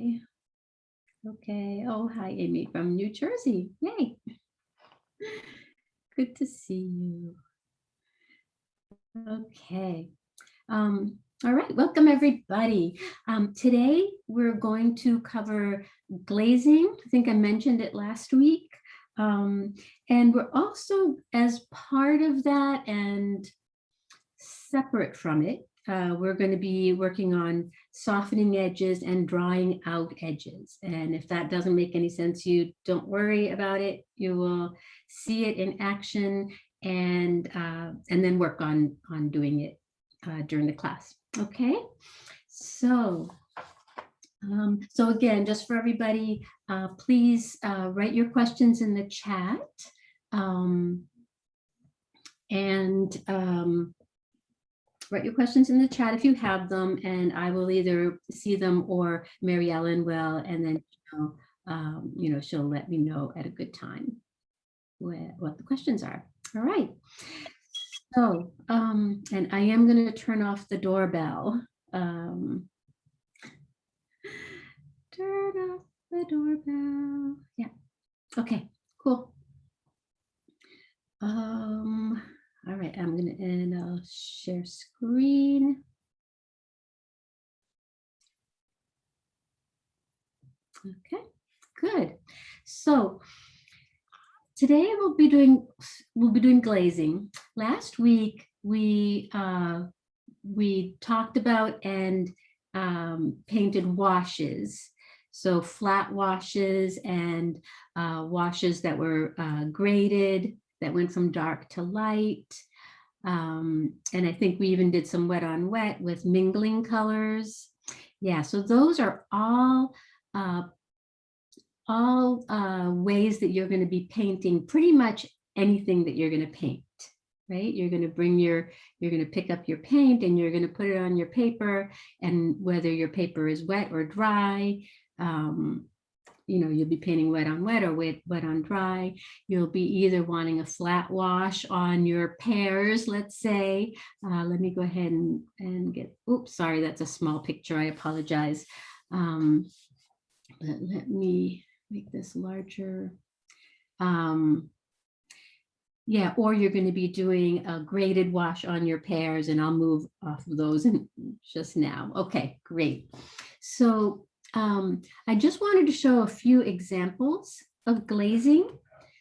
Okay. Okay. Oh, hi, Amy from New Jersey. Yay. Good to see you. Okay. Um, all right, welcome everybody. Um, today we're going to cover glazing. I think I mentioned it last week. Um, and we're also, as part of that and separate from it, uh, we're going to be working on softening edges and drying out edges. And if that doesn't make any sense, you don't worry about it. You will see it in action and uh, and then work on on doing it uh, during the class. Okay, so um, so again, just for everybody, uh, please uh, write your questions in the chat. Um, and um, write your questions in the chat if you have them, and I will either see them or Mary Ellen will, and then you know, um, you know she'll let me know at a good time what, what the questions are. All right. So, um, and I am going to turn off the doorbell. Um, turn off the doorbell. Yeah. Okay, cool. Um, all right, I'm going to, and I'll share screen. Okay, good. So today we'll be doing we'll be doing glazing. Last week we uh, we talked about and um, painted washes. So flat washes and uh, washes that were uh, graded that went from dark to light. Um, and I think we even did some wet on wet with mingling colors. Yeah, so those are all uh, all uh, ways that you're going to be painting pretty much anything that you're going to paint, right? You're going to bring your, you're going to pick up your paint and you're going to put it on your paper and whether your paper is wet or dry, um, you know, you'll be painting wet on wet or wet, wet on dry. You'll be either wanting a flat wash on your pears, let's say. Uh, let me go ahead and, and get, oops, sorry, that's a small picture. I apologize. Um, but let me make this larger. Um, yeah, or you're going to be doing a graded wash on your pears and I'll move off of those in just now. Okay, great. So um, I just wanted to show a few examples of glazing.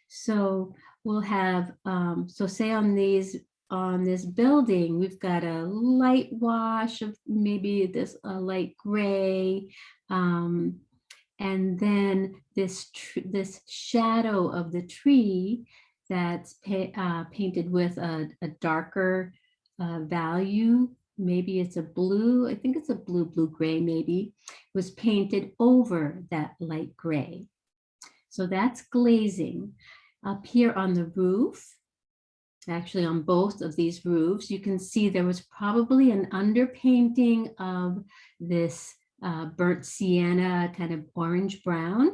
So we'll have, um, so say on these, on this building, we've got a light wash of maybe this a light gray, um, and then this this shadow of the tree that's pa uh, painted with a, a darker uh, value maybe it's a blue, I think it's a blue, blue gray maybe, was painted over that light gray. So that's glazing. Up here on the roof, actually on both of these roofs, you can see there was probably an underpainting of this uh, burnt sienna kind of orange brown.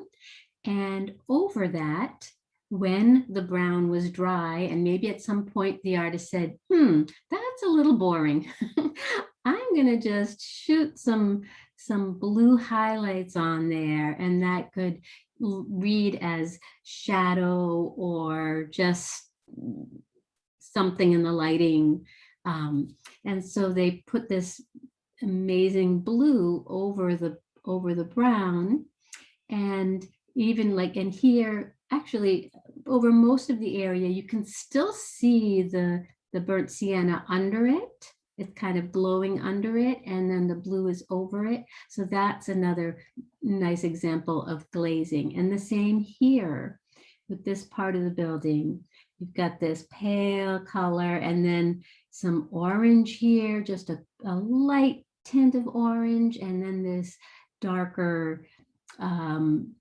And over that, when the brown was dry and maybe at some point the artist said, hmm, that's a little boring. I'm going to just shoot some, some blue highlights on there and that could read as shadow or just something in the lighting. Um, and so they put this amazing blue over the over the brown and even like in here actually over most of the area, you can still see the, the burnt sienna under it. It's kind of glowing under it and then the blue is over it. So that's another nice example of glazing. And the same here with this part of the building. You've got this pale color and then some orange here, just a, a light tint of orange, and then this darker um,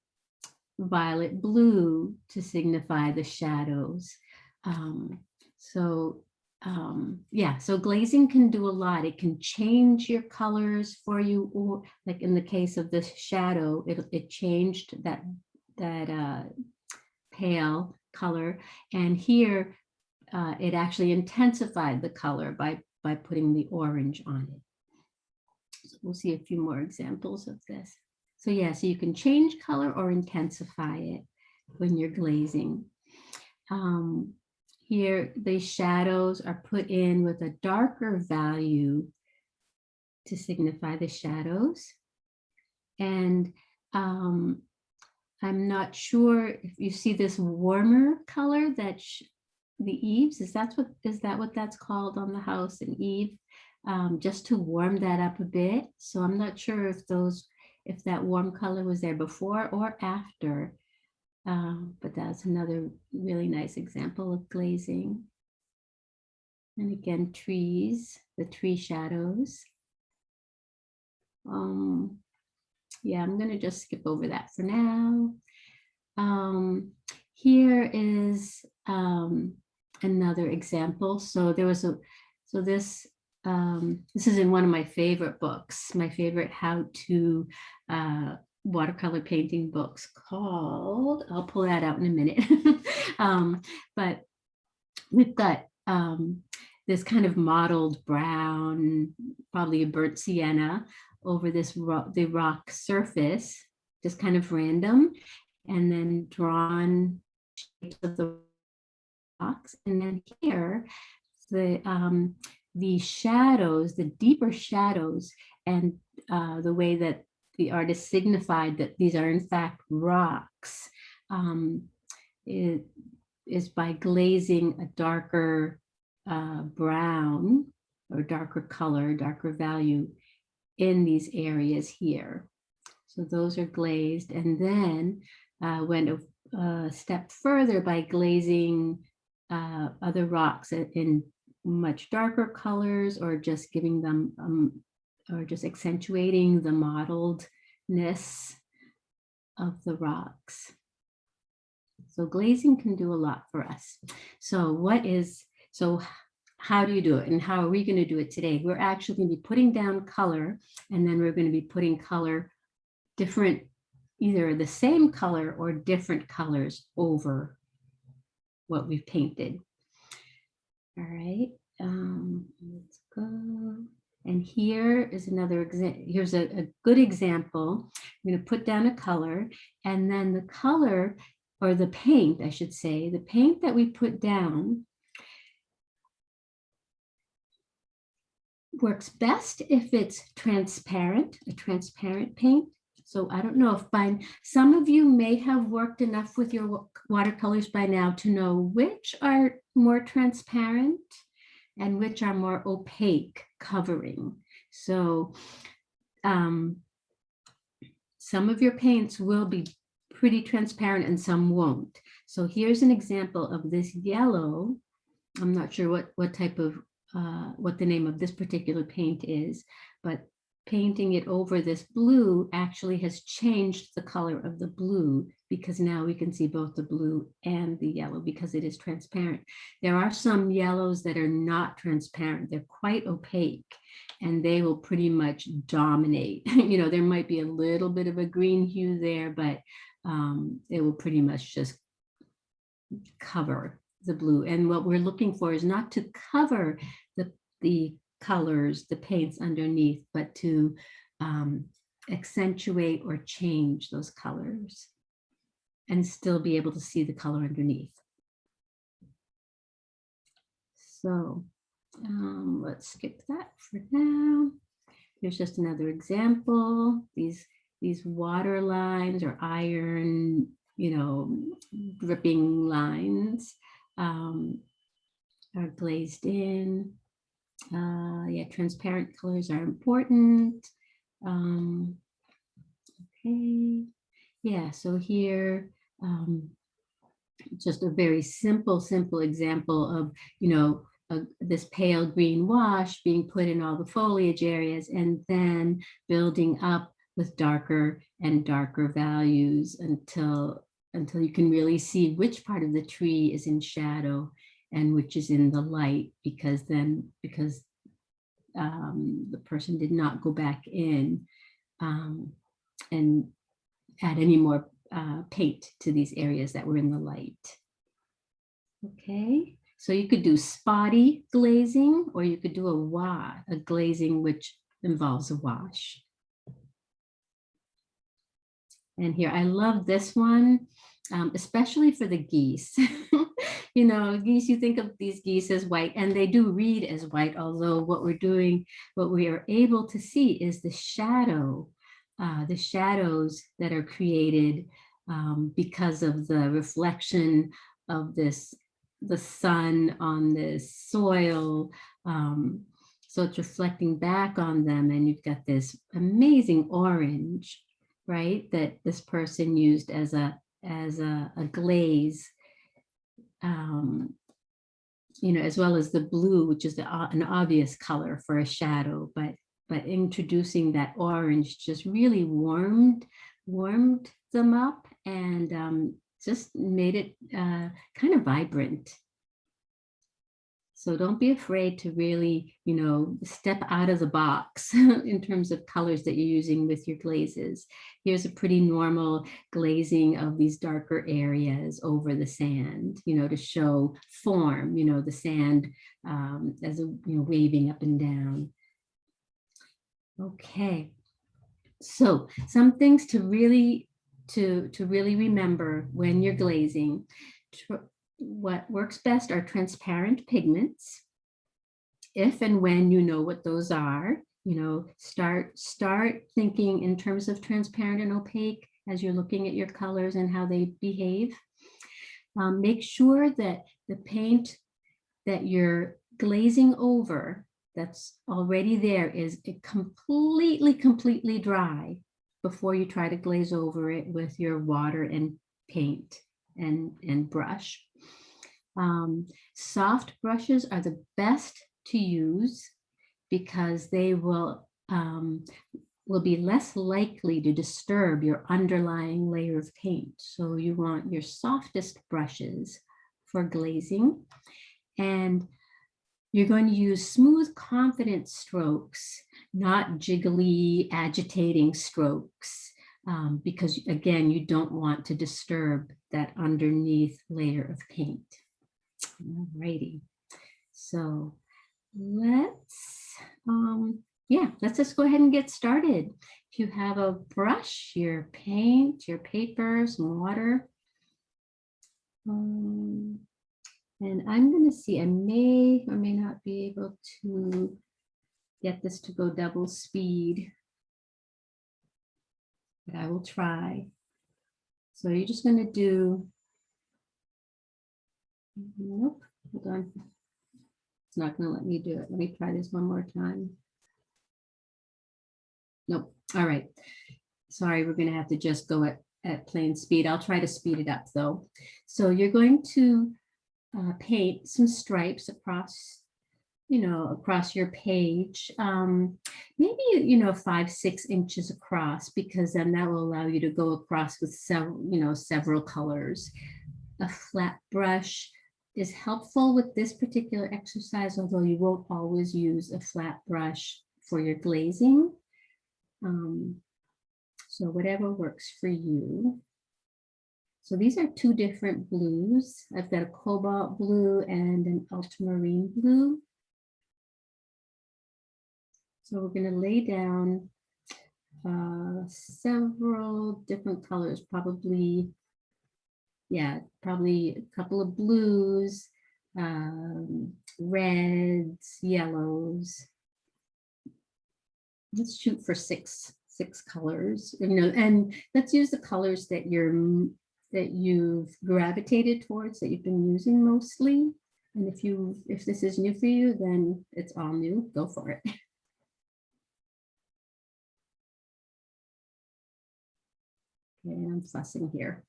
violet blue to signify the shadows. Um, so um, yeah, so glazing can do a lot. It can change your colors for you, or like in the case of this shadow, it, it changed that, that uh, pale color. And here, uh, it actually intensified the color by, by putting the orange on it. So we'll see a few more examples of this. So yeah, so you can change color or intensify it when you're glazing. Um, here, the shadows are put in with a darker value to signify the shadows. And um, I'm not sure if you see this warmer color that the eaves, is that what is that what that's called on the house, an eave, um, just to warm that up a bit. So I'm not sure if those, if that warm color was there before or after, um, but that's another really nice example of glazing. And again, trees, the tree shadows. Um, yeah, I'm going to just skip over that for now. Um, here is um, another example. So there was a, so this, um, this is in one of my favorite books, my favorite how to uh, watercolor painting books called, I'll pull that out in a minute. um, but we've got um, this kind of mottled brown, probably a burnt sienna over this the rock surface, just kind of random, and then drawn shapes of the rocks. And then here, the um, the shadows, the deeper shadows, and uh, the way that the artist signified that these are in fact rocks um, is by glazing a darker uh, brown or darker color, darker value in these areas here. So those are glazed and then uh, went a, a, step further by glazing uh, other rocks in much darker colors or just giving them um, or just accentuating the mottledness of the rocks. So glazing can do a lot for us. So what is, so how do you do it and how are we going to do it today? We're actually going to be putting down color and then we're going to be putting color different, either the same color or different colors over what we've painted. All right, um, let's go. And here is another example. Here's a, a, good example. I'm going to put down a color and then the color or the paint, I should say, the paint that we put down works best if it's transparent, a transparent paint. So I don't know if by some of you may have worked enough with your watercolors by now to know which are more transparent and which are more opaque covering. So um, some of your paints will be pretty transparent and some won't. So here's an example of this yellow. I'm not sure what, what type of, uh, what the name of this particular paint is, but painting it over this blue actually has changed the color of the blue because now we can see both the blue and the yellow because it is transparent. There are some yellows that are not transparent. They're quite opaque and they will pretty much dominate. you know, there might be a little bit of a green hue there, but um, it will pretty much just cover the blue. And what we're looking for is not to cover the, the colors, the paints underneath, but to um, accentuate or change those colors and still be able to see the color underneath. So um, let's skip that for now. Here's just another example. These, these water lines or iron, you know, dripping lines um, are glazed in. Uh, yeah, transparent colors are important. Um, okay, yeah, so here, um, just a very simple, simple example of, you know, this pale green wash being put in all the foliage areas and then building up with darker and darker values until until you can really see which part of the tree is in shadow and which is in the light because then because um, the person did not go back in um, and add any more uh, paint to these areas that were in the light. Okay, so you could do spotty glazing or you could do a wa a glazing which involves a wash. And here, I love this one, um, especially for the geese. you know, geese, you think of these geese as white and they do read as white, although what we're doing, what we are able to see is the shadow, uh, the shadows that are created um, because of the reflection of this, the sun on this soil. Um, so it's reflecting back on them and you've got this amazing orange, right? That this person used as a, as a, a glaze, um, you know, as well as the blue, which is the, an obvious color for a shadow, but but introducing that orange just really warmed warmed them up and um, just made it uh, kind of vibrant. So don't be afraid to really, you know, step out of the box in terms of colors that you're using with your glazes. Here's a pretty normal glazing of these darker areas over the sand, you know, to show form, you know, the sand um, as a, you know, waving up and down. Okay, so some things to really to, to really remember when you're glazing. What works best are transparent pigments. If and when you know what those are, you know, start, start thinking in terms of transparent and opaque as you're looking at your colors and how they behave. Um, make sure that the paint that you're glazing over that's already there is completely, completely dry before you try to glaze over it with your water and paint and, and brush. Um, soft brushes are the best to use because they will um, will be less likely to disturb your underlying layer of paint. So you want your softest brushes for glazing. And you're going to use smooth, confident strokes, not jiggly, agitating strokes, um, because again, you don't want to disturb that underneath layer of paint. Alrighty, so let's, um, yeah, let's just go ahead and get started. If you have a brush, your paint, your paper, some water, um, and I'm going to see, I may or may not be able to get this to go double speed. But I will try. So you're just going to do, nope, hold on. It's not going to let me do it. Let me try this one more time. Nope. All right. Sorry, we're going to have to just go at, at plain speed. I'll try to speed it up though. So you're going to uh, paint some stripes across, you know, across your page, um, maybe, you know, five, six inches across, because then that will allow you to go across with several, you know, several colors. A flat brush is helpful with this particular exercise, although you won't always use a flat brush for your glazing. Um, so whatever works for you. So these are two different blues. I've got a cobalt blue and an ultramarine blue. So we're going to lay down uh, several different colors, probably, yeah, probably a couple of blues, um, reds, yellows. Let's shoot for six six colors, you know, and let's use the colors that you're that you've gravitated towards that you've been using mostly. And if you if this is new for you, then it's all new. Go for it. Okay, I'm fussing here.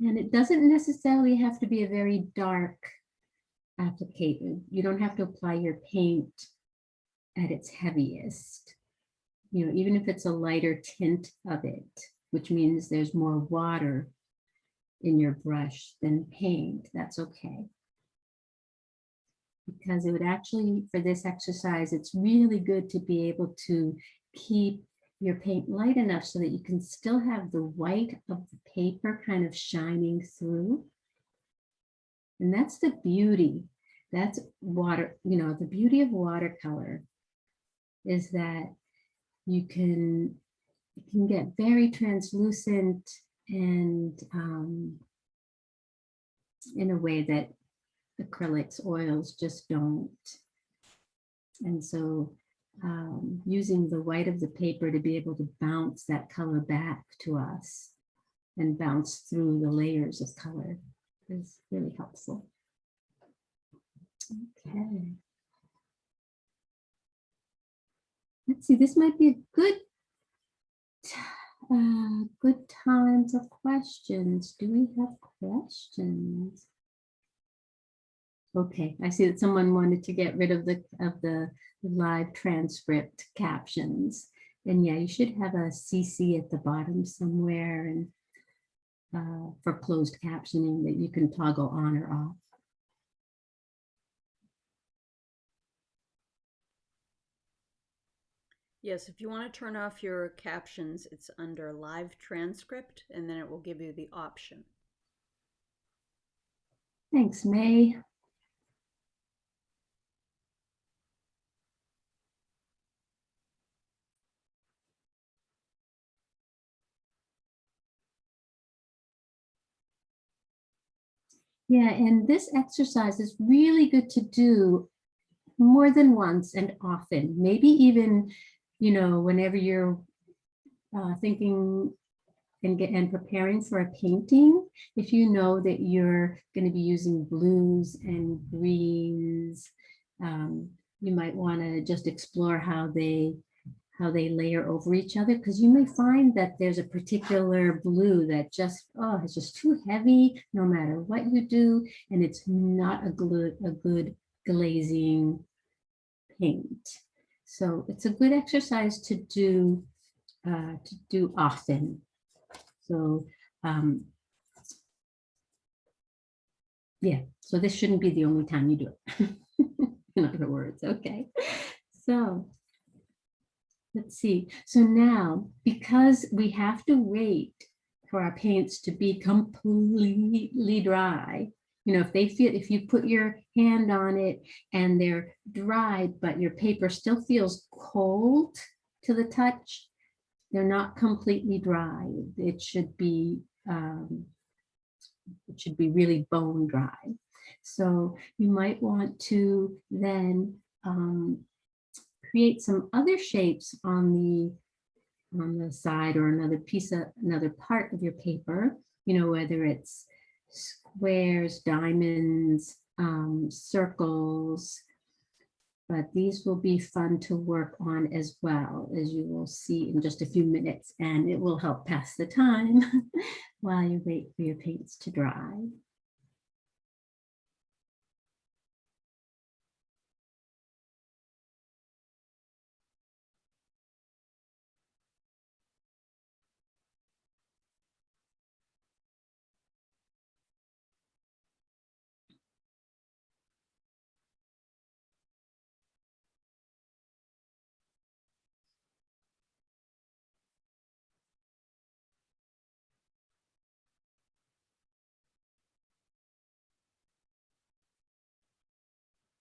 And it doesn't necessarily have to be a very dark application. You don't have to apply your paint at its heaviest. You know, even if it's a lighter tint of it, which means there's more water in your brush than paint, that's okay. Because it would actually, for this exercise, it's really good to be able to keep your paint light enough so that you can still have the white of the paper kind of shining through. And that's the beauty. That's water, you know, the beauty of watercolor is that you can, it can get very translucent and um, in a way that acrylics, oils just don't. And so um, using the white of the paper to be able to bounce that color back to us and bounce through the layers of color is really helpful. Okay. Let's see, this might be a good, uh, good time for questions. Do we have questions? Okay, I see that someone wanted to get rid of the of the live transcript captions. And yeah, you should have a CC at the bottom somewhere and uh, for closed captioning that you can toggle on or off. Yes, if you want to turn off your captions, it's under live transcript and then it will give you the option. Thanks, May. Yeah, and this exercise is really good to do more than once and often, maybe even, you know, whenever you're uh, thinking and get and preparing for a painting, if you know that you're going to be using blues and greens, um, you might want to just explore how they how they layer over each other because you may find that there's a particular blue that just oh it's just too heavy no matter what you do and it's not a good a good glazing paint. So it's a good exercise to do uh, to do often. So um yeah so this shouldn't be the only time you do it in other words okay? So Let's see. So now, because we have to wait for our paints to be completely dry, you know, if they feel, if you put your hand on it and they're dry, but your paper still feels cold to the touch, they're not completely dry. It should be, um, it should be really bone dry. So you might want to then um, create some other shapes on the on the side or another piece of another part of your paper, you know, whether it's squares, diamonds, um, circles, but these will be fun to work on as well, as you will see in just a few minutes, and it will help pass the time while you wait for your paints to dry.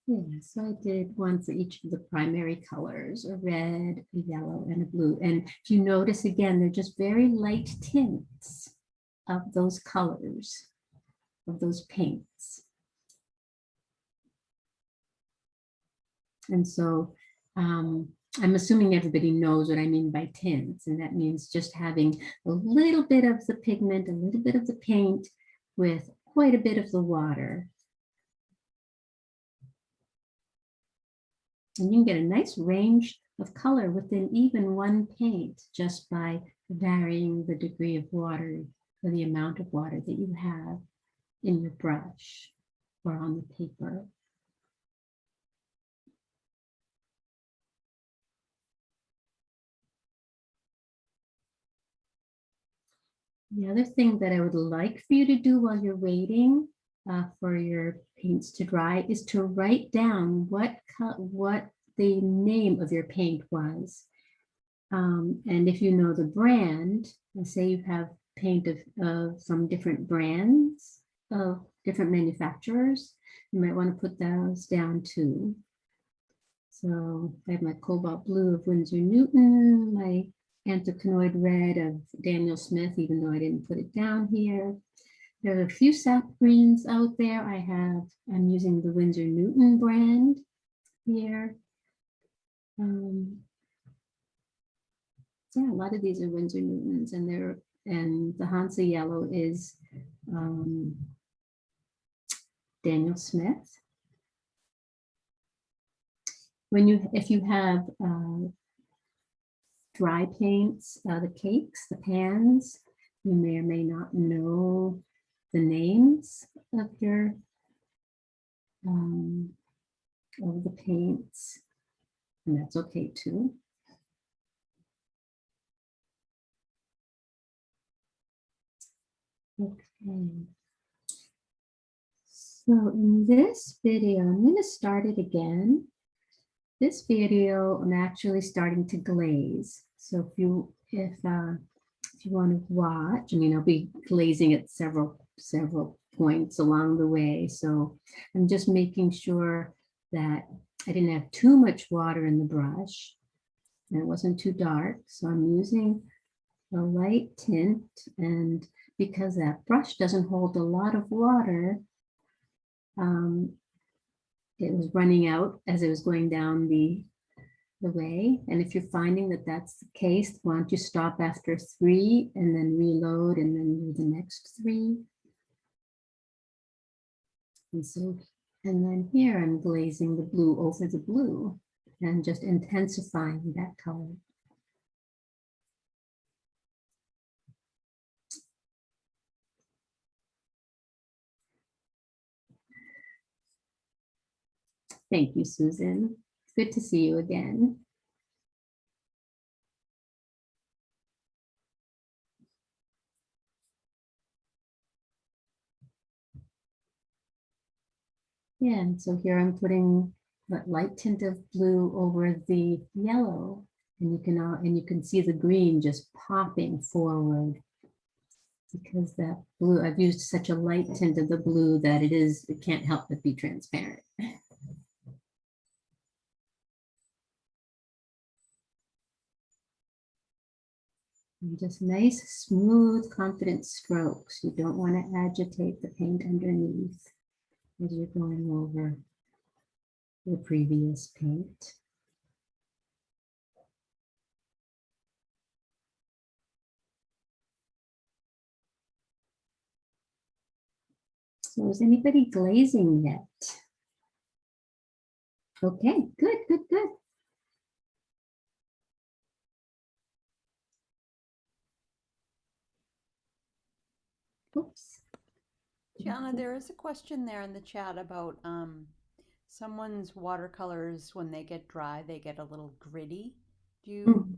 Yeah, so I did one for each of the primary colors, a red, a yellow, and a blue. And if you notice again, they're just very light tints of those colors, of those paints. And so um, I'm assuming everybody knows what I mean by tints, and that means just having a little bit of the pigment, a little bit of the paint with quite a bit of the water. And you can get a nice range of color within even one paint just by varying the degree of water or the amount of water that you have in your brush or on the paper. The other thing that I would like for you to do while you're waiting uh, for your paints to dry is to write down what what the name of your paint was. Um, and if you know the brand, let's say you have paint of, of from different brands of different manufacturers, you might want to put those down too. So I have my cobalt blue of Winsor Newton, my anthraquinoid red of Daniel Smith, even though I didn't put it down here. There are a few sap greens out there. I have, I'm using the Winsor Newton brand here. Um, yeah, a lot of these are Winsor Newtons and they're, and the Hansa yellow is um, Daniel Smith. When you, if you have uh, dry paints, uh, the cakes, the pans, you may or may not know the names of your um, of the paints, and that's okay too. Okay. So in this video, I'm going to start it again. This video, I'm actually starting to glaze. So if you if uh, if you want to watch, I mean, I'll be glazing it several several points along the way. So I'm just making sure that I didn't have too much water in the brush and it wasn't too dark. So I'm using a light tint and because that brush doesn't hold a lot of water, um, it was running out as it was going down the, the way. And if you're finding that that's the case, why don't you stop after three and then reload and then do the next three. And so, and then here I'm glazing the blue over the blue and just intensifying that color. Thank you, Susan. It's good to see you again. Yeah, and so here I'm putting that light tint of blue over the yellow. And you can, uh, and you can see the green just popping forward. Because that blue, I've used such a light tint of the blue that it is, it can't help but be transparent. And just nice, smooth, confident strokes. You don't want to agitate the paint underneath as you're going over the previous paint. So is anybody glazing yet? Okay, good, good, good. Oops. Gianna, there is a question there in the chat about um, someone's watercolors, when they get dry, they get a little gritty. Do you Mm.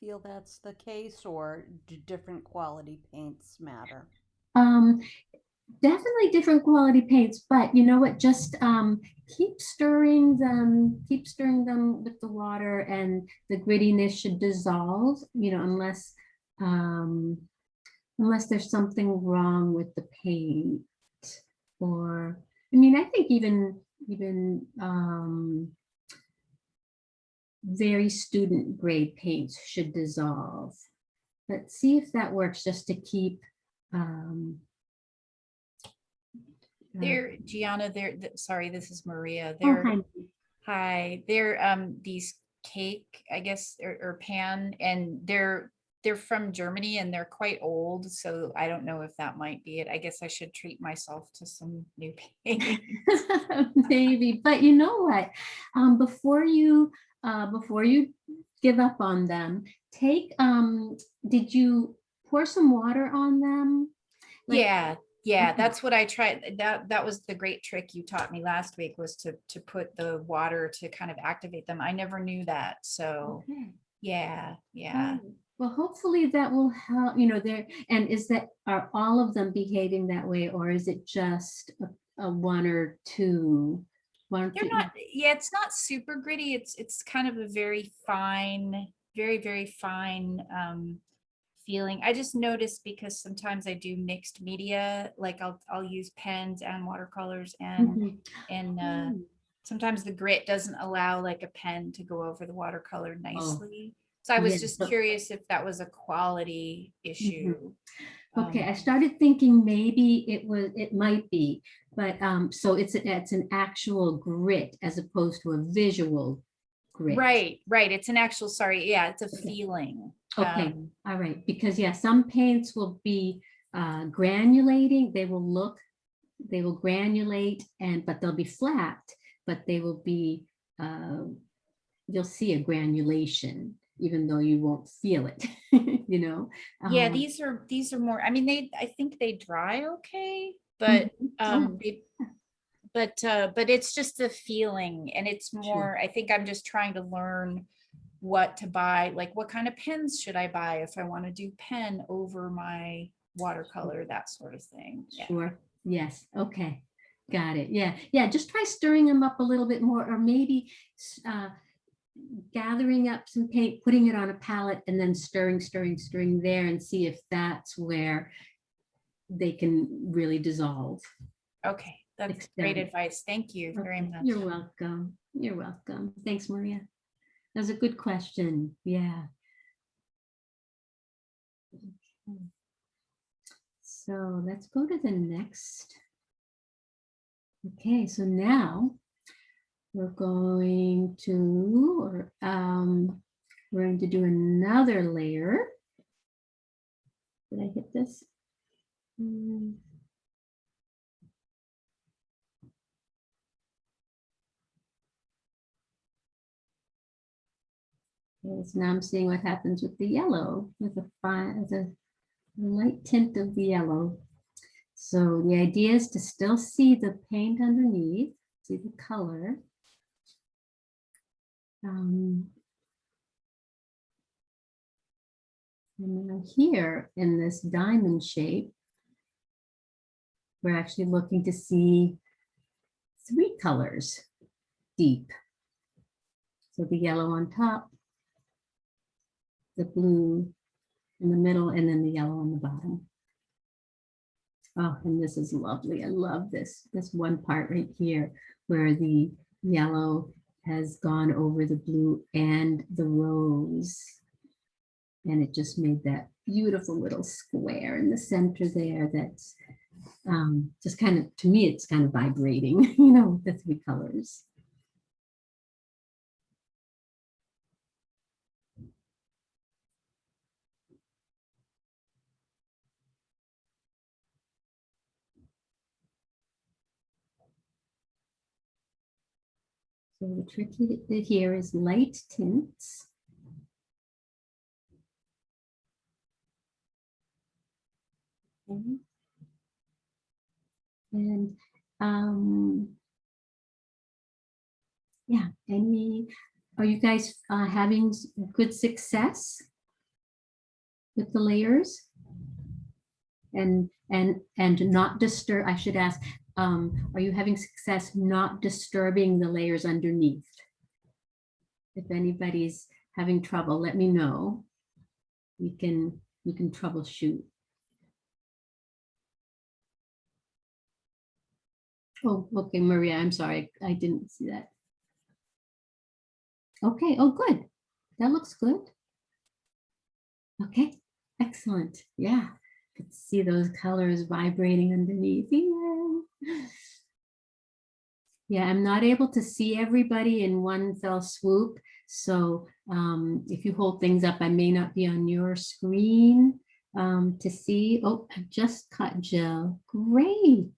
feel that's the case, or do different quality paints matter? Um, definitely different quality paints, but you know what? Just um, keep stirring them, keep stirring them with the water, and the grittiness should dissolve. You know, unless um, unless there's something wrong with the paint, or I mean, I think even even um, very student grade paints should dissolve. But see if that works, just to keep um, uh, There, Gianna, there, th- sorry, this is Maria. oh, There, hi. hi, they're um these cake, I guess, or, or pan, and they're they're from Germany and they're quite old, so I don't know if that might be it. I guess I should treat myself to some new paint. Maybe, but you know what? Um, before you, uh, before you give up on them, take, um, did you pour some water on them? Like- Yeah, yeah, that's what I tried. That that was the great trick you taught me last week was to to put the water to kind of activate them. I never knew that, so Okay. yeah, yeah. Oh, Well, hopefully that will help, you know, there, and is that, are all of them behaving that way, or is it just a, a one or two? One They're two- not, yeah, it's not super gritty. It's, it's kind of a very fine, very, very fine um, feeling. I just noticed because sometimes I do mixed media, like I'll, I'll use pens and watercolors and, Mhm. and uh, Oh, sometimes the grit doesn't allow like a pen to go over the watercolor nicely. So I was just curious if that was a quality issue. Okay, I Um, started thinking maybe it was, it might be, but, um, so it's, a- it's an actual grit as opposed to a visual grit. Right, right. It's an actual, sorry, yeah, it's a Okay. feeling. Okay, Um, all right, because yeah, some paints will be uh, granulating, they will look, they will granulate and, but they'll be flat, but they will be, uh, you'll see a granulation, even though you won't feel it, you know? Yeah, Um, these are, these are more, I mean, they, I think they dry okay, but mhm, oh, um, they- but, uh, but it's just a feeling and it's more, I think I'm just trying to learn what to buy, like what kind of pens should I buy if I want to do pen over my watercolor, that sort of thing. Yeah. Sure, yes, okay, got it, yeah, yeah, just try stirring them up a little bit more, or maybe uh, gathering up some paint, putting it on a palette, and then stirring, stirring, stirring there, and see if that's where they can really dissolve. Okay, that's great advice. Thank you very much. You're welcome, you're welcome, thanks, Maria. That was a good question, yeah. Okay. So let's go to the next. Okay, so now we're going to, or, um, we're going to do another layer. Did I hit this? Okay, so now I'm seeing what happens with the yellow, with a fine, with a light tint of the yellow. So the idea is to still see the paint underneath, see the color. Um, And now here in this diamond shape, we're actually looking to see three colors deep. So the yellow on top, the blue in the middle, and then the yellow on the bottom. Oh, and this is lovely. I love this, this one part right here where the yellow has gone over the blue and the rose. And it just made that beautiful little square in the center there that's um, just kind of, to me, it's kind of vibrating, you know, the three colors. So the trick here is light tints. Okay. And, um, yeah, any, are you guys uh, having good success with the layers? And, and, and not disturb, I should ask, um, are you having success not disturbing the layers underneath? If anybody's having trouble, let me know. We can, we can troubleshoot. Oh, okay, Maria, I'm sorry, I didn't see that. Okay, oh, good. That looks good. Okay, excellent. Yeah, could see those colors vibrating underneath. Yeah. Yeah, I'm not able to see everybody in one fell swoop. So um, if you hold things up, I may not be on your screen um, to see. Oh, I just caught Jill. Great.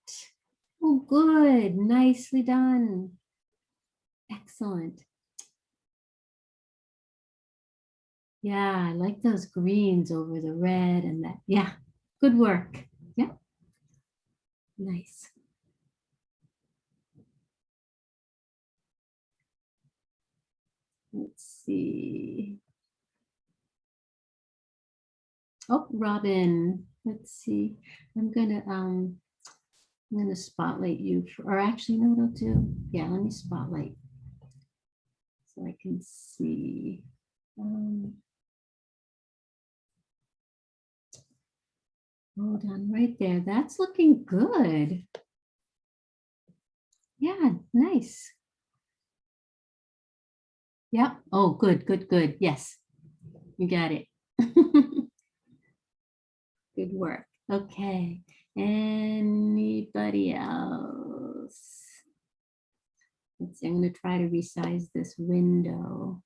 Oh, good. Nicely done. Excellent. Yeah, I like those greens over the red and that. Yeah, good work. Yeah. Nice. Let's see. Oh, Robin, let's see. I'm gonna, um, I'm gonna spotlight you, for- or actually, no, no, do. Yeah, let me spotlight. So I can see. Um, Hold on right there. That's looking good. Yeah, nice. Yeah. Oh, good, good, good. Yes, you got it. Good work. Okay. Anybody else? Let's see, I'm going to try to resize this window.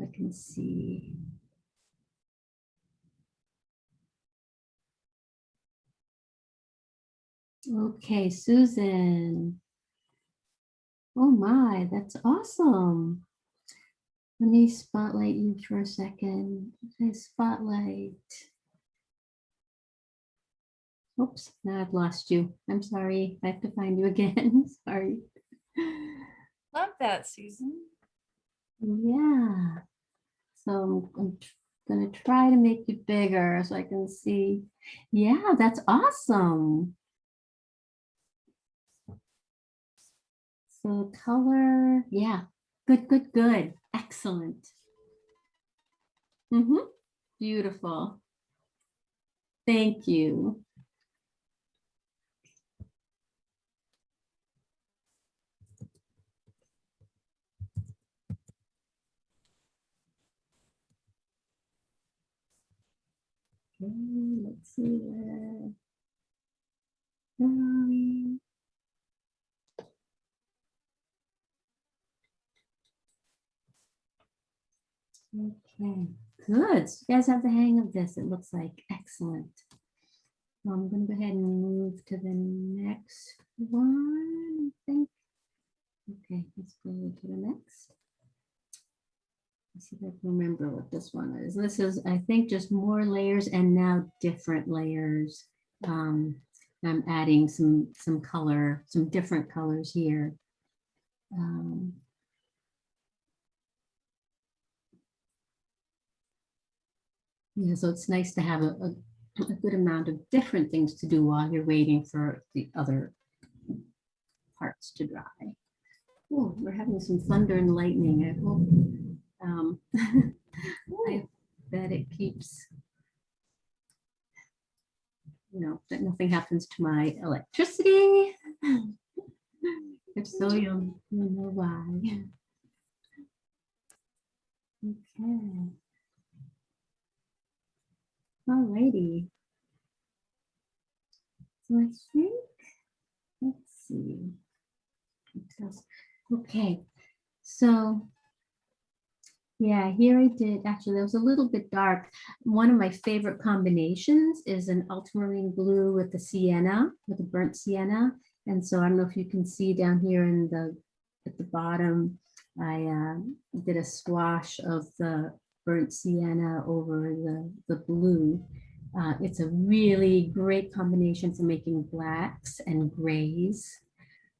I can see. Okay, Susan. Oh my, that's awesome. Let me spotlight you for a second. Okay, spotlight. Oops, now I've lost you. I'm sorry. I have to find you again. Sorry. Love that, Susan. Yeah. So I'm- I'm gonna try to make you bigger so I can see. Yeah, that's awesome. So color, yeah, good, good, good, excellent. Mm-hmm, beautiful. Thank you. Okay, let's see where. are we? Okay, good. You guys have the hang of this, it looks like. Excellent. I'm gonna go ahead and move to the next one, I think. Okay, let's go to the next. Let's see if I can remember what this one is. This is, I think, just more layers and now different layers. Um, I'm adding some, some color, some different colors here. Um, Yeah, so it's nice to have a, a, a good amount of different things to do while you're waiting for the other parts to dry. Oh, we're having some thunder and lightning. I hope, um, I bet it keeps, you know, that nothing happens to my electricity. If so, you'll know why. Okay. Alrighty. So I think, let's see. Okay, so yeah, here I did, actually, that was a little bit dark. One of my favorite combinations is an ultramarine blue with the sienna, with the burnt sienna. And so I don't know if you can see down here in the, at the bottom, I uh, did a swash of the burnt sienna over the, the blue. Uh, it's a really great combination for making blacks and grays.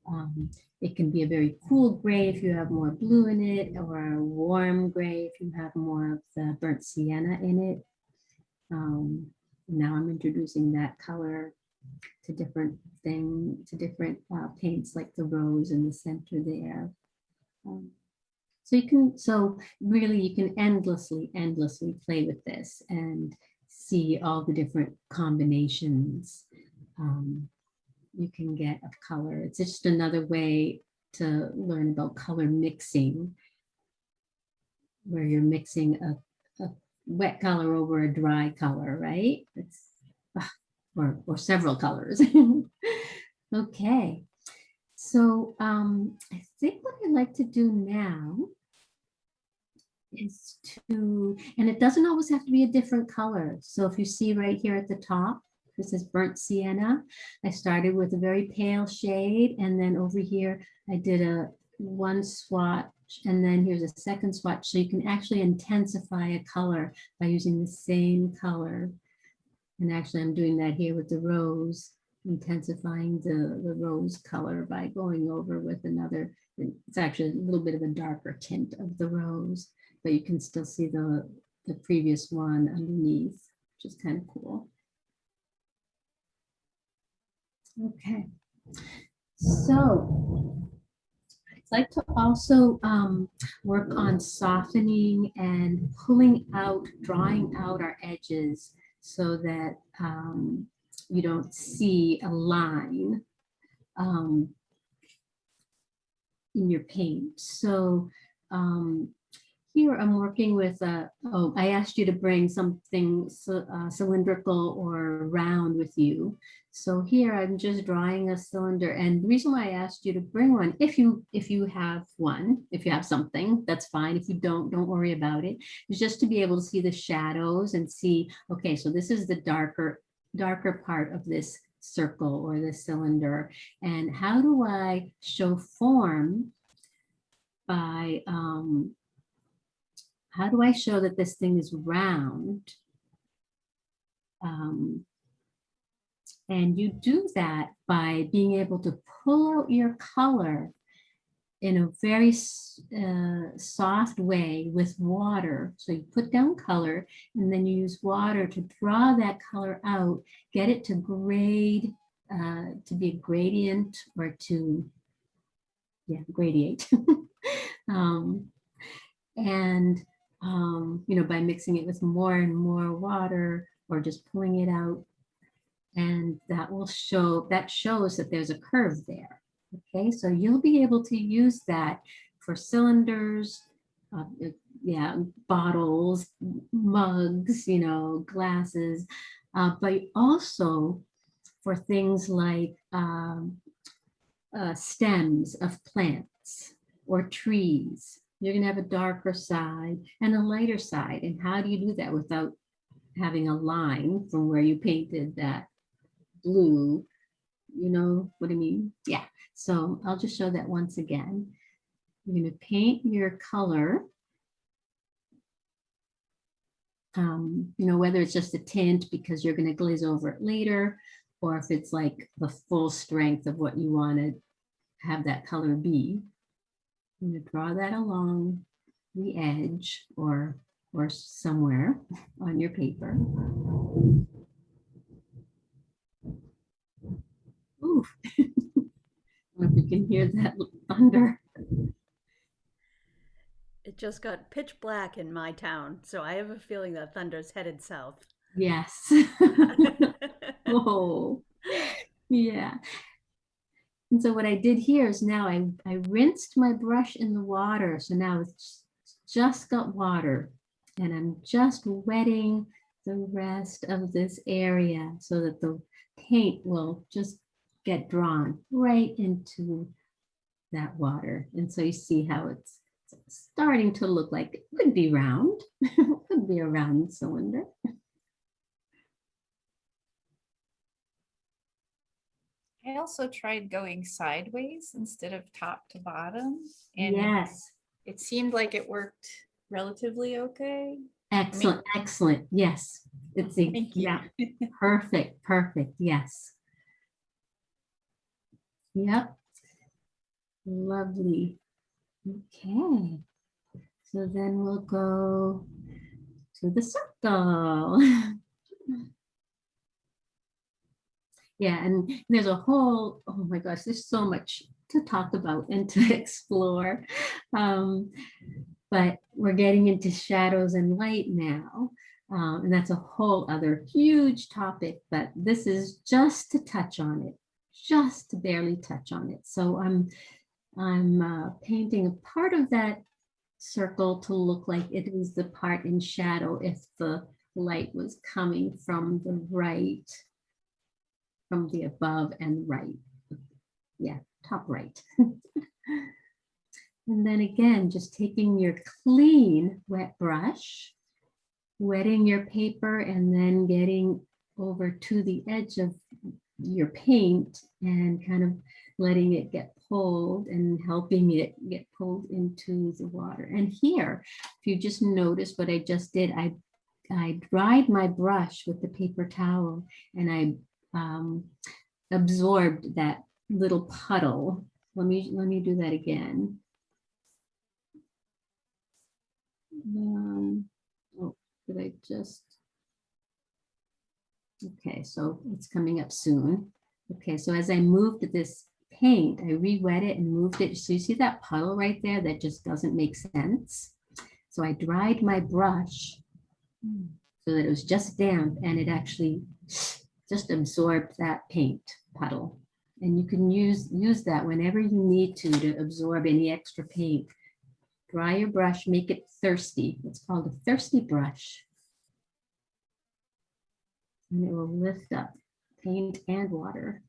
Um, it can be a very cool gray if you have more blue in it, or a warm gray if you have more of the burnt sienna in it. Um, now I'm introducing that color to different thing, to different uh, paints like the rose in the center there. Um, so you can, so really you can endlessly, endlessly play with this and see all the different combinations um, you can get of color. It's just another way to learn about color mixing, where you're mixing a, a wet color over a dry color, right? It's, ah, or, or several colors. okay. So um, I think what I'd like to do now is to, and it doesn't always have to be a different color. So if you see right here at the top, this is burnt sienna. I started with a very pale shade and then over here I did a one swatch and then here's a second swatch. So you can actually intensify a color by using the same color. And actually I'm doing that here with the rose, intensifying the, the rose color by going over with another, it's actually a little bit of a darker tint of the rose, but you can still see the, the previous one underneath, which is kind of cool. Okay, so I'd like to also um, work on softening and pulling out, drawing out our edges so that um, you don't see a line um, in your paint. So um, here I'm working with, uh, oh, I asked you to bring something uh, cylindrical or round with you. So here I'm just drawing a cylinder and the reason why I asked you to bring one, if you, if you have one, if you have something, that's fine. If you don't, don't worry about it. It's just to be able to see the shadows and see, okay, so this is the darker, darker part of this circle or this cylinder. And how do I show form by, um, how do I show that this thing is round? Um, and you do that by being able to pull out your color in a very uh, soft way with water. So you put down color and then you use water to draw that color out, get it to grade, uh, to be a gradient or to, yeah, gradiate. um, and, um, you know, by mixing it with more and more water or just pulling it out. And that will show, that shows that there's a curve there. Okay, so you'll be able to use that for cylinders, uh, yeah, bottles, mugs, you know, glasses, uh, but also for things like um, uh, stems of plants or trees. You're gonna have a darker side and a lighter side. And how do you do that without having a line from where you painted that blue? You know what I mean? Yeah. So I'll just show that once again. You're going to paint your color. Um, you know, whether it's just a tint because you're going to glaze over it later, or if it's like the full strength of what you want to have that color be. I'm going to draw that along the edge or or somewhere on your paper. Ooh. I don't know if you can hear that thunder. It just got pitch black in my town, so I have a feeling that thunder's headed south. Yes. oh, yeah. And so what I did here is now I, I rinsed my brush in the water. So now it's just got water and I'm just wetting the rest of this area so that the paint will just get drawn right into that water. And so you see how it's starting to look like it could be round, could be a round cylinder. I also tried going sideways instead of top to bottom. And Yes, it seemed like it worked relatively okay. excellent, excellent. Yes, it's a, Thank you. yeah, perfect, perfect. Yes. Yep. Lovely. Okay. So then we'll go to the circle. Yeah, and there's a whole, oh my gosh, there's so much to talk about and to explore. Um, but we're getting into shadows and light now. Um, and that's a whole other huge topic, but this is just to touch on it, just barely touch on it. So I'm, I'm uh, painting a part of that circle to look like it is the part in shadow if the light was coming from the right, from the above and right. Yeah, top right. And then again, just taking your clean wet brush, wetting your paper and then getting over to the edge of your paint and kind of letting it get pulled and helping it get pulled into the water. And here, if you just notice what I just did, I, I dried my brush with the paper towel and I um, absorbed that little puddle. Let me, let me do that again. Um, oh, did I just? Okay, so it's coming up soon. Okay, so as I moved this paint, I re-wet it and moved it. So you see that puddle right there that just doesn't make sense. So I dried my brush. So that it was just damp and it actually just absorbed that paint puddle. And you can use, use that whenever you need to, to absorb any extra paint. Dry your brush, make it thirsty. It's called a thirsty brush. And it will lift up paint and water.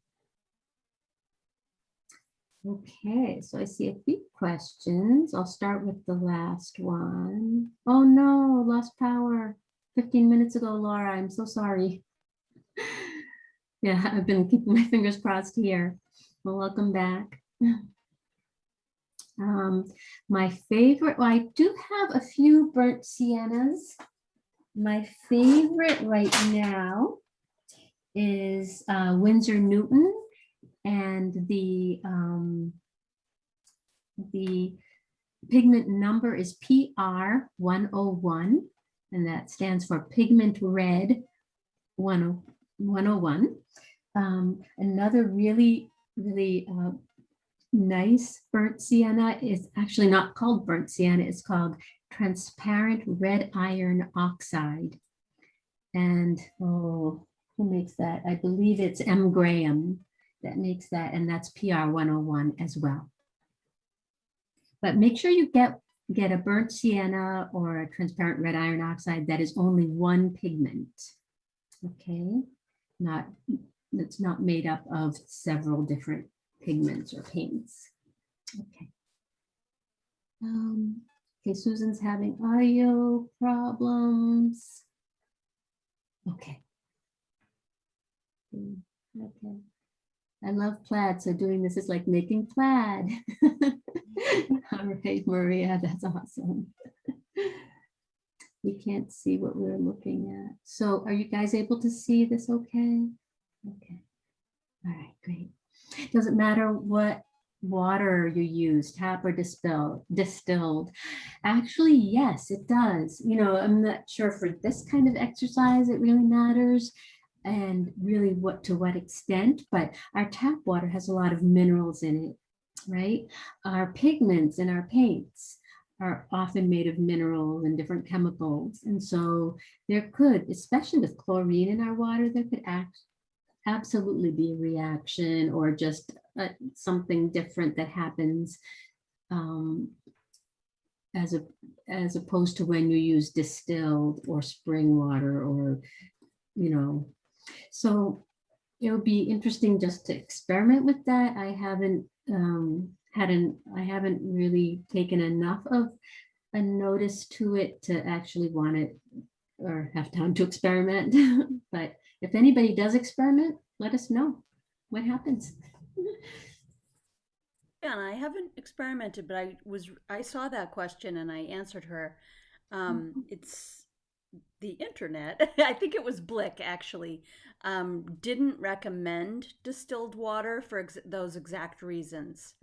Okay, so I see a few questions. I'll start with the last one. Oh no, lost power. 15 minutes ago, Laura, I'm so sorry. Yeah, I've been keeping my fingers crossed here. Well, welcome back. Um, my favorite, well, I do have a few burnt siennas. My favorite right now is uh, Winsor Newton and the um, the pigment number is PR 101 and that stands for pigment red 10 101. Um, another really, really uh, nice burnt sienna is actually not called burnt sienna, it's called transparent red iron oxide. And oh, who makes that? I believe it's M. Graham that makes that, and that's PR 101 as well. But make sure you get get a burnt sienna or a transparent red iron oxide that is only one pigment. Okay, not that's not made up of several different pigments or paints. Okay. Um, okay, Susan's having audio problems. Okay. Okay. I love plaid, so doing this is like making plaid. All right, Maria, that's awesome. We can't see what we're looking at. So are you guys able to see this okay? Okay. All right, great. Doesn't matter what water you use, tap or distill, distilled. Actually, yes, it does. You know, I'm not sure for this kind of exercise, it really matters and really what to what extent, but our tap water has a lot of minerals in it, right? Our pigments and our paints are often made of minerals and different chemicals. And so there could, especially with chlorine in our water, there could act absolutely be a reaction or just something different that happens um, as a as opposed to when you use distilled or spring water or you know. So it'll be interesting just to experiment with that. I haven't um hadn't i haven't really taken enough of a notice to it to actually want it or have time to experiment. But if anybody does experiment, let us know. What happens. Yeah, and I haven't experimented, but I was I saw that question and I answered her. Um, it's the internet. I think it was Blick actually um, didn't recommend distilled water for ex- those exact reasons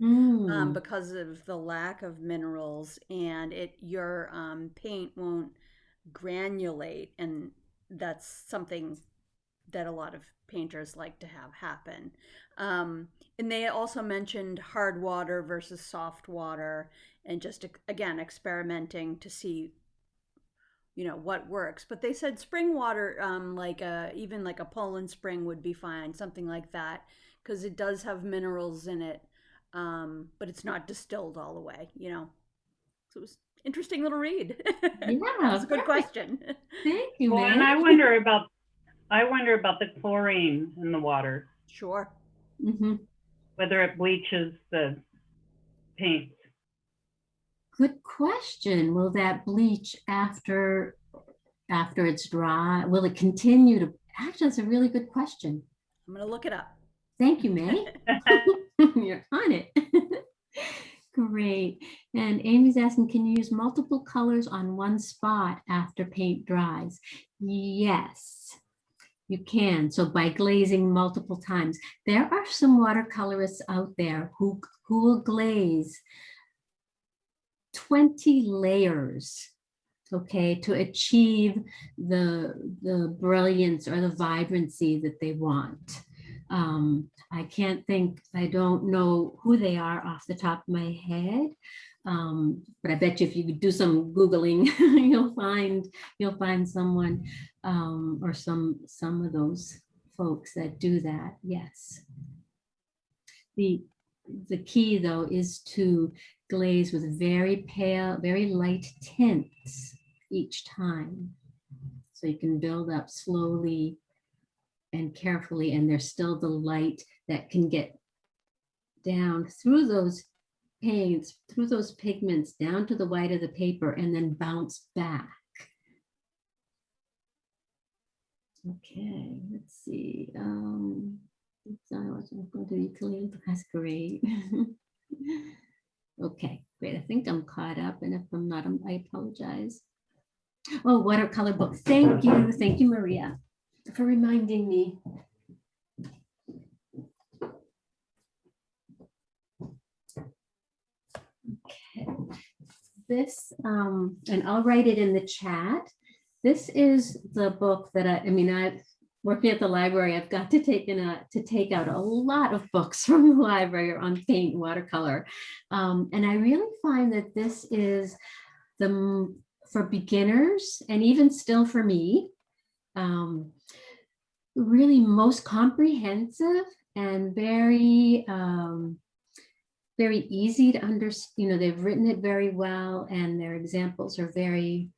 um, Mm, because of the lack of minerals and it your um, paint won't granulate and that's something that a lot of painters like to have happen. Um, and they also mentioned hard water versus soft water and just again experimenting to see you know what works. But they said spring water um, like a even like a poland spring would be fine something like that because it does have minerals in it um, but it's not distilled all the way you know? So it was interesting little read. Yeah, that's a good perfect. question. Thank you, Well, and I wonder about, I wonder about the chlorine in the water, sure. Mhm. Whether it bleaches the paint? Good question. Will that bleach after, after it's dry? Will it continue to, actually, that's a really good question. i'm gonna look it up Thank you, May. You're on it. Great. And Amy's asking, can you use multiple colors on one spot after paint dries? Yes, you can. So by glazing multiple times, there are some watercolorists out there who, who will glaze 20 layers, okay, to achieve the, the brilliance or the vibrancy that they want. Um, I can't think, I don't know who they are off the top of my head. Um, but I bet you if you do some Googling, you'll find, you'll find someone um, or some, some of those folks that do that, yes. The, the key though is to glaze with very pale, very light tints each time. So you can build up slowly and carefully, and there's still the light that can get down through those paints, through those pigments, down to the white of the paper, and then bounce back. Okay, let's see. Um, oops, I wasn't going to ukulele. That's great. okay, great. I think I'm caught up, and if I'm not, I apologize. Oh, watercolor book. Thank you. Thank you, Maria, for reminding me. Okay. This, um, and I'll write it in the chat. This is the book that I, I mean, I, working at the library, I've got to take in a, to take out a lot of books from the library on paint and watercolor. Um, and I really find that this is the, for beginners and even still for me, um, really most comprehensive and very, um, very easy to understand. You know, they've written it very well and their examples are very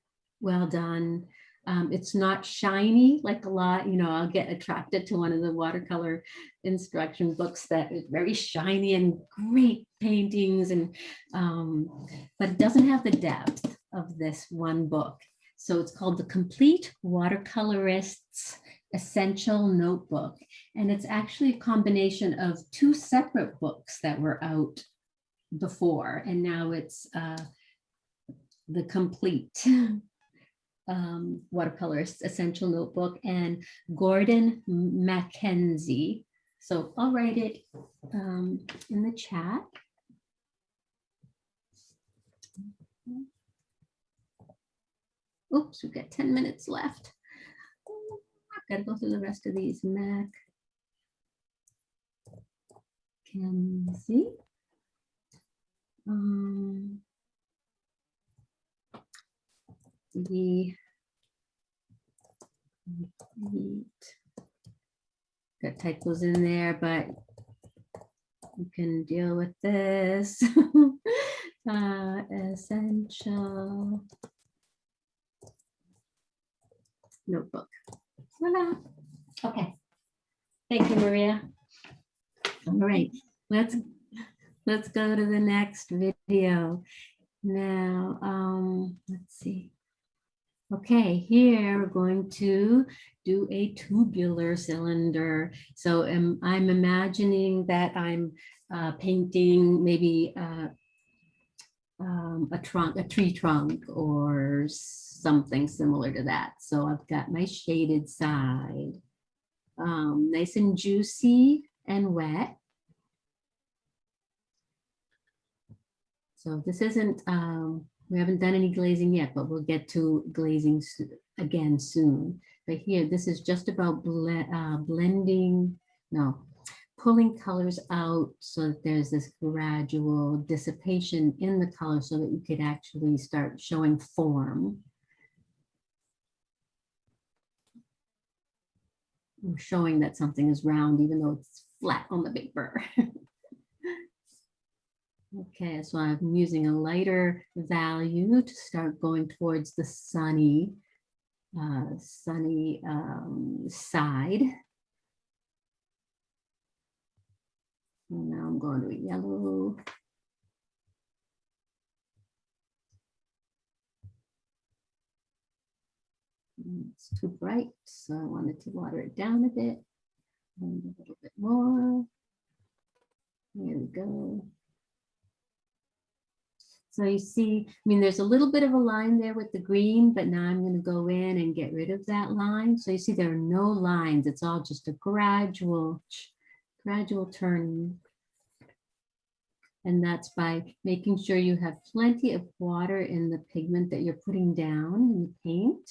well done. Um, it's not shiny like a lot, you know, I'll get attracted to one of the watercolor instruction books that is very shiny and great paintings and, um, but it doesn't have the depth of this one book. So it's called The Complete Watercolorist's Essential Notebook. And it's actually a combination of two separate books that were out before, and now it's uh, the complete um, watercolorist essential notebook and Gordon Mackenzie. So I'll write it um, in the chat. Oops, we've got 10 minutes left. I've got to go through the rest of these. Mac. Kenzie. Um, the delete. got typos in there, but you can deal with this. uh, essential notebook. Voila. Okay. Thank you, Maria. All right, let's let's go to the next video. Now, um, let's see. Okay, here we're going to do a tubular cylinder. So um, I'm imagining that I'm uh, painting maybe uh, um, a trunk, a tree trunk or something similar to that. So I've got my shaded side, um, nice and juicy and wet. So this isn't, um, we haven't done any glazing yet, but we'll get to glazing again soon. But here, this is just about ble- uh, blending, no, pulling colors out so that there's this gradual dissipation in the color so that you could actually start showing form. Or Showing that something is round even though it's flat on the paper. Okay, so I'm using a lighter value to start going towards the sunny, uh, sunny um, side. And now I'm going to yellow. It's too bright, so I wanted to water it down a bit. And a little bit more. There we go. So you see, I mean, there's a little bit of a line there with the green, but now I'm going to go in and get rid of that line. So you see there are no lines. It's all just a gradual, gradual turning. And that's by making sure you have plenty of water in the pigment that you're putting down in the paint.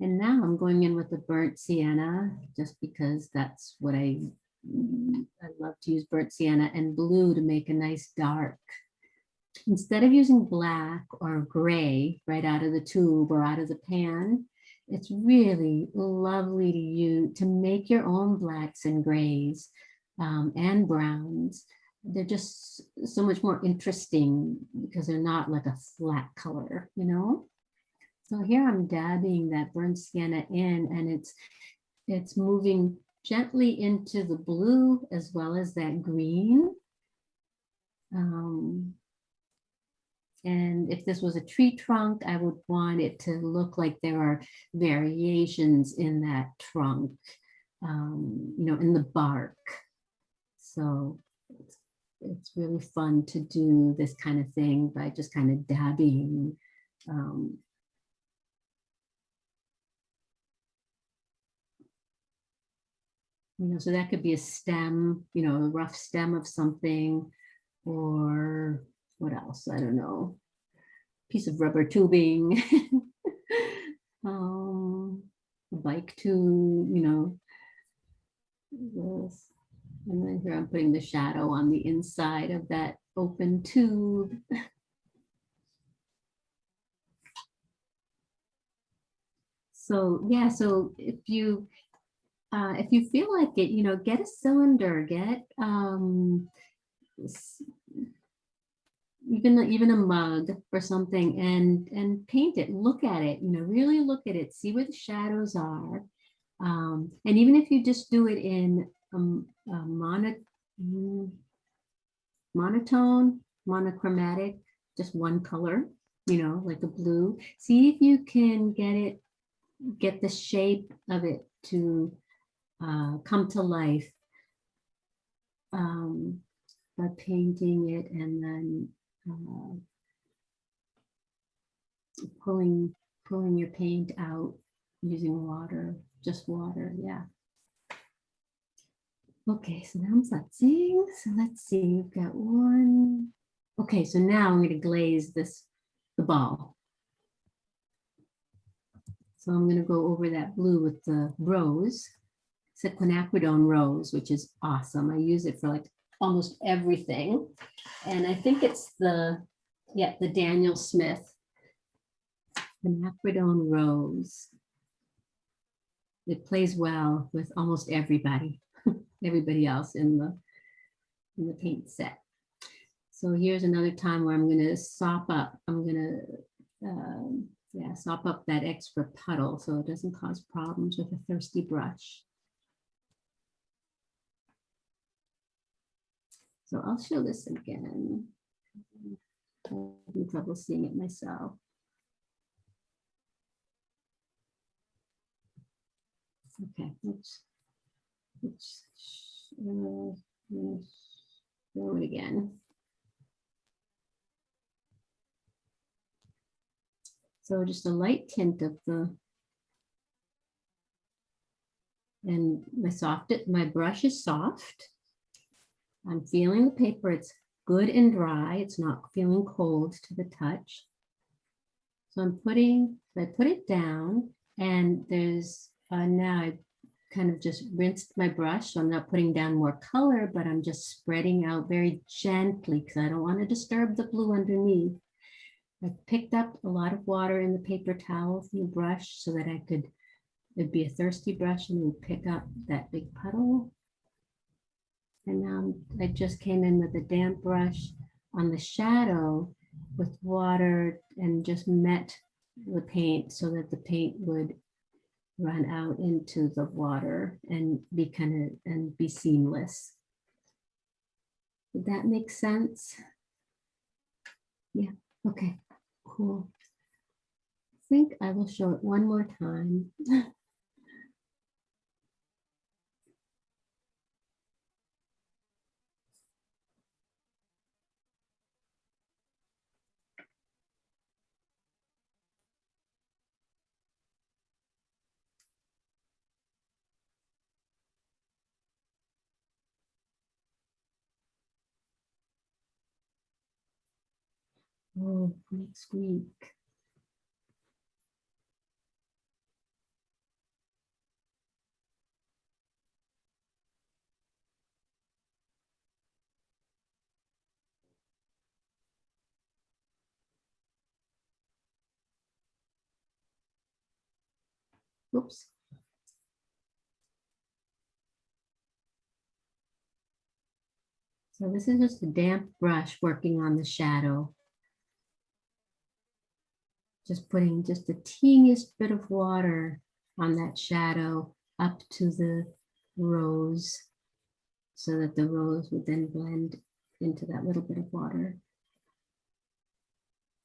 And now I'm going in with the burnt sienna, just because that's what I, I love to use burnt sienna and blue to make a nice dark. Instead of using black or gray right out of the tube or out of the pan, it's really lovely to you to make your own blacks and grays um, and browns. They're just so much more interesting because they're not like a flat color, you know? So here I'm dabbing that burnt sienna in and it's it's moving gently into the blue as well as that green. Um, and if this was a tree trunk, I would want it to look like there are variations in that trunk, um, you know, in the bark. So it's, it's really fun to do this kind of thing by just kind of dabbing. Um, you know, so that could be a stem, you know, a rough stem of something, or what else? I don't know. Piece of rubber tubing. um, bike tube, you know. This. And then here I'm putting the shadow on the inside of that open tube. So yeah, so if you uh, if you feel like it, you know, get a cylinder, get um, even a- even a mug or something, and and paint it. Look at it. You know, really look at it. See where the shadows are. Um, and even if you just do it in um, a mono, mm, monotone, monochromatic, just one color, you know, like a blue. See if you can get it, get the shape of it to uh, come to life um, by painting it and then uh, pulling pulling your paint out using water, just water, yeah. Okay, so now I'm sudsing. So let's see, we've got one. Okay, so now I'm going to glaze this, the ball. So I'm going to go over that blue with the rose, it's a quinacridone rose, which is awesome. I use it for like almost everything. And I think it's the, yeah, the Daniel Smith the quinacridone rose. It plays well with almost everybody, everybody else in the, in the paint set. So here's another time where I'm gonna sop up, I'm gonna, um, yeah, sop up that extra puddle so it doesn't cause problems with a thirsty brush. So I'll show this again. I'm Having trouble seeing it myself. Okay, let's, let's, let's show it again. So just a light tint of the and my soft, my brush is soft. I'm feeling the paper, it's good and dry, it's not feeling cold to the touch. So I'm putting, I put it down and there's, uh, now I kind of just rinsed my brush, so I'm not putting down more color, but I'm just spreading out very gently because I don't want to disturb the blue underneath. I picked up a lot of water in the paper towel from the brush so that I could, it'd be a thirsty brush and would pick up that big puddle. And now I just came in with a damp brush on the shadow with water and just met the paint so that the paint would run out into the water and be kind of and be seamless. Did that make sense? Yeah, okay, cool. I think I will show it one more time. oh, next week. Oops. So this is just a damp brush working on the shadow. Just putting just the teeniest bit of water on that shadow up to the rose so that the rose would then blend into that little bit of water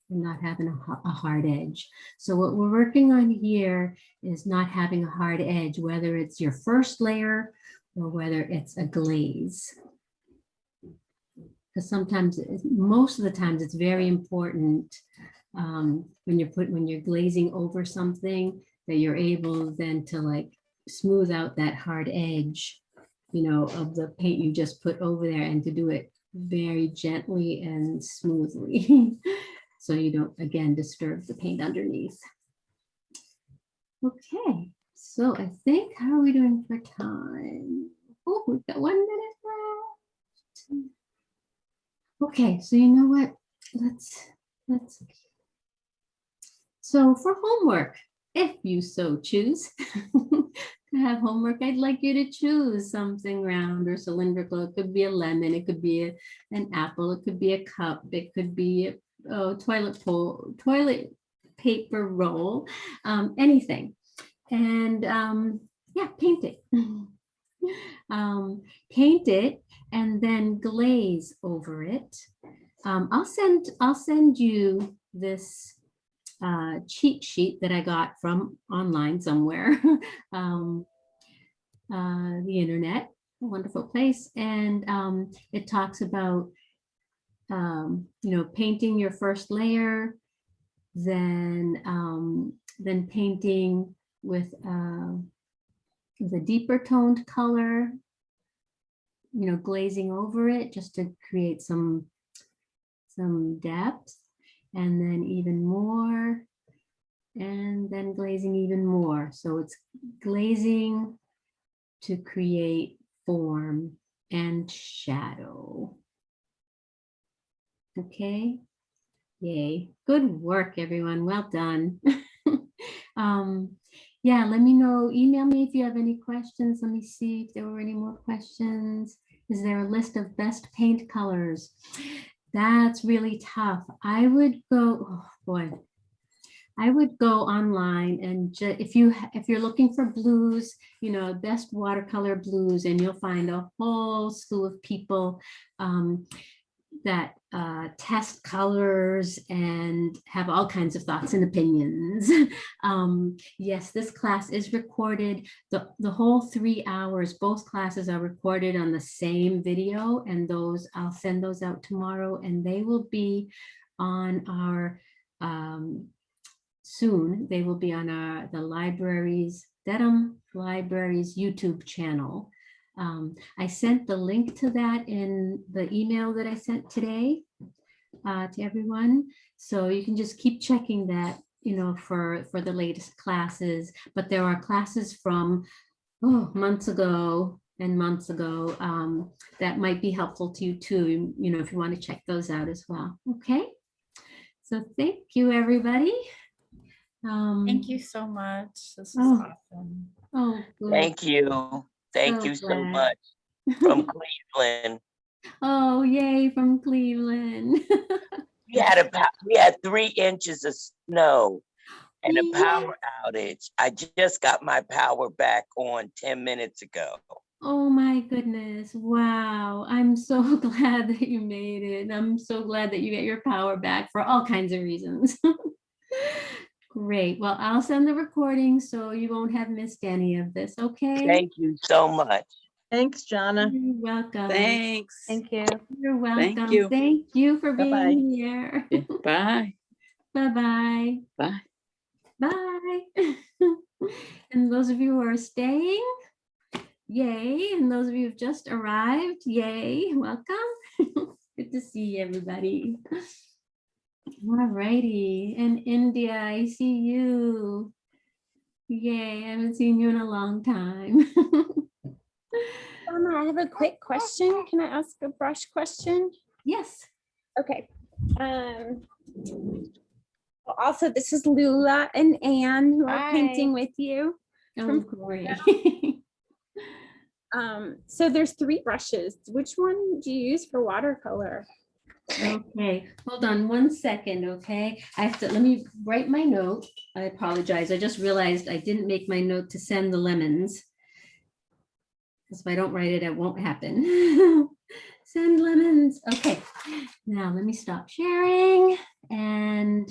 and not having a, a hard edge. So what we're working on here is not having a hard edge, whether it's your first layer or whether it's a glaze. Because sometimes, most of the times, it's very important um, when you're put, when you're glazing over something, that you're able then to like smooth out that hard edge, you know, of the paint you just put over there and to do it very gently and smoothly. So you don't, again, disturb the paint underneath. Okay, so I think, how are we doing for time? Oh, we've got one minute left. Okay, so you know what? Let's, let's. So for homework, if you so choose to have homework, I'd like you to choose something round or cylindrical. It could be a lemon, it could be a- an apple, it could be a cup, it could be a oh, toilet pole, toilet paper roll, um, anything. And um, yeah, paint it. um, paint it and then glaze over it. Um, I'll send I'll send you this uh, cheat sheet that I got from online somewhere, um, uh, the internet, a wonderful place, and um, it talks about um, you know, painting your first layer, then um, then painting with uh, with a deeper toned color, you know, glazing over it just to create some some depth, and then even more, and then glazing even more. So it's glazing to create form and shadow. Okay. Yay. Good work, everyone. Well done. um, yeah, let me know. Email me if you have any questions. Let me see if there were any more questions. Is there a list of best paint colors? That's really tough. I would go, oh boy. I would go online and if you if you're looking for blues, you know, best watercolor blues, and you'll find a whole slew of people um, that uh, test colors and have all kinds of thoughts and opinions. um, yes, this class is recorded. The, the whole three hours, both classes are recorded on the same video and those, I'll send those out tomorrow and they will be on our, um, soon, they will be on our, the libraries, Dedham Libraries YouTube channel. Um, I sent the link to that in the email that I sent today uh, to everyone. So you can just keep checking that, you know, for, for the latest classes. But there are classes from oh, months ago and months ago um, that might be helpful to you too, you know, if you want to check those out as well. Okay. So thank you, everybody. Um, Thank you so much. This is Oh. awesome. Oh, good. Thank you. Thank So you so glad. much from Cleveland. Oh, yay, from Cleveland. We had about, we had three inches of snow and a power outage. I just got my power back on ten minutes ago. Oh my goodness. Wow. I'm so glad that you made it. I'm so glad that you get your power back for all kinds of reasons. Great. Well, I'll send the recording so you won't have missed any of this, okay? Thank you so much. Thanks, Jana. You're welcome. Thanks. Thank you. You're Thank welcome. you. Thank you for Bye-bye. being here. Bye. Bye-bye. Bye. Bye. and those of you who are staying, yay. And those of you who've just arrived, yay. Welcome. Good to see everybody. All righty. And India, I see you. Yay. I haven't seen you in a long time. Donna, I have a quick question. Can I ask a brush question? yes. Okay. Um, also, this is Lula and Anne who are Hi. painting with you. Oh, great. Um, so there's three brushes. Which one do you use for watercolor? Okay, hold on one second, okay? I have to, let me write my note. I apologize. I just realized I didn't make my note to send the lemons. Because if I don't write it, it won't happen. Send lemons. Okay, now let me stop sharing and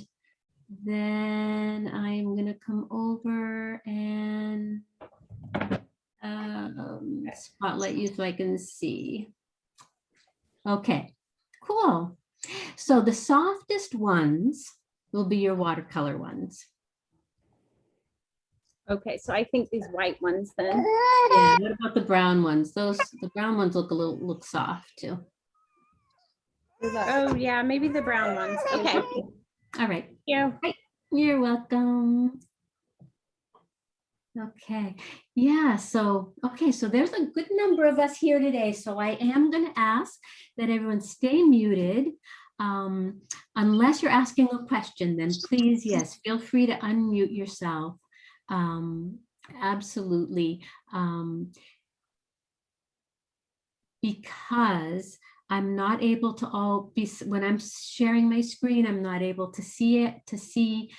then I'm gonna come over and um, spotlight you so I can see. Okay, cool. So the softest ones will be your watercolor ones. Okay, so I think these white ones then. Yeah, what about the brown ones? Those, the brown ones look a little, look soft too. Oh, yeah, maybe the brown ones. Okay, All right, yeah. you're welcome. Okay, yeah, so, okay, so there's a good number of us here today, so I am gonna ask that everyone stay muted. Um, unless you're asking a question, then please, yes, feel free to unmute yourself. Um, absolutely. Um, because I'm not able to all be, when I'm sharing my screen, I'm not able to see it, to see,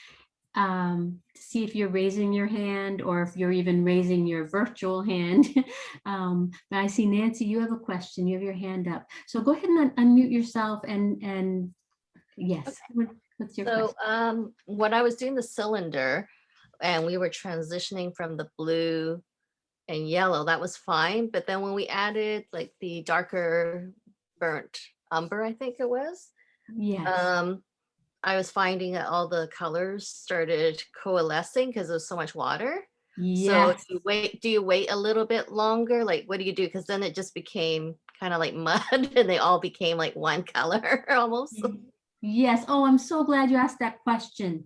um, to see if you're raising your hand or if you're even raising your virtual hand. Um, but I see Nancy, you have a question, you have your hand up. So go ahead and un- unmute yourself and, and yes, what- what's your So question? um, when I was doing the cylinder and we were transitioning from the blue and yellow, that was fine. But then when we added like the darker burnt umber, I think it was, Yes, um, I was finding that all the colors started coalescing because there's so much water. So do you wait, do you wait a little bit longer? Like, what do you do? Because then it just became kind of like mud and they all became like one color almost. Yes. Oh, I'm so glad you asked that question.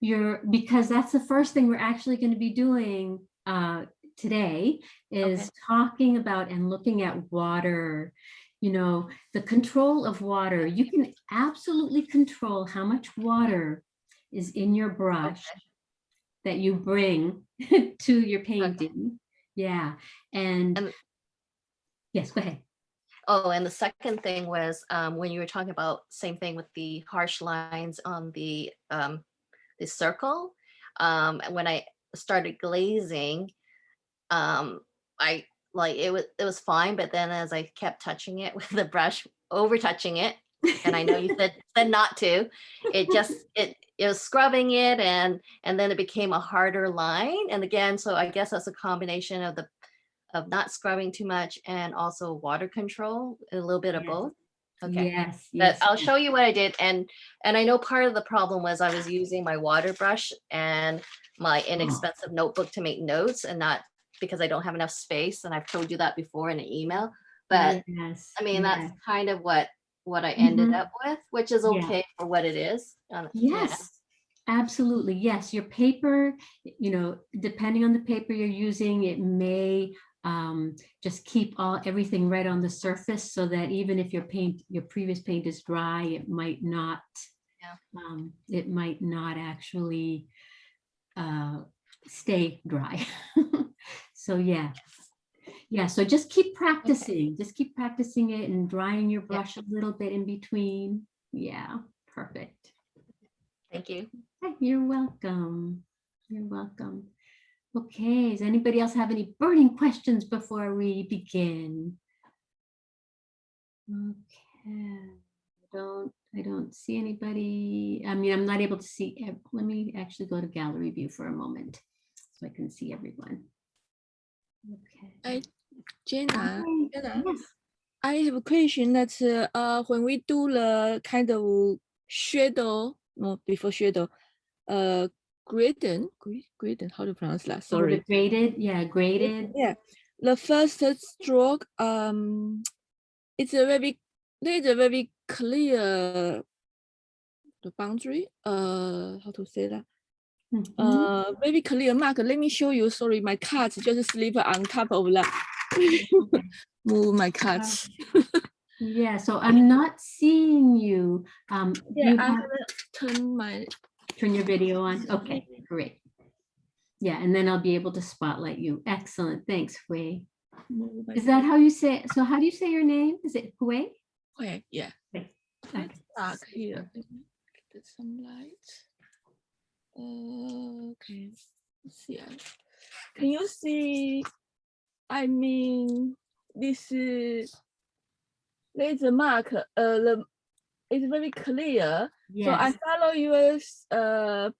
You're, because that's the first thing we're actually going to be doing uh, today is talking about and looking at water. You know, the control of water. You can absolutely control how much water is in your brush that you bring to your painting. Yeah. And And- yes, go ahead. Oh, and the second thing was um, when you were talking about same thing with the harsh lines on the um, the circle. Um, and when I started glazing, um, I like it was it was fine, but then as I kept touching it with the brush, over touching it, and I know you said said not to, it just it it was scrubbing it and and then it became a harder line. And again, so I guess that's a combination of the of not scrubbing too much and also water control, a little bit of Yes. both. Okay, Yes. but yes, I'll yes. show you what I did. And, and I know part of the problem was I was using my water brush and my mm. inexpensive notebook to make notes and not because I don't have enough space. And I've told you that before in an email. But Yes, I mean, that's kind of what, what I ended Mhm. up with, which is Yeah. okay for what it is. um, yeah. Yes, absolutely. Yes, your paper, you know, depending on the paper you're using, it may um, just keep all, everything right on the surface so that even if your paint, your previous paint is dry, it might not, Yeah. um, it might not actually uh, stay dry. So yeah. Yeah, so just keep practicing, just keep practicing it and drying your brush a little bit in between. Yeah, perfect. Thank you. You're welcome. You're welcome. Okay, does anybody else have any burning questions before we begin? Okay, I don't, I don't see anybody. I mean, I'm not able to see, let me actually go to gallery view for a moment so I can see everyone. Okay. I- Jenna, Jenna, Yes, I have a question that uh, when we do the kind of shadow, no, before shadow, uh, gradient, gra- gradient, how to pronounce that? oh, Sorry. graded, yeah, graded. Yeah, the first stroke, um, it's a very, there's a very clear the boundary. Uh, how to say that? Mhm. Uh, very clear mark. Let me show you. Sorry, my cat just sleep on top of that. Move my cat. Yeah, so I'm not seeing you. Um, Yeah, you I have- haven't my turn your video on. Okay, great. Yeah, and then I'll be able to spotlight you. Excellent. Thanks, Hui. Is that how you say, it? so how do you say your name? Is it Hui? Okay, yeah. Okay. Dark here. Get some light. Okay, let's see. Can you see? I mean, this is there's a mark. Uh, the it's very clear. yes. So I follow yours. Uh,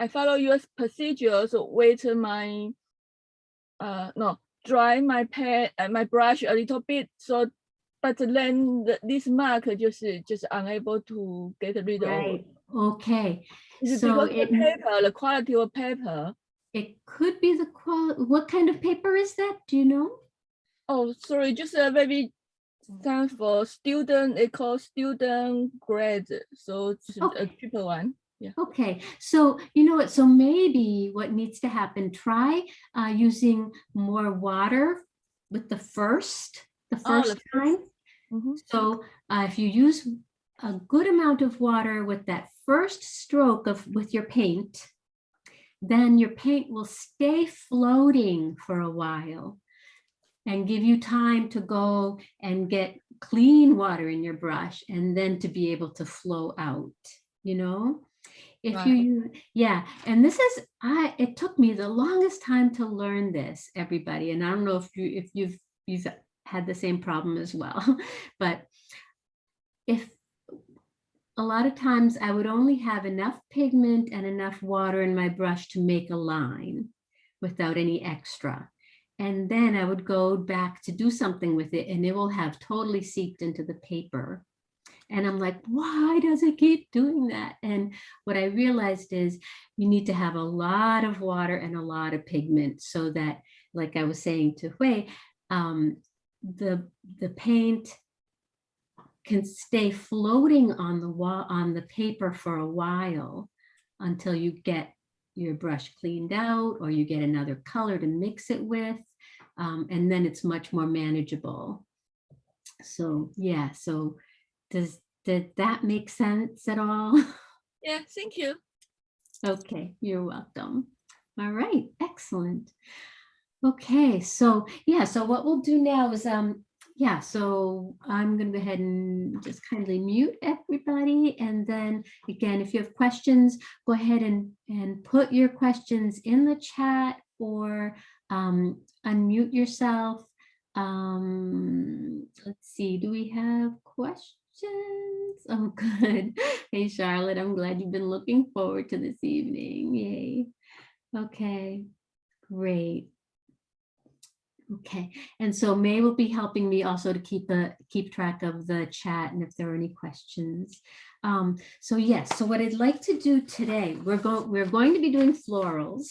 I follow your procedure. So wait my. Uh, no, dry my pen, uh, my brush a little bit. So, but then the, this mark just just unable to get rid of. Okay. Is it So because it- the paper, the quality of paper? It could be the quality. What kind of paper is that? Do you know? Oh, sorry, just a very stands for student. It calls student grade. So it's a Okay. triple one. Okay, so you know what? So maybe what needs to happen, try uh, using more water with the first, the Oh, first first- time. Mhm. So uh, if you use a good amount of water with that first stroke of with your paint, then your paint will stay floating for a while and give you time to go and get clean water in your brush and then to be able to flow out, you know? If you, Right. use- yeah, and this is, I, it took me the longest time to learn this, everybody, and I don't know if you, if you've, you've had the same problem as well, but if a lot of times I would only have enough pigment and enough water in my brush to make a line without any extra. And then I would go back to do something with it and it will have totally seeped into the paper. And I'm like, why does it keep doing that? And what I realized is you need to have a lot of water and a lot of pigment so that, like I was saying to Hui, um, the, the paint can stay floating on the wall, on the paper for a while until you get your brush cleaned out or you get another color to mix it with. um, and then it's much more manageable. So, yeah, so does, did that make sense at all? Yeah, thank you. Okay, you're welcome. All right, excellent. Okay, so yeah, so what we'll do now is, um, yeah, so I'm gonna go ahead and just kindly mute everybody. And then again, if you have questions, go ahead and, and put your questions in the chat or um, unmute yourself. Um, let's see, do we have questions? Oh, good. Hey, Charlotte, I'm glad you've been looking forward to this evening. Yay. Okay, great. Okay, and so May will be helping me also to keep a keep track of the chat and if there are any questions. Um, so yes, so what I'd like to do today, we're going we're going to be doing florals.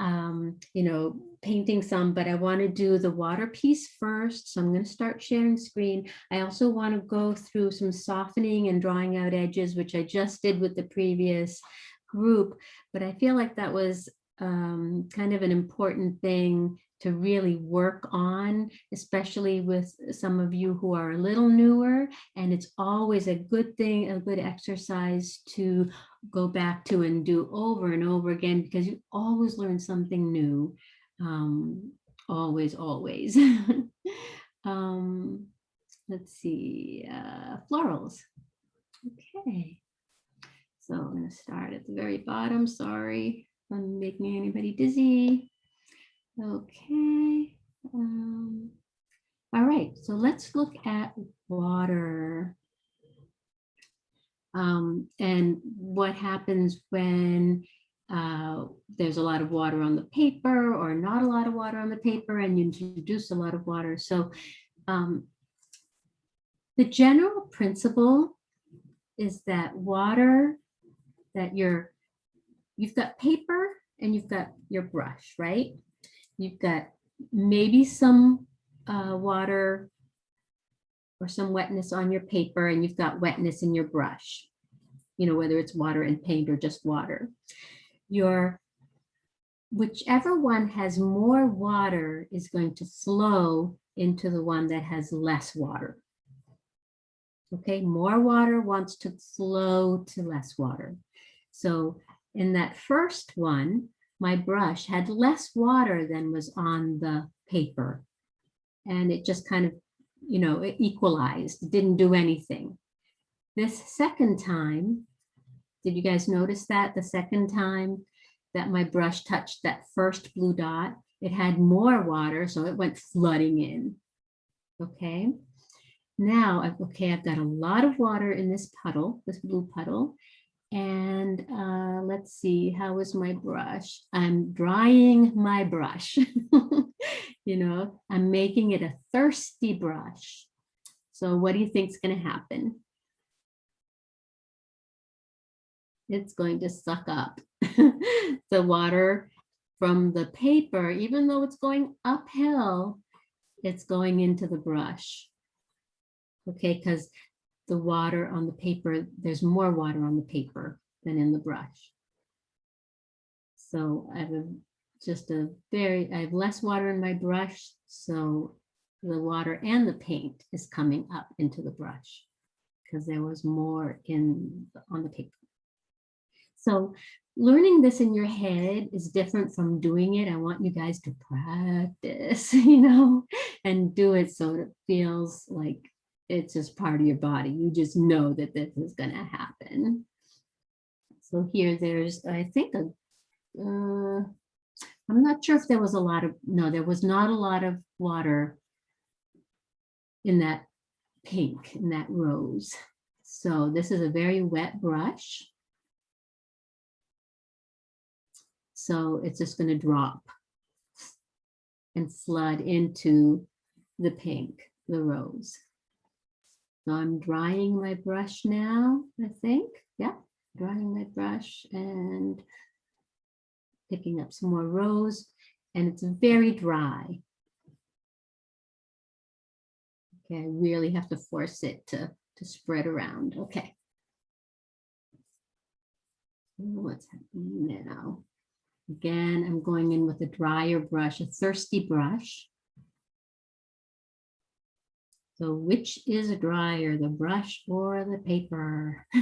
Um, you know, painting some, but I want to do the water piece first. So I'm going to start sharing screen. I also want to go through some softening and drawing out edges, which I just did with the previous group, but I feel like that was um, kind of an important thing to really work on, especially with some of you who are a little newer. And it's always a good thing, a good exercise to go back to and do over and over again, because you always learn something new. Um, always, always. um, let's see, uh, florals. Okay. So I'm going to start at the very bottom. Sorry if I'm making anybody dizzy. Okay. Um, all right, so let's look at water. Um, and what happens when uh, there's a lot of water on the paper or not a lot of water on the paper and you introduce a lot of water. So um, the general principle is that water that you're, you've got paper and you've got your brush, right? You've got maybe some uh, water or some wetness on your paper and you've got wetness in your brush, you know, whether it's water and paint or just water. Your, whichever one has more water is going to flow into the one that has less water. Okay, more water wants to flow to less water. So in that first one, my brush had less water than was on the paper. And it just kind of, you know, it equalized, it didn't do anything. This second time, did you guys notice that the second time that my brush touched that first blue dot, it had more water, so it went flooding in. Okay, now, okay, I've got a lot of water in this puddle, this blue puddle. And uh, let's see, how is my brush? I'm drying my brush. you know, I'm making it a thirsty brush. So what do you think is going to happen? It's going to suck up the water from the paper, even though it's going uphill, it's going into the brush. Okay, because the water on the paper, there's more water on the paper than in the brush. So I have a, just a very, I have less water in my brush, so the water and the paint is coming up into the brush because there was more in, on the paper. So learning this in your head is different from doing it. I want you guys to practice, you know, and do it so it feels like it's just part of your body. You just know that this is going to happen. So here there's, I think, a, uh, I'm not sure if there was a lot of, no, there was not a lot of water in that pink, in that rose. So this is a very wet brush. So it's just going to drop and flood into the pink, the rose. So I'm drying my brush now, I think. Yeah, drying my brush and picking up some more rose and it's very dry. Okay, I really have to force it to, to spread around. Okay. What's happening now? Again, I'm going in with a drier brush, a thirsty brush. So which is drier, the brush or the paper?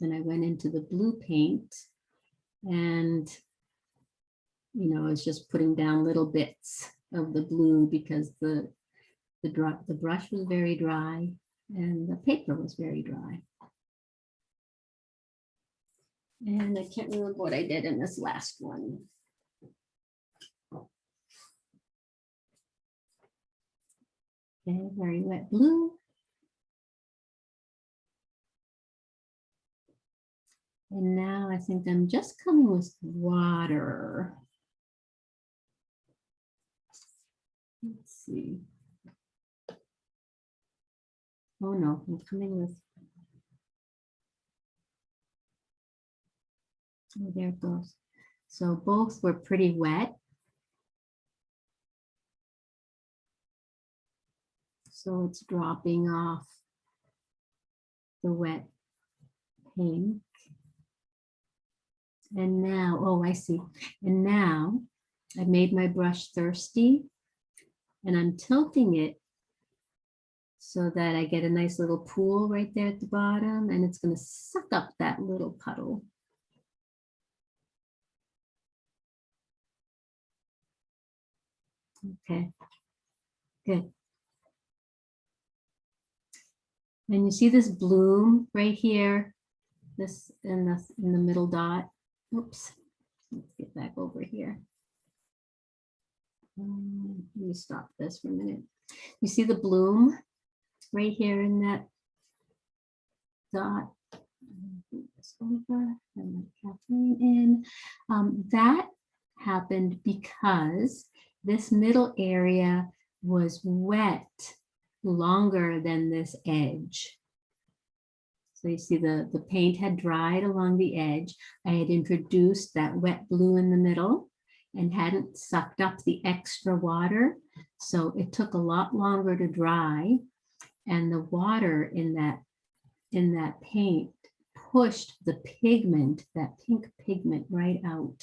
Then I went into the blue paint and, you know, I was just putting down little bits of the blue because the, the, the brush was very dry and the paper was very dry. And I can't remember what I did in this last one. Okay, very wet blue. And now I think I'm just coming with water. Let's see. Oh no, I'm coming with There it goes. So both were pretty wet. So it's dropping off the wet pink. And now, oh, I see. And now I made my brush thirsty and I'm tilting it so that I get a nice little pool right there at the bottom and it's going to suck up that little puddle. Okay, good. And you see this bloom right here, this in the in the middle dot. Oops, let's get back over here. Um, let me stop this for a minute. You see the bloom right here in that dot. This over and Kathleen in. Um, that happened because this middle area was wet longer than this edge. So you see the, the paint had dried along the edge. I had introduced that wet blue in the middle and hadn't sucked up the extra water. So it took a lot longer to dry and the water in that, in that paint pushed the pigment, that pink pigment right out.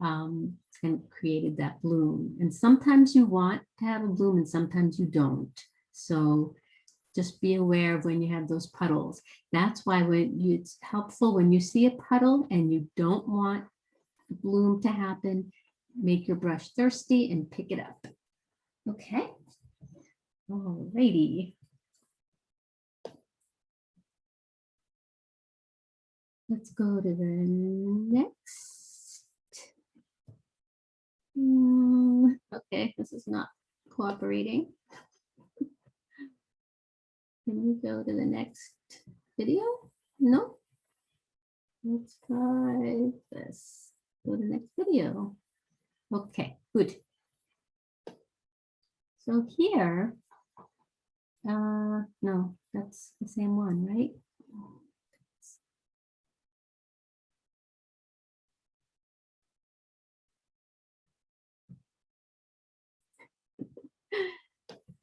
Um, and created that bloom. And sometimes you want to have a bloom and sometimes you don't. So just be aware of when you have those puddles. That's why when you, it's helpful when you see a puddle and you don't want the bloom to happen, make your brush thirsty and pick it up. Okay. Alrighty. Let's go to the next. Hmm, okay, this is not cooperating. Can we go to the next video? No? Let's try this. Go to the next video. Okay, good. So here, uh, no, that's the same one, right?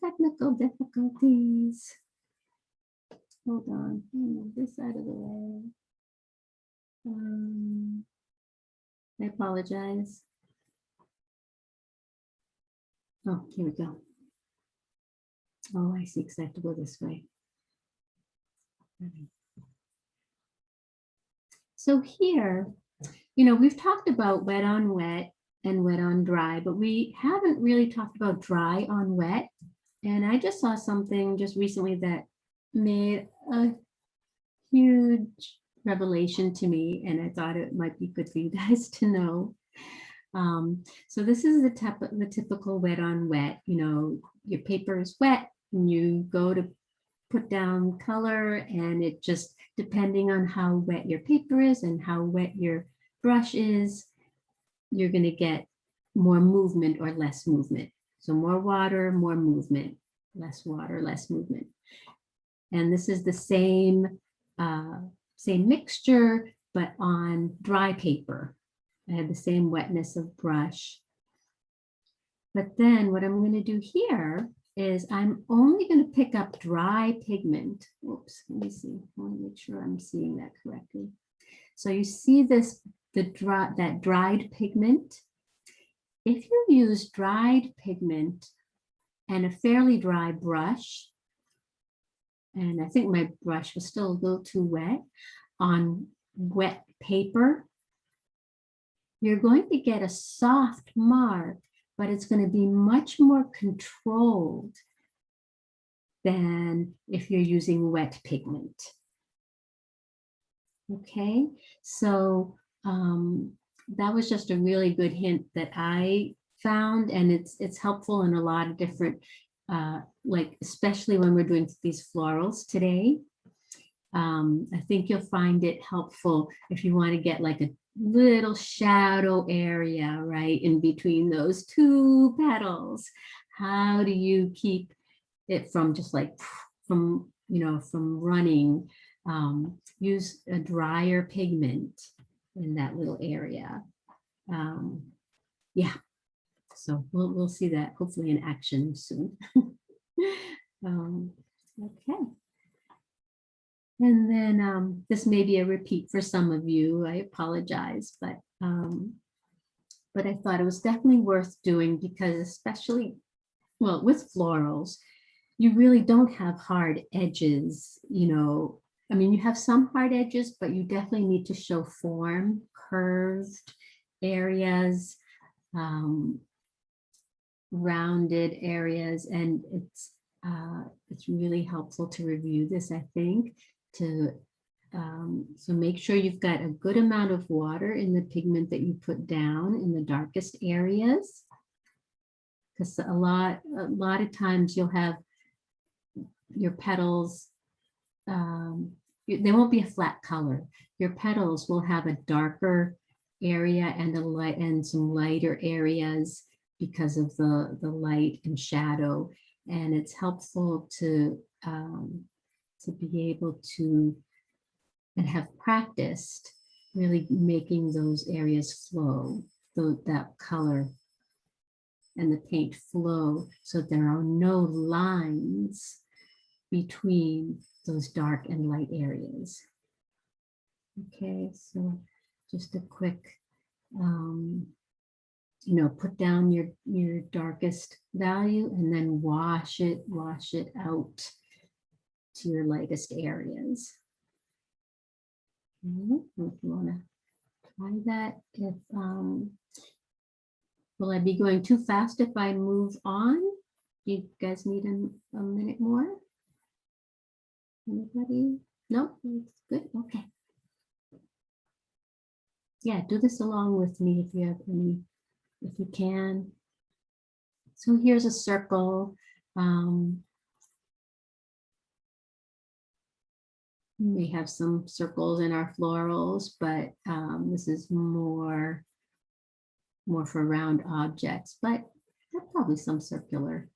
Technical difficulties. Hold on, move this out of the way. Um, I apologize. Oh, here we go. Oh, I see, because I have to go this way. So here, you know, we've talked about wet on wet and wet on dry, but we haven't really talked about dry on wet. And I just saw something just recently that made a huge revelation to me, and I thought it might be good for you guys to know. Um, so this is the the typical wet on wet, you know, your paper is wet and you go to put down color and it just depending on how wet your paper is and how wet your brush is, you're going to get more movement or less movement. So more water, more movement, less water, less movement. And this is the same, uh, same mixture, but on dry paper. I have the same wetness of brush. But then what I'm going to do here is I'm only going to pick up dry pigment. Oops, let me see. I want to make sure I'm seeing that correctly. So you see this, the dry, that dried pigment. If you use dried pigment and a fairly dry brush, and I think my brush was still a little too wet, on wet paper, you're going to get a soft mark, but it's going to be much more controlled than if you're using wet pigment. Okay, so um, that was just a really good hint that I found, and it's it's helpful in a lot of different, uh, like especially when we're doing these florals today. Um, I think you'll find it helpful if you want to get like a little shadow area right in between those two petals. How do you keep it from just like from, you know, from running? Um, use a drier pigment in that little area. Um, yeah, so we'll, we'll see that hopefully in action soon. um, okay. And then um, this may be a repeat for some of you. I apologize, but um, but I thought it was definitely worth doing because especially, well, with florals, you really don't have hard edges, you know. I mean, you have some hard edges, but you definitely need to show form, curved areas, um, rounded areas, and it's uh, it's really helpful to review this, I think, to um, so make sure you've got a good amount of water in the pigment that you put down in the darkest areas. Because a lot, a lot of times you'll have your petals, um, they won't be a flat color. Your petals will have a darker area and a light and some lighter areas because of the, the light and shadow. And it's helpful to um, to be able to and have practiced really making those areas flow, so that color and the paint flow so there are no lines between those dark and light areas. Okay, so just a quick, um, you know, put down your, your darkest value and then wash it, wash it out to your lightest areas. Okay, If you want to try that, if, um, will I be going too fast if I move on? Do you guys need a, a minute more? Anybody? No, it's good, okay. Yeah, do this along with me if you have any, if you can. So here's a circle. Um, we may have some circles in our florals, but um, this is more more for round objects, but probably some circular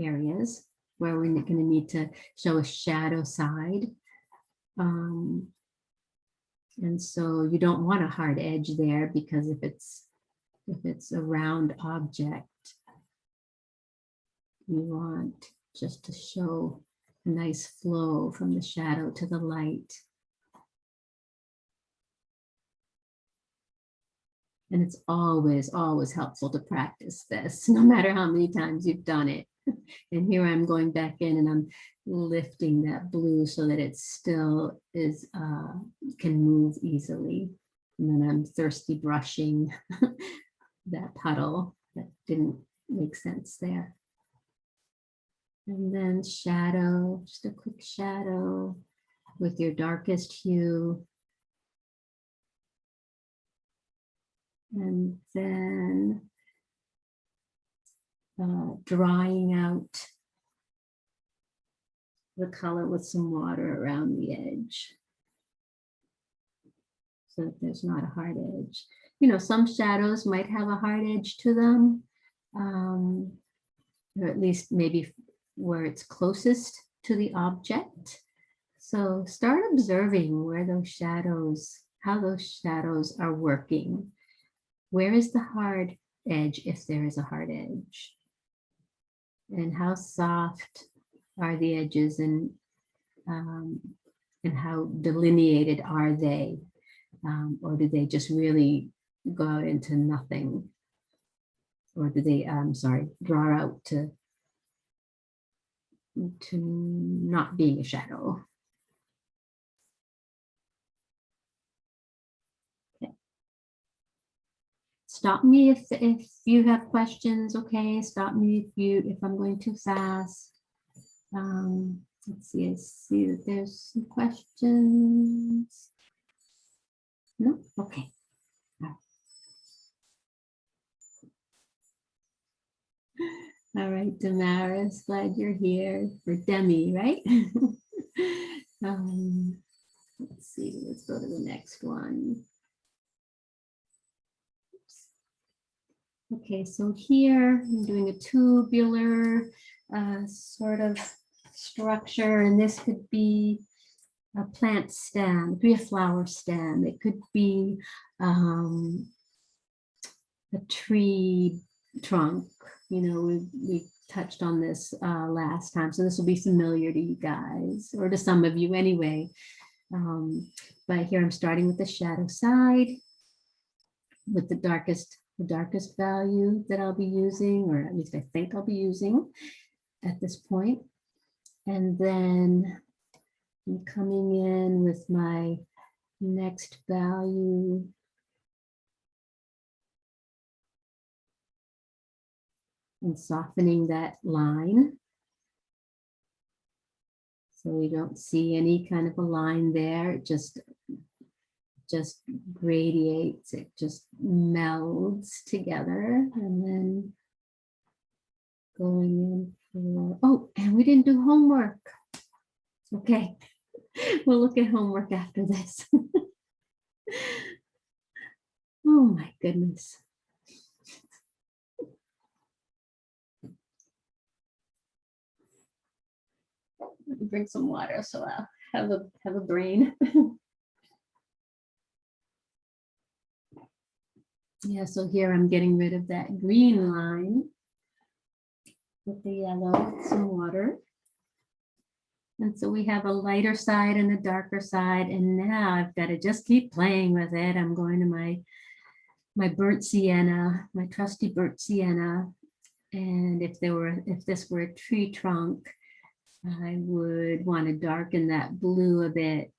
areas where we're going to need to show a shadow side. Um, and so you don't want a hard edge there because if it's if it's a round object, you want just to show a nice flow from the shadow to the light. And it's always, always helpful to practice this, no matter how many times you've done it. And here I'm going back in and I'm lifting that blue so that it still is, uh, can move easily. And then I'm thirsty brushing that puddle that didn't make sense there. And then shadow, just a quick shadow with your darkest hue. And then uh, drying out the color with some water around the edge. So that there's not a hard edge. You know, some shadows might have a hard edge to them. Um, or at least maybe where it's closest to the object. So start observing where those shadows, how those shadows are working. Where is the hard edge if there is a hard edge? And how soft are the edges and um, and how delineated are they? Um, or do they just really go out into nothing? Or do they, I'm sorry, draw out to to not being a shadow. Stop me if, if you have questions, okay? Stop me if you, if I'm going too fast. Um, let's see, I see that there's some questions. No, okay. All right, Damaris, glad you're here for Demi, right? um, let's see, let's go to the next one. Okay, so here I'm doing a tubular uh, sort of structure, and this could be a plant stem, it could be a flower stem, it could be um, a tree trunk. You know, we, we touched on this uh, last time, so this will be familiar to you guys, or to some of you anyway. Um, but here I'm starting with the shadow side, with the darkest, the darkest value that I'll be using, or at least I think I'll be using at this point. And then I'm coming in with my next value and softening that line. So we don't see any kind of a line there, just, just gradiates, it just melds together and then going in for, oh, and we didn't do homework. Okay, we'll look at homework after this. oh my goodness. Drink some water so I'll have a have a brain. yeah, so here I'm getting rid of that green line with the yellow, some water. And so we have a lighter side and a darker side. And now I've got to just keep playing with it. I'm going to my my burnt sienna, my trusty burnt sienna. And if there were, if this were a tree trunk, I would want to darken that blue a bit.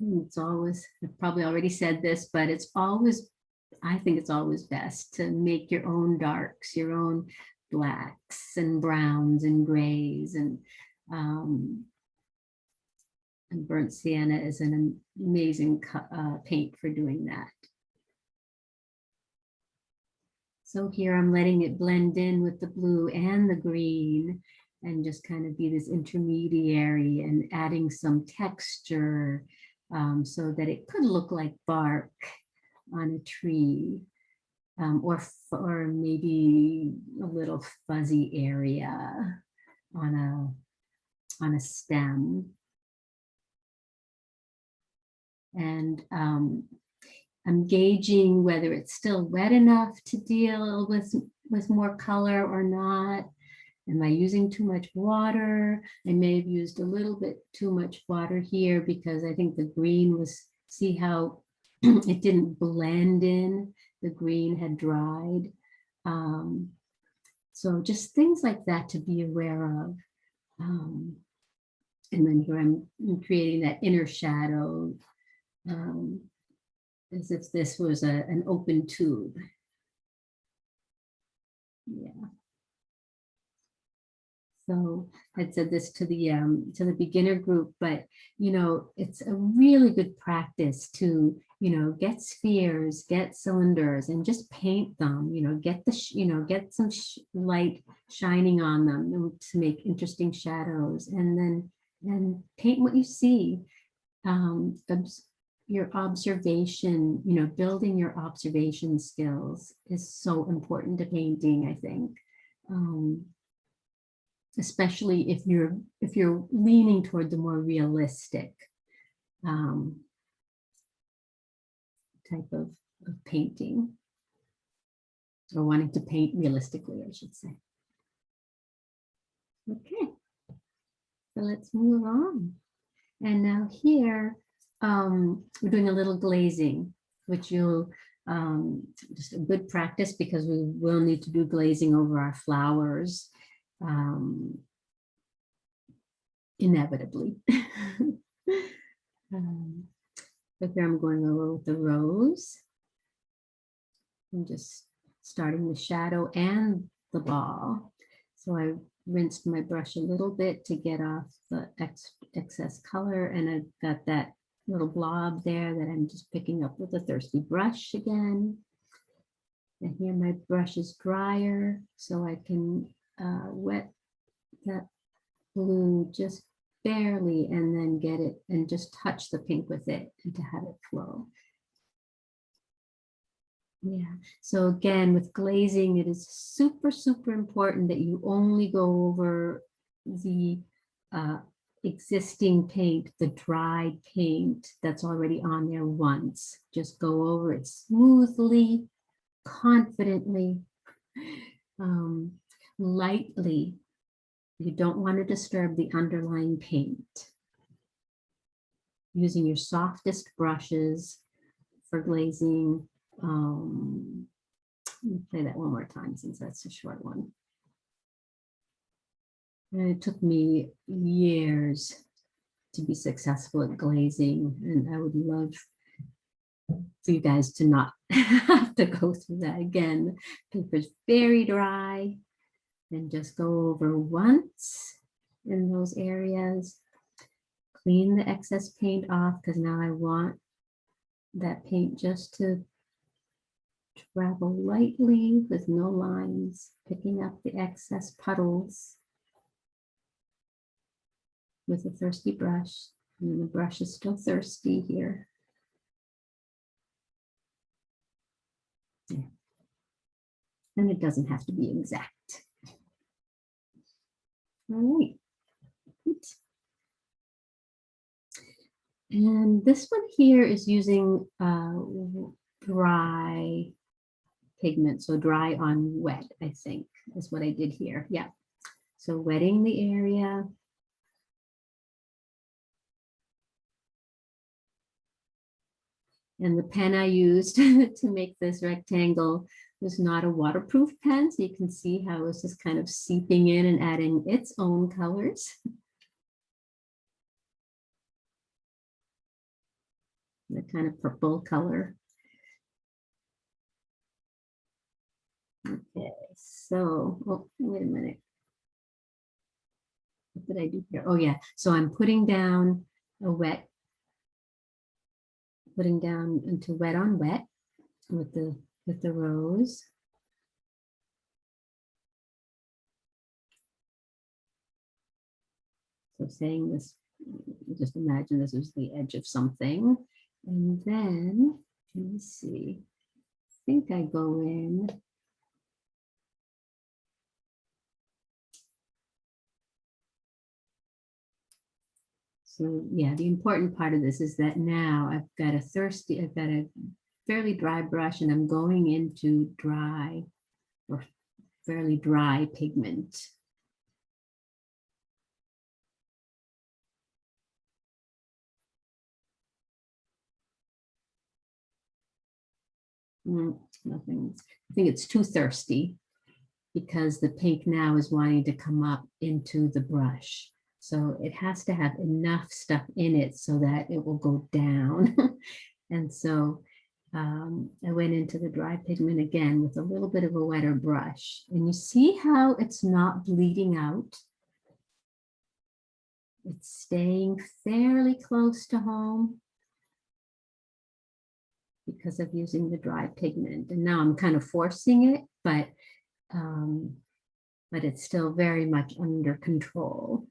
It's always, I've probably already said this, but it's always, I think it's always best to make your own darks, your own blacks and browns and grays and um, and burnt sienna is an amazing uh, paint for doing that. So here I'm letting it blend in with the blue and the green and just kind of be this intermediary and adding some texture um, so that it could look like bark on a tree um, or, or maybe a little fuzzy area on a, on a stem. And um, I'm gauging whether it's still wet enough to deal with, with more color or not. Am I using too much water? I may have used a little bit too much water here because I think the green was, see how it didn't blend in, the green had dried. Um, so just things like that to be aware of. Um, and then here I'm creating that inner shadow um, as if this was a, an open tube. Yeah. So I'd said this to the um, to the beginner group, but you know, it's a really good practice to you know get spheres, get cylinders, and just paint them. You know, get the you know get some sh- light shining on them to make interesting shadows, and then and paint what you see. Um, obs- your observation, you know, building your observation skills is so important to painting, I think. Um, especially if you're if you're leaning toward the more realistic um, type of, of painting or wanting to paint realistically, I should say. Okay, so let's move on. And now here, um, we're doing a little glazing, which you'll um, just a good practice because we will need to do glazing over our flowers um, inevitably. um, but here I'm going over with the rose. I'm just starting the shadow and the ball. So I rinsed my brush a little bit to get off the ex excess color and I've got that little blob there that I'm just picking up with a thirsty brush again. And here my brush is drier so I can uh, wet that blue just barely and then get it and just touch the pink with it and to have it flow. Yeah, so again, with glazing, it is super, super important that you only go over the uh, existing paint, the dried paint that's already on there once. Just go over it smoothly, confidently, um, lightly. You don't want to disturb the underlying paint. Using your softest brushes for glazing. Um, let me play that one more time since that's a short one. And it took me years to be successful at glazing, and I would love for you guys to not have to go through that again. Paper's very dry, and just go over once in those areas. Clean the excess paint off because now I want that paint just to travel lightly with no lines, picking up the excess puddles with a thirsty brush. And the brush is still thirsty here. And it doesn't have to be exact. All right. And this one here is using uh, dry pigment, so dry on wet, I think, is what I did here. Yeah. So wetting the area. And the pen I used to make this rectangle was not a waterproof pen, so you can see how it's just kind of seeping in and adding its own colors. The kind of purple color. Okay, so, oh, wait a minute. What did I do here? Oh, yeah, so I'm putting down a wet, putting down into wet on wet with the, with the rose. So saying this, just imagine this is the edge of something. And then, let me see, I think I go in. So yeah, the important part of this is that now I've got a thirsty, I've got a fairly dry brush and I'm going into dry or fairly dry pigment. Mm, Nothing, I think it's too thirsty because the pink now is wanting to come up into the brush. So it has to have enough stuff in it so that it will go down. And so um, I went into the dry pigment again with a little bit of a wetter brush. And you see how it's not bleeding out? It's staying fairly close to home because of using the dry pigment. And now I'm kind of forcing it, but um, but it's still very much under control.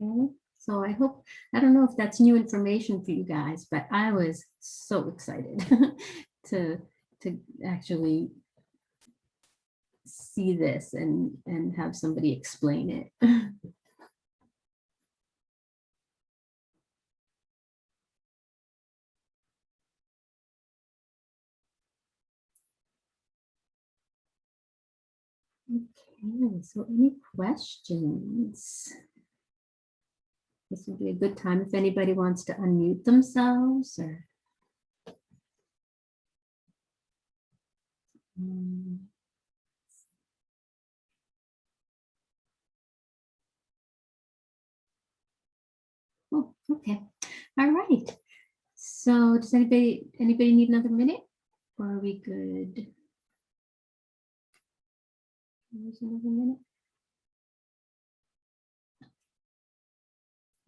Okay, so I hope, I don't know if that's new information for you guys, but I was so excited to, to actually see this and, and have somebody explain it. Okay, so any questions? This would be a good time if anybody wants to unmute themselves or. Hmm. Oh, okay, all right. So does anybody, anybody need another minute? Or are we good? There's another minute.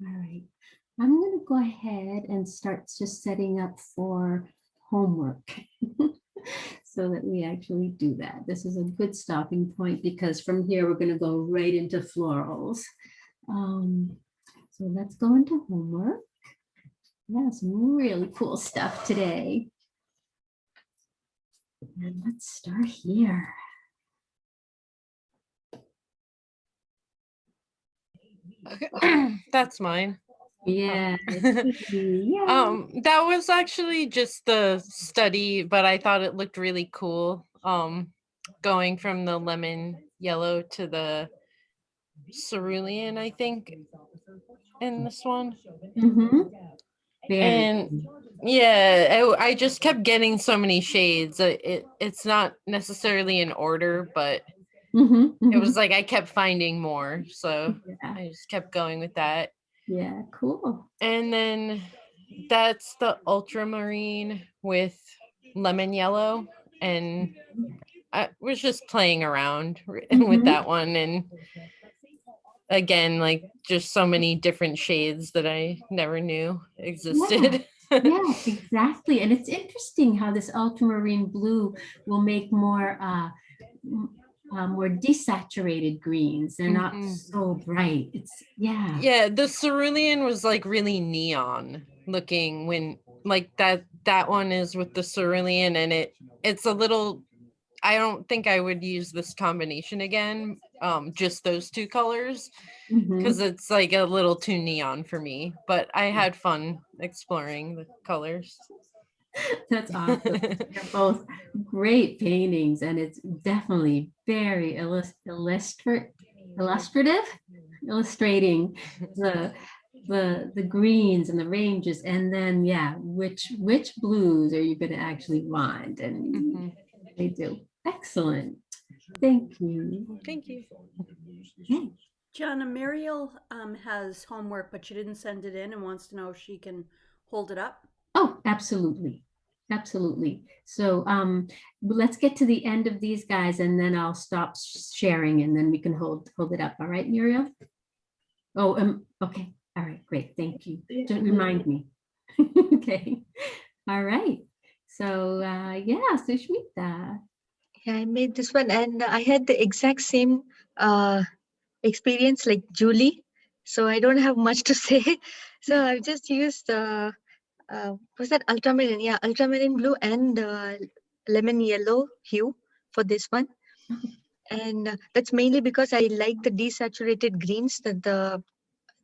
All right, I'm going to go ahead and start just setting up for homework so that we actually do that. This is a good stopping point because from here we're going to go right into florals. Um, so let's go into homework. Yeah, some really cool stuff today. And let's start here. that's mine. Yeah. yeah. Um, that was actually just the study, but I thought it looked really cool. Um, going from the lemon yellow to the cerulean, I think, in this one. Mm -hmm. And yeah, I, I just kept getting so many shades. It it's not necessarily in order, but Mhm, it mhm. was like I kept finding more, so Yeah, I just kept going with that. yeah, cool. And then that's the ultramarine with lemon yellow. And I was just playing around Mhm. with that one. And again, like just so many different shades that I never knew existed. Yeah, exactly. And it's interesting how this ultramarine blue will make more uh, m- more desaturated greens. They're not Mhm. so bright. It's yeah. yeah, the cerulean was like really neon looking when like that that one is with the cerulean and it it's a little I don't think I would use this combination again. Um, just those two colors. Because it's like a little too neon for me but i had fun exploring the colors That's awesome. They're both great paintings and it's definitely very illus- illustra- illustrative, illustrating the, the the greens and the ranges, and then yeah, which which blues are you going to actually want? And Mhm. they do excellent. Thank you. Thank you. Okay. Gianna, Muriel um, has homework, but she didn't send it in and wants to know if she can hold it up. Oh, absolutely. Absolutely. So um, let's get to the end of these guys and then I'll stop sharing and then we can hold hold it up. All right, Muriel? Oh, um, okay. All right, great. Thank you. Don't remind me. okay. All right. So uh, yeah, Sushmita. Yeah, I made this one and I had the exact same uh, experience like Julie. So I don't have much to say. So I've just used, uh, uh, was that ultramarine? Yeah, ultramarine blue and uh, lemon yellow hue for this one. And uh, that's mainly because I like the desaturated greens that the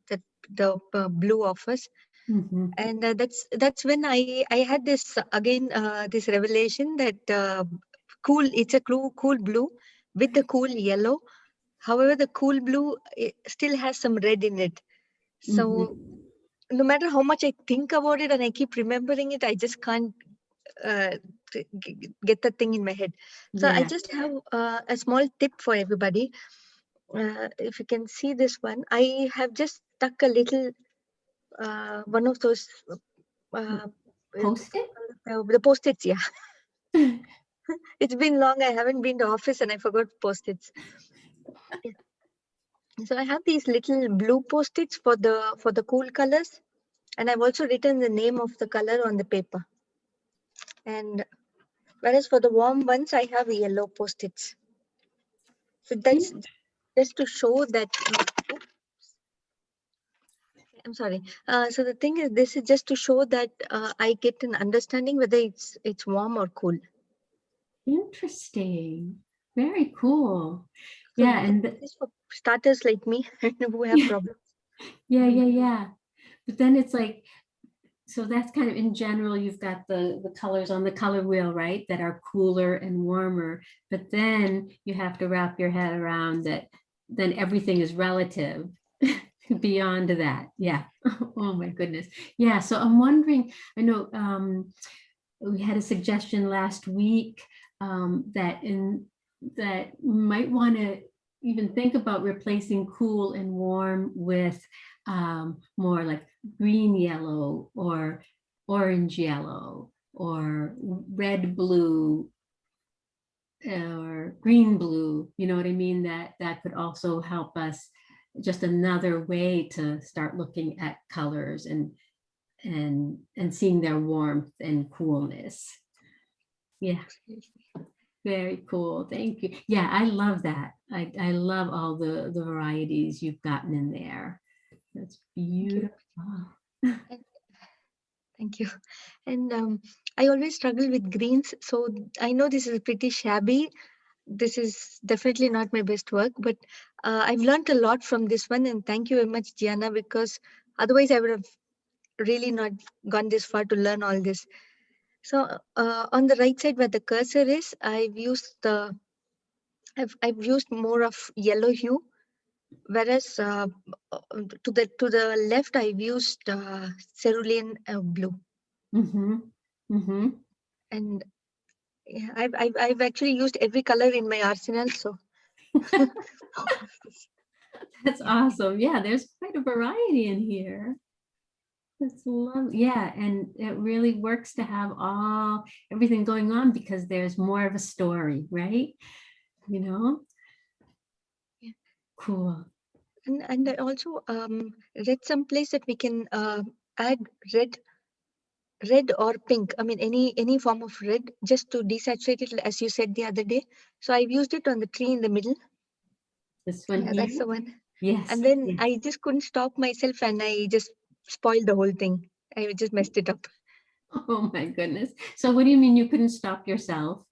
that the uh, blue offers Mhm. and uh, that's that's when i i had this again uh, this revelation that uh, cool it's a cool cool blue with the cool yellow however the cool blue it still has some red in it so no matter how much i think about it and i keep remembering it i just can't uh, t- g- g- get that thing in my head. So i just have uh, a small tip for everybody. Uh, if you can see this one i have just stuck a little uh, one of those uh, uh, Post-it? the post-its yeah. It's been long i haven't been to office and i forgot post-its. Yeah. so i have these little blue post-its for the for the cool colors and i've also written the name of the color on the paper. And whereas for the warm ones i have yellow post-its. So that's just to show that i'm sorry. Uh, so the thing is this is just to show that uh, i get an understanding whether it's it's warm or cool. Interesting. Very cool. So Yeah, and this is for starters like me who have problems Yeah, yeah, yeah. But then it's like, so that's kind of in general, you've got the, the colors on the color wheel, right? That are cooler and warmer. But then you have to wrap your head around that, then everything is relative beyond that. Yeah. Oh my goodness. Yeah. So I'm wondering, I know um, we had a suggestion last week um, that in, that might want to even think about replacing cool and warm with um, more like green yellow or orange yellow or red blue or green blue you know what i mean? That that could also help us just another way to start looking at colors and and and seeing their warmth and coolness. Yeah very cool. Thank you. Yeah, I love that. I, I love all the, the varieties you've gotten in there. That's beautiful. thank you and um, i always struggle with greens so i know this is pretty shabby this is definitely not my best work but uh, i've learned a lot from this one and thank you very much gianna because otherwise i would have really not gone this far to learn all this so uh, on the right side where the cursor is i've used the i've, I've used more of yellow hue whereas uh, to the to the left i've used uh, cerulean uh, blue Mm-hmm. Mm-hmm. and yeah, I've, I've I've actually used every color in my arsenal. So That's awesome. Yeah, there's quite a variety in here. That's love. Yeah, and it really works to have all everything going on because there's more of a story, right? You know? Yeah. Cool. and and I also um read someplace that we can uh, add red red or pink. I mean any any form of red just to desaturate it as you said the other day. So I've used it on the tree in the middle. This one Yeah, that's the one. Yes. And then yes. I just couldn't stop myself and I just spoiled the whole thing. I just messed it up. Oh my goodness. So what do you mean you couldn't stop yourself?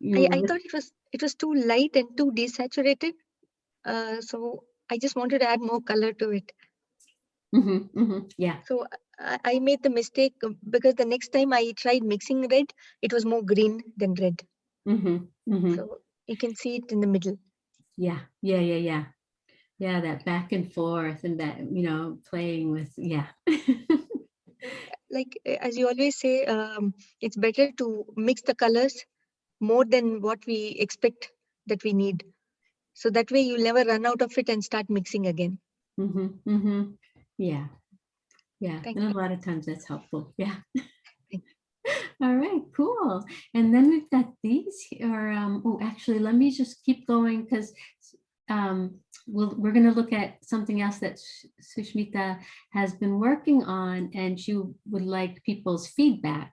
You I, I thought it was it was too light and too desaturated. Uh, so I just wanted to add more color to it. Mhm, mhm, Yeah. So I, I made the mistake uh, because the next time I tried mixing red, it was more green than red. mhm, mhm. So you can see it in the middle. Yeah, yeah, yeah, yeah. Yeah, that back and forth and that, you know, playing with, yeah. Like uh, as you always say, um, it's better to mix the colors more than what we expect that we need. So that way you'll never run out of it and start mixing again. Mm-hmm, mm-hmm. Yeah. Yeah, Thank and you. a lot of times that's helpful. Yeah. All right, cool. And then we've got these here. Um, oh, actually, let me just keep going because um, we'll, we're going to look at something else that Sh- Sushmita has been working on and she would like people's feedback.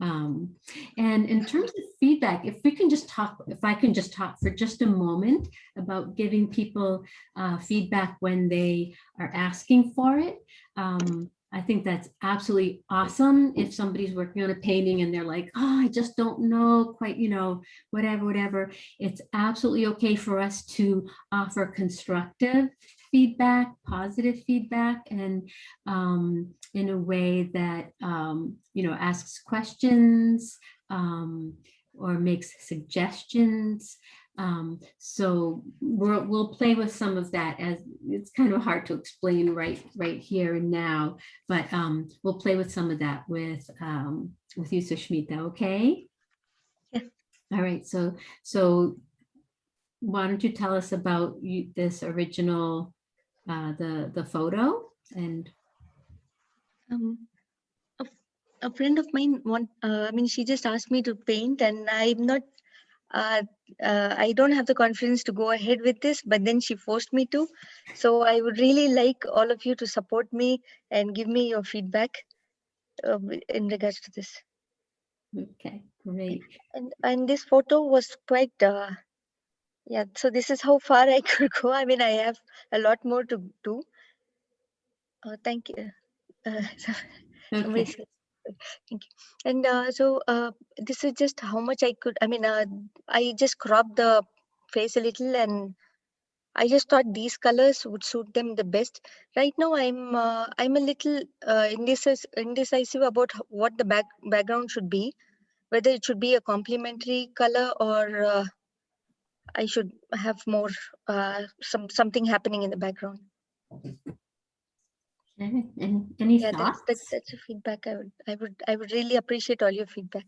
Um, and in terms of feedback, if we can just talk, if I can just talk for just a moment about giving people uh, feedback when they are asking for it. Um, I think that's absolutely awesome. If somebody's working on a painting and they're like, oh, I just don't know quite, you know, whatever, whatever. It's absolutely okay for us to offer constructive feedback, positive feedback, and um, in a way that, um, you know, asks questions um, or makes suggestions. Um, so we'll, we'll play with some of that as it's kind of hard to explain right, right here and now, but um, we'll play with some of that with, um, with you, Sushmita, okay? Yeah. All right, so, so why don't you tell us about you, this original, uh, the, the photo and, Um, a, a friend of mine want, uh, I mean, she just asked me to paint and I'm not, uh, uh, I don't have the confidence to go ahead with this, but then she forced me to. So I would really like all of you to support me and give me your feedback uh, in regards to this. okay, great. And, and this photo was quite, uh, yeah, so this is how far I could go. I mean, I have a lot more to do. Oh, thank you. Uh, Okay, Thank you. And uh, so uh, this is just how much I could, I mean, uh, I just cropped the face a little and I just thought these colors would suit them the best. Right now, I'm uh, I'm a little uh, indecis- indecisive about what the back background should be, whether it should be a complementary color or uh, I should have more some something happening in the background. Okay, any, any Yeah, that's thoughts? that, that's a feedback. I would I would I would really appreciate all your feedback.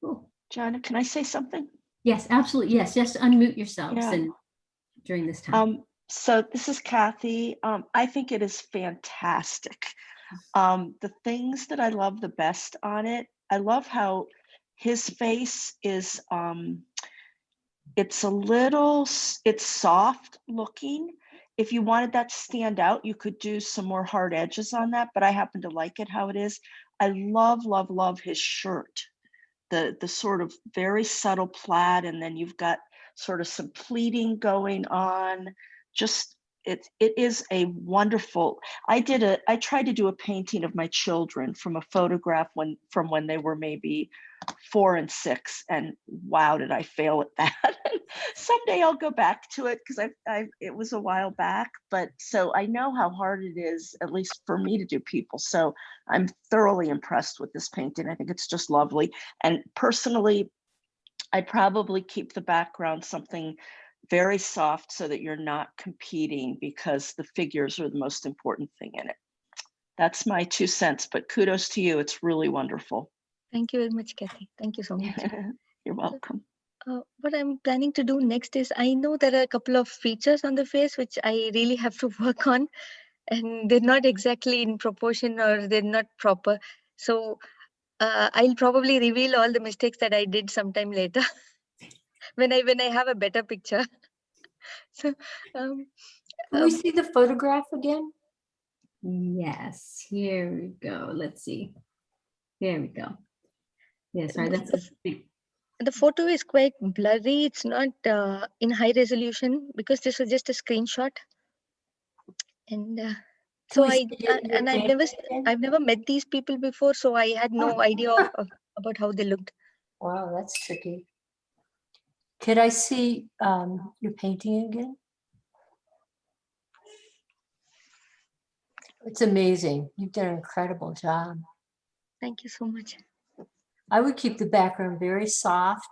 Cool. Joanna, can I say something? Yes, absolutely, yes, just unmute yourselves Yeah. and during this time. Um, so this is Kathy. Um, I think it is fantastic. Um, the things that I love the best on it, I love how his face is, um, it's a little, it's soft looking. If you wanted that to stand out, you could do some more hard edges on that, but I happen to like it how it is. I love, love, love his shirt. The, the sort of very subtle plaid, and then you've got sort of some pleating going on. Just it it is a wonderful. I did a I tried to do a painting of my children from a photograph when from when they were maybe four and six, and wow, did I fail at that. Someday I'll go back to it because I I it was a while back, but so I know how hard it is, at least for me to do people. So I'm thoroughly impressed with this painting. I think it's just lovely. And personally, I'd probably keep the background something very soft so that you're not competing because the figures are the most important thing in it. That's my two cents, but kudos to you. It's really wonderful. Thank you very much, Kathy. Thank you so much. You're welcome. Uh, what I'm planning to do next is I know there are a couple of features on the face which I really have to work on, and they're not exactly in proportion or they're not proper. So uh, I'll probably reveal all the mistakes that I did sometime later when I when I have a better picture. so um, Can we um, see the photograph again? Yes, here we go. Let's see. There we go. Yeah, sorry, This that's a is- the photo is quite blurry. It's not uh, in high resolution because this was just a screenshot. And uh, so I uh, and I've never? I've never met these people before, so I had no idea of, of about how they looked. Wow, that's tricky. Could I see um, your painting again? It's amazing. You've done an incredible job. Thank you so much. I would keep the background very soft.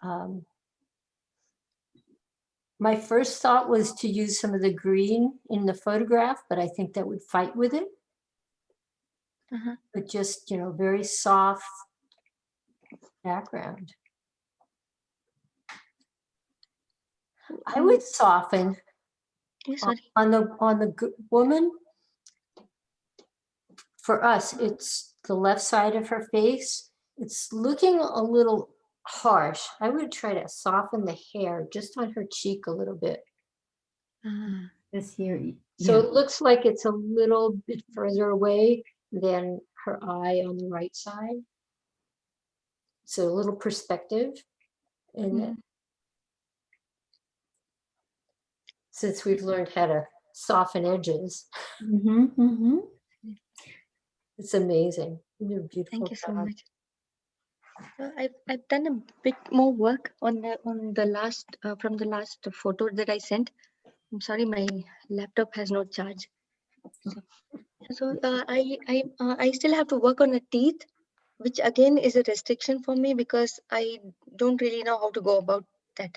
Um, my first thought was to use some of the green in the photograph, but I think that would fight with it. Uh-huh. But just, you know, very soft background. I would soften on- the, on the woman. For us, it's the left side of her face. It's looking a little harsh. I would try to soften the hair just on her cheek a little bit. Ah, This here. y- So it looks like it's a little bit further away than her eye on the right side. So a little perspective. And then- since we've learned how to soften edges, Mhm, mhm. It's amazing. You did a beautiful Thank you so much. Uh, I've I've done a bit more work on the on the last uh, from the last photo that I sent. I'm sorry, my laptop has no charge. So, so uh, I I uh, I still have to work on the teeth, which again is a restriction for me because I don't really know how to go about that.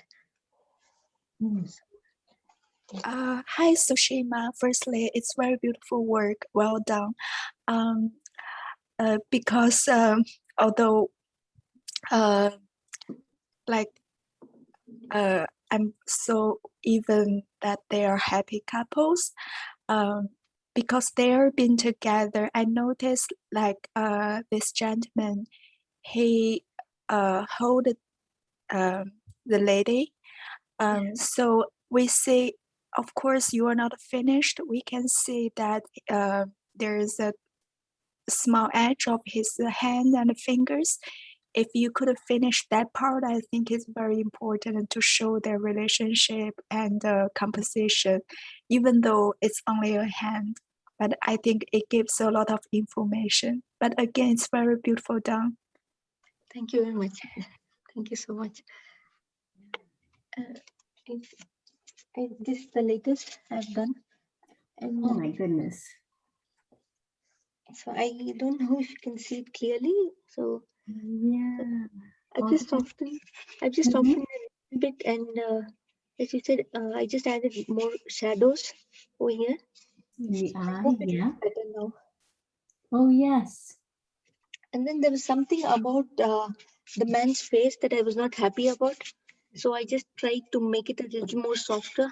Mm. Uh, hi, Sushima. Firstly, it's very beautiful work. Well done. Um, uh, because um, although, uh, like, uh, I'm so even that they are happy couples. Um, because they're been together, I noticed like uh, this gentleman, he uh, hold um, the lady. Um, so we see of course you are not finished we can see that uh, there is a small edge of his hand and fingers if you could finish that part i think it's very important to show their relationship and uh, composition even though it's only a hand but i think it gives a lot of information but again it's very beautiful done Thank you very much. Thank you so much. Uh, it, this is the latest I've done. And Oh my goodness. so I don't know if you can see it clearly. So Yeah. Just Okay. softened, I've just Mhm. softened it a bit and uh, as you said, uh, I just added more shadows over here. The I eye, hope it yeah. better now. Oh, yes. And then there was something about uh, the man's face that I was not happy about. So I just tried to make it a little more softer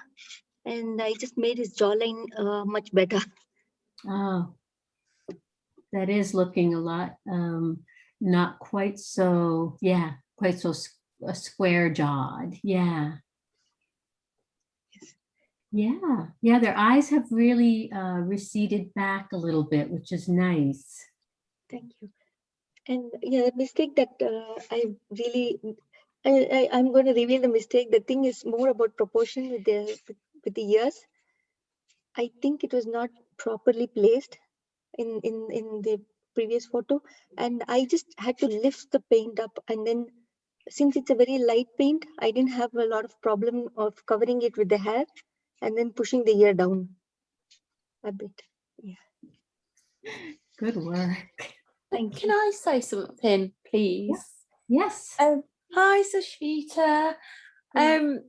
and I just made his jawline uh, much better. Oh. That is looking a lot, um, not quite so, yeah, quite so uh, square jawed. Yeah. Yeah, yeah, their eyes have really uh, receded back a little bit, which is nice. Thank you. And yeah, the mistake that uh, I really, I, I, I'm going to reveal the mistake. The thing is more about proportion with the with, with the ears. I think it was not properly placed in in in the previous photo, and I just had to lift the paint up, and then since it's a very light paint, I didn't have a lot of problem of covering it with the hair, and then pushing the ear down a bit. Yeah. Good work. Thank Can I say something, please? Yes. Um, hi, Sashvita. Um,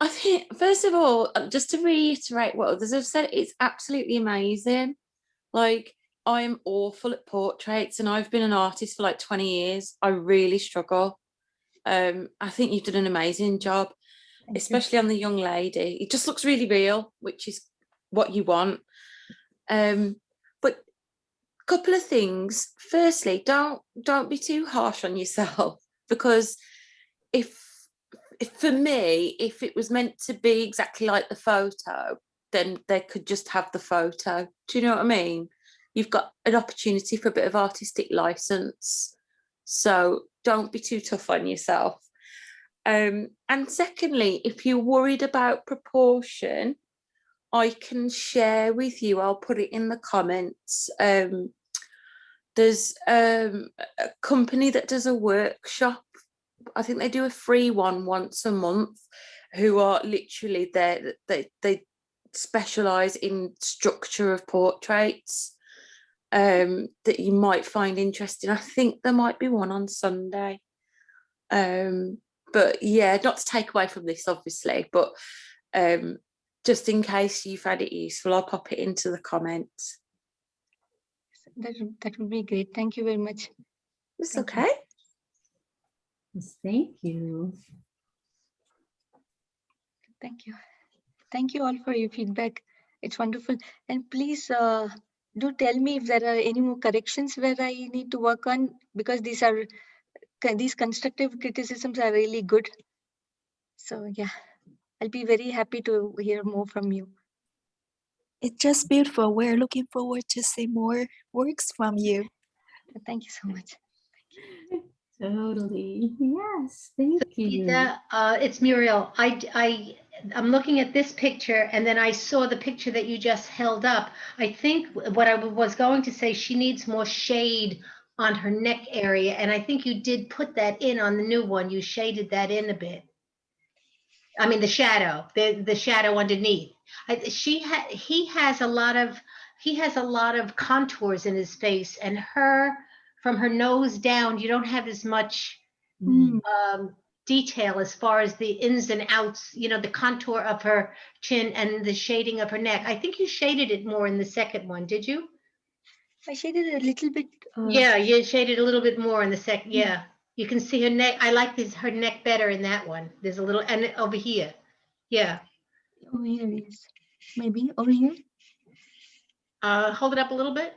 I think first of all, uh, just to reiterate what others have said, it's absolutely amazing. Like I'm awful at portraits, and I've been an artist for like 20 years. I really struggle. Um, I think you've done an amazing job, Thank you. especially on the young lady. It just looks really real, which is what you want. Um, but a couple of things. Firstly, don't don't be too harsh on yourself because if, if for me, if it was meant to be exactly like the photo, then they could just have the photo. Do you know what I mean? You've got an opportunity for a bit of artistic license. So don't be too tough on yourself. Um, and secondly, if you're worried about proportion, I can share with you, I'll put it in the comments. Um, there's um, a company that does a workshop. I think they do a free one once a month who are literally there. They, they specialize in structure of portraits um, that you might find interesting. I think there might be one on Sunday. Um, but yeah, not to take away from this, obviously, but um, just in case you found it useful, I'll pop it into the comments. That, would- that would be great. Thank you very much. It's okay. Yes, Thank you. Thank you. Thank you all for your feedback. It's wonderful. And please uh, do tell me if there are any more corrections where I need to work on because these are these constructive criticisms are really good. So yeah, I'll be very happy to hear more from you. It's just beautiful. We're looking forward to see more works from you. Thank you so much. Totally. Yes, thank you. Geeta, uh, it's Muriel. I, I, I'm looking at this picture and then I saw the picture that you just held up. I think what I was going to say, she needs more shade on her neck area. And I think you did put that in on the new one. You shaded that in a bit. I mean, the shadow, the, the shadow underneath. I, she had, he has a lot of, he has a lot of contours in his face and her, from her nose down, you don't have as much um, detail as far as the ins and outs, you know, the contour of her chin and the shading of her neck. I think you shaded it more in the second one, did you? I shaded a little bit. Uh, Yeah, you shaded a little bit more in the sec, yeah. You can see her neck. I like this, her neck better in that one. There's a little, and over here. Yeah. Over here, yes. Maybe over here. Uh, hold it up a little bit.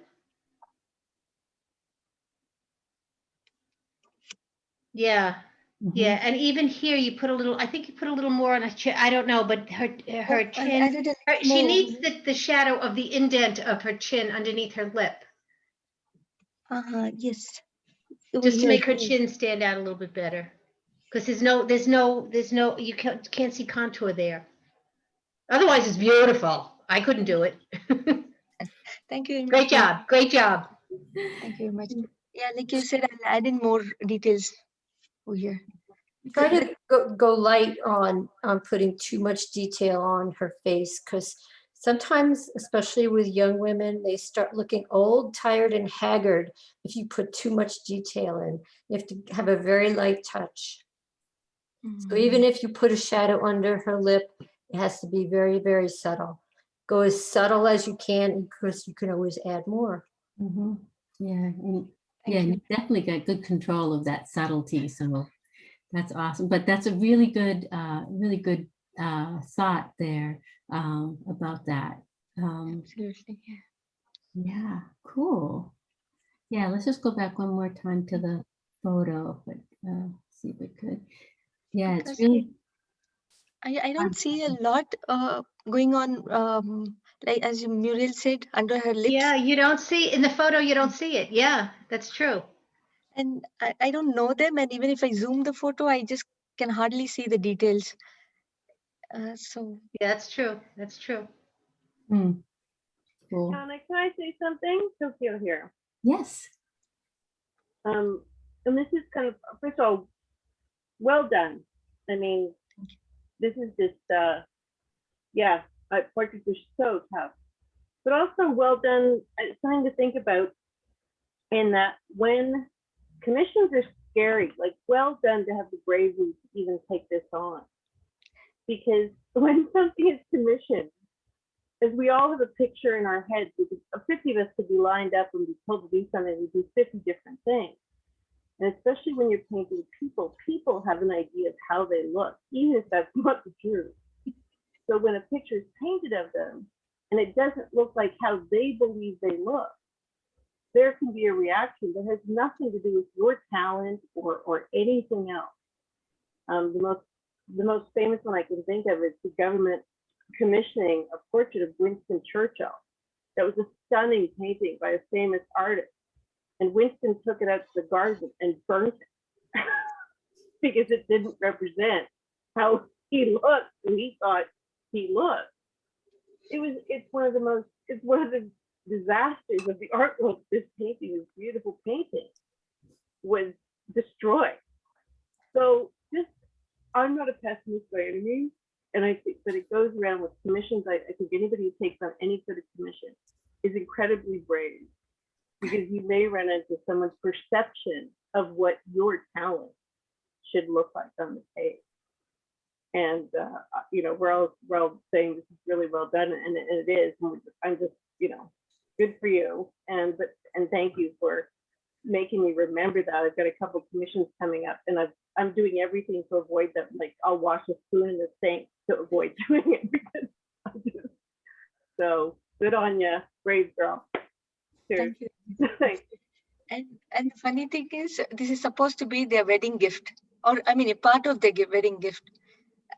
Yeah, yeah, and even here you put a little, I think you put a little more on a chin, I don't know, but her, her I chin, her- she needs the, the shadow of the indent of her chin underneath her lip, Uh-huh, yes. Just to make her chin stand out a little bit better. Because there's no, there's no, there's no, you can't, can't see contour there. Otherwise, it's beautiful. I couldn't do it. Thank you. Great much. job, great job. Thank you very much. Yeah, like you said, I'll add in more details over here. Try to go, go light on, on putting too much detail on her face, because sometimes, especially with young women, they start looking old, tired, and haggard if you put too much detail in. You have to have a very light touch. So even if you put a shadow under her lip, it has to be very, very subtle. Go as subtle as you can, because you can always add more. Mhm. Yeah, and yeah, you definitely got good control of that subtlety, so that's awesome. But that's a really good, uh, really good uh, thought there um, about that. Um, Absolutely, yeah. yeah, cool. Yeah, let's just go back one more time to the photo, but uh, see if we could. Yeah, it's really I, I don't see a lot uh, going on, um, like as Muriel said, under her lips. Yeah, you don't see, in the photo, you don't see it. Yeah, that's true. And I, I don't know them. And even if I zoom the photo, I just can hardly see the details. Uh, so Yeah, that's true. That's true. hmm, cool. Donna, can I say something? Tokyo here. Yes. Um, and this is kind of, first of all, well done. I mean, this is just, uh, yeah, uh, portraits are so tough, but also well done. uh, Something to think about in that when commissions are scary, like well done to have the bravery to even take this on. Because when something is commissioned, as we all have a picture in our heads, could, uh, 50 of us could be lined up and be told to do something, we do 50 different things. And especially when you're painting people, people have an idea of how they look, even if that's not the truth. So when a picture is painted of them and it doesn't look like how they believe they look, there can be a reaction that has nothing to do with your talent or, or anything else. Um, the most the most famous one I can think of is the government commissioning a portrait of Winston Churchill. That was a stunning painting by a famous artist. And Winston took it out to the garden and burnt it because it didn't represent how he looked and he thought he looked. It was it's one of the most it's one of the disasters of the art world. This painting, this beautiful painting, was destroyed. So just I'm not a pessimist by any means. And I think that it goes around with commissions. I, I think anybody who takes on any sort of commission is incredibly brave because you may run into someone's perception of what your talent should look like on the page. And, uh, you know, we're all, we're all saying this is really well done and and it is. and I'm just, you know, good for you. And, but, and thank you for making me remember that. I've got a couple commissions coming up and I've, I'm doing everything to avoid them. Like I'll wash a spoon in the sink to avoid doing it because I so good on you, brave girl. Cheers. Thank you. And and the funny thing is, this is supposed to be their wedding gift, or I mean, a part of their wedding gift,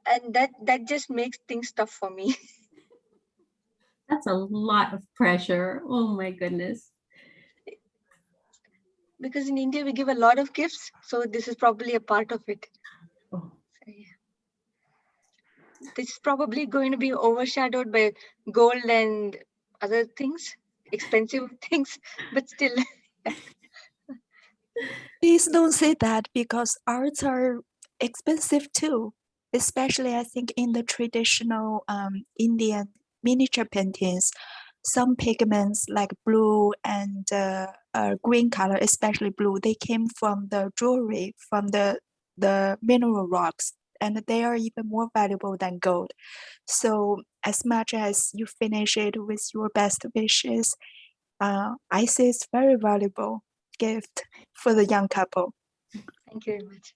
and that that just makes things tough for me. That's a lot of pressure. Oh my goodness. because in India we give a lot of gifts, so this is probably a part of it. Oh. So, yeah. This is probably going to be overshadowed by gold and other things, expensive things, but still. Please don't say that because arts are expensive too, especially I think in the traditional um, Indian miniature paintings. Some pigments like blue and uh, uh, green color, especially blue, they came from the jewelry, from the, the mineral rocks, and they are even more valuable than gold. So as much as you finish it with your best wishes, uh, I say it's very valuable gift for the young couple. Thank you very much.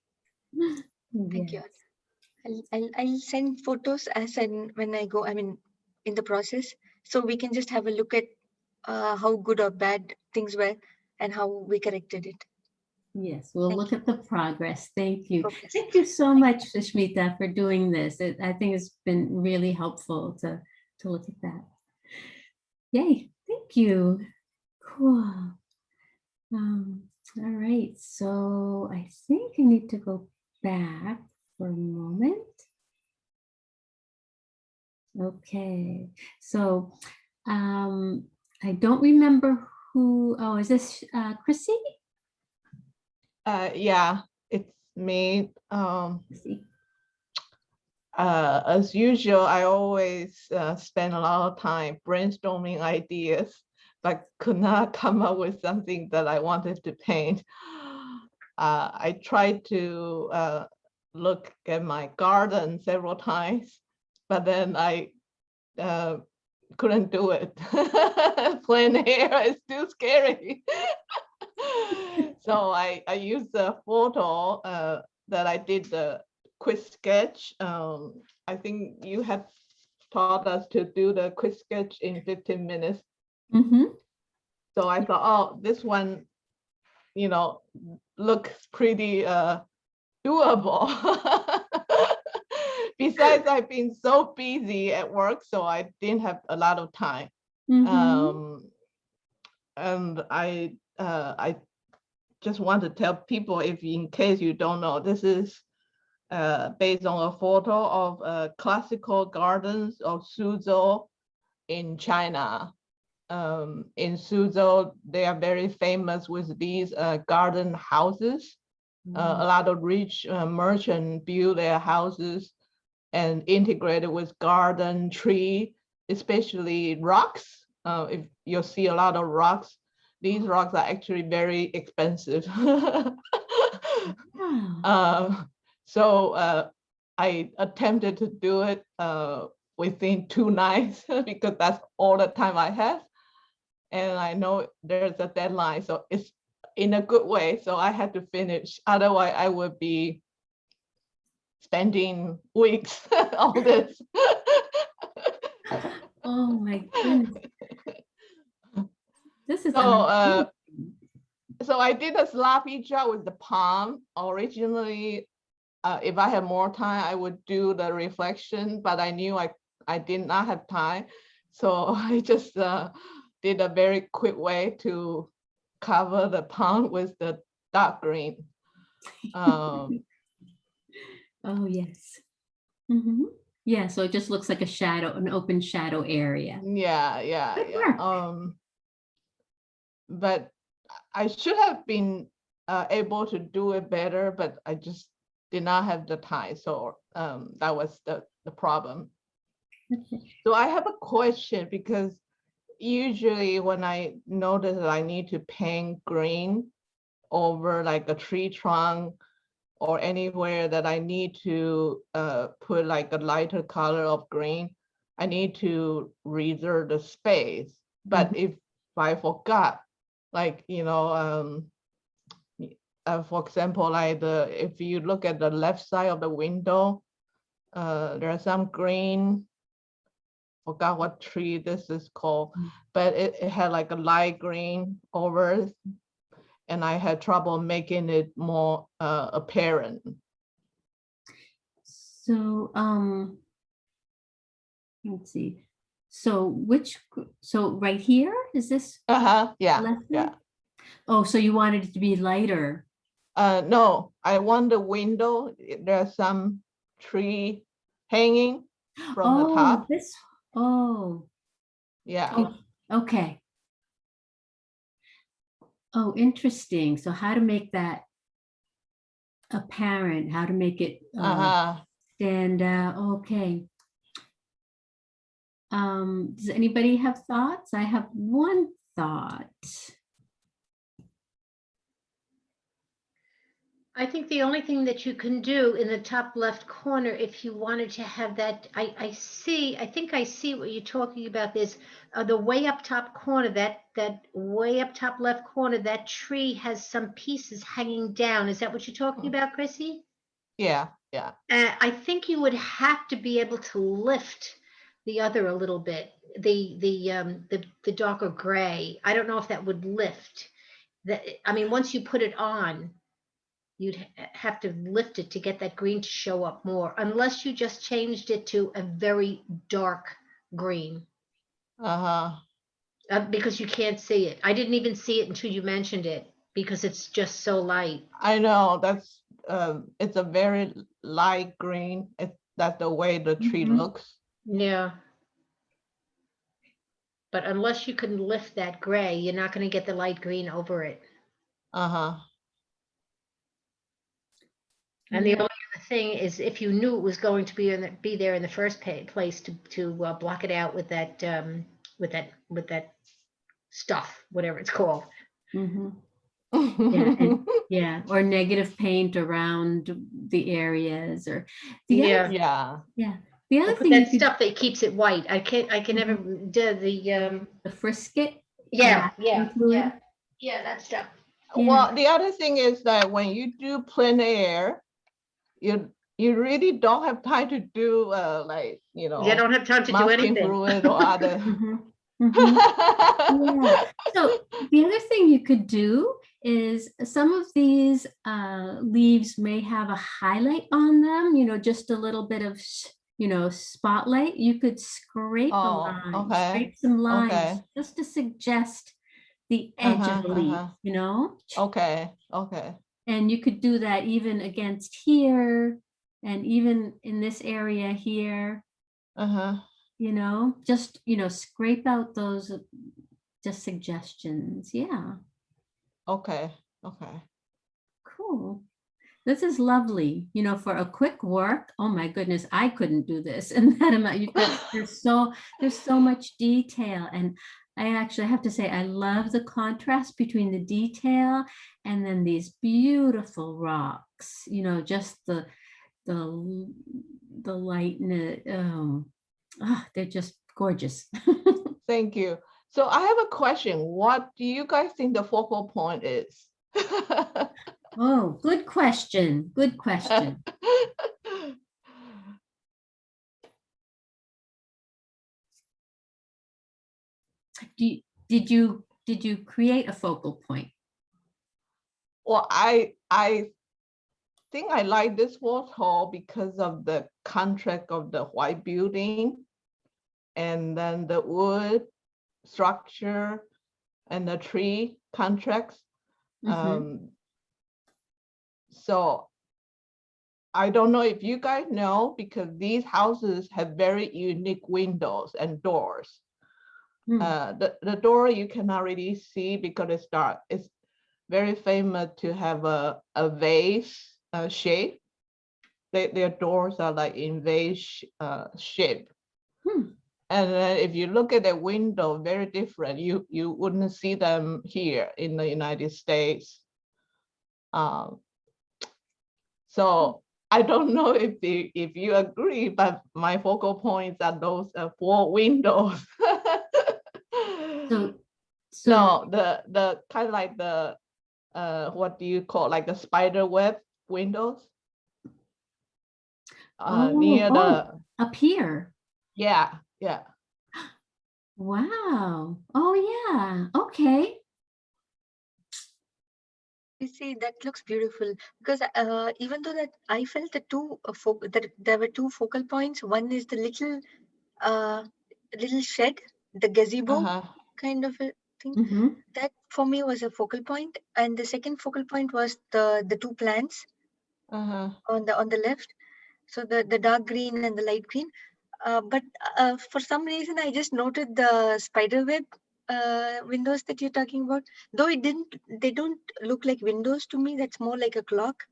Thank Yes. you. I'll, I'll, I'll send photos as and when I go, I mean, in the process, so we can just have a look at uh, how good or bad things were and how we corrected it. Yes, we'll Thank look at the progress. Thank you. Progress. Thank you so much, Sushmita, for doing this. It- I think it's been really helpful to, to look at that. Yay, thank you. Cool. Um, all right, so I think I need to go back for a moment. Okay, so um, I don't remember who, oh, is this uh, Chrissy? Uh, yeah, it's me. Um, uh, as usual, I always uh, spend a lot of time brainstorming ideas, but could not come up with something that I wanted to paint. Uh, I tried to uh, look at my garden several times, but then I uh, couldn't do it. Plein air is too scary. so I, I used a photo uh, that I did the quick sketch. Um, I think you have taught us to do the quick sketch in 15 minutes. Mm-hmm. So I thought, oh, this one, you know, looks pretty uh, doable. Besides, I've been so busy at work, so I didn't have a lot of time. Mm-hmm. Um, and I, uh, I just want to tell people, if in case you don't know, this is uh, based on a photo of uh, classical gardens of Suzhou in China. Um, in Suzhou, they are very famous with these uh, garden houses. Uh, a lot of rich uh, merchants build their houses and integrated with garden tree, especially rocks. Uh, if you'll see a lot of rocks, these rocks are actually very expensive. Wow. Uh, so uh, I attempted to do it uh, within two nights because that's all the time I have. And I know there's a deadline, so it's in a good way. So I had to finish. Otherwise, I would be spending weeks on this. Oh my goodness. This is So, uh, so I did a sloppy job with the palm. Originally, uh, if I had more time, I would do the reflection, but I knew I, I did not have time. So I just uh, did a very quick way to cover the pond with the dark green. Um, Oh, yes. Mhm. Yeah, so it just looks like a shadow, an open shadow area. Yeah, yeah, Good yeah. work. Um, but I should have been uh, able to do it better, but I just did not have the time. So um, that was the, the problem. Okay. So I have a question because usually when I notice that I need to paint green over like a tree trunk or anywhere that I need to uh, put like a lighter color of green, I need to reserve the space. But if I forgot, like, you know, um, uh, for example, like the, if you look at the left side of the window, uh, there are some green, forgot what tree this is called, but it, it had like a light green over. And I had trouble making it more uh, apparent. So, um, let's see. So which, so right here, is this? Uh-huh, yeah, left yeah. Oh, so you wanted it to be lighter? Uh, no, I want the window, there's some tree hanging from the Oh, top. this, oh, Yeah, oh, okay. Oh, interesting. So how to make that apparent, how to make it uh, uh-huh. stand out, okay. Um, does anybody have thoughts? I have one thought. I think the only thing that you can do in the top left corner, if you wanted to have that, I, I see, I think I see what you're talking about. There's uh, the way up top corner, that, that way up top left corner, that tree has some pieces hanging down. Is that what you're talking about, Chrissy? yeah, yeah. Uh, I think you would have to be able to lift the other a little bit, the, the, um, the, the darker gray. I don't know if that would lift. That, I mean, once you put it on, you'd have to lift it to get that green to show up more, unless you just changed it to a very dark green, Uh-huh. uh, because you can't see it. I didn't even see it until you mentioned it, because it's just so light. I know, that's, um, it's a very light green. It's, that's the way the tree Mhm. looks. Yeah. But unless you can lift that gray, you're not gonna get the light green over it. Uh-huh. And the only other thing is if you knew it was going to be in, the- be there in the first pa- place to, to uh, block it out with that, um, with that, with that stuff, whatever it's called. Mhm. Yeah, and- yeah, or negative paint around the areas or. the other- Yeah. Yeah, Yeah, the other thing. that could- stuff that keeps it white. I can't, I can never do the, um, The frisket. yeah, yeah, include- yeah, yeah, that stuff. Yeah. well, the other thing is that when you do plein air, you, you really don't have time to do, uh, like, you know. You don't have time to do anything. fluid or other. Mhm, mhm. Yeah. So the other thing you could do is some of these uh, leaves may have a highlight on them, you know, just a little bit of, you know, spotlight. You could scrape a Oh, line, okay, scrape some lines okay. just to suggest the edge Uh-huh, of the leaf, uh-huh. you know? Okay, okay, And you could do that even against here and even in this area here, uh-huh. you know, just, you know, scrape out those uh, just suggestions. Yeah, Okay, okay. cool. This is lovely, you know, for a quick work. Oh my goodness, I couldn't do this in that amount. You've got, there's so, there's so much detail. And I actually have to say, I love the contrast between the detail and then these beautiful rocks, you know, just the, the, the lightness. Oh, ah, they're just gorgeous. Thank you. So I have a question. What do you guys think the focal point is? Oh, good question. Good question. Do did you, did you create a focal point? Well, I, I think I like this waterfall because of the contract of the white building and then the wood structure and the tree contracts. Mhm. Um, so I don't know if you guys know, because these houses have very unique windows and doors. Hmm. Uh, the, the door you cannot really see because it's dark. It's very famous to have a, a vase uh, shape. They, their doors are like in vase uh, shape. Hmm. And then if you look at the window, very different. You you wouldn't see them here in the United States. Um, So I don't know if you, if you agree, but my focal points are those uh, four windows. So, No, the, the kind of like the, uh, what do you call, like the spider web windows? Uh, Oh, near oh. the, up here. yeah, yeah. Wow. Oh, yeah. Okay. You see, that looks beautiful because uh, even though that I felt the two uh, that there were two focal points. One is the little uh, little shed, the gazebo Uh-huh. Kind of a thing. Mm-hmm. That for me was a focal point, and the second focal point was the the two plants Uh-huh. on the on the left. So the the dark green and the light green. Uh, but uh, for some reason, I just noted the spider web uh, windows that you're talking about. Though it didn't, they don't look like windows to me. That's more like a clock.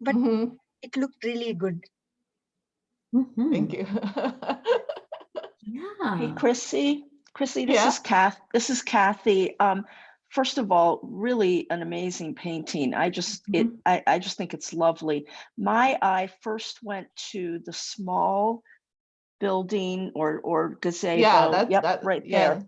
But Mhm. it looked really good. Mm-hmm. Thank you. Yeah. Hey, Chrissy, Chrissy, this Yeah. is Kath, this is Kathy. Um, first of all, really an amazing painting. I just, it, I, I just think it's lovely. My eye first went to the small building or, or gazebo. that's- Yep, that- right yeah. there.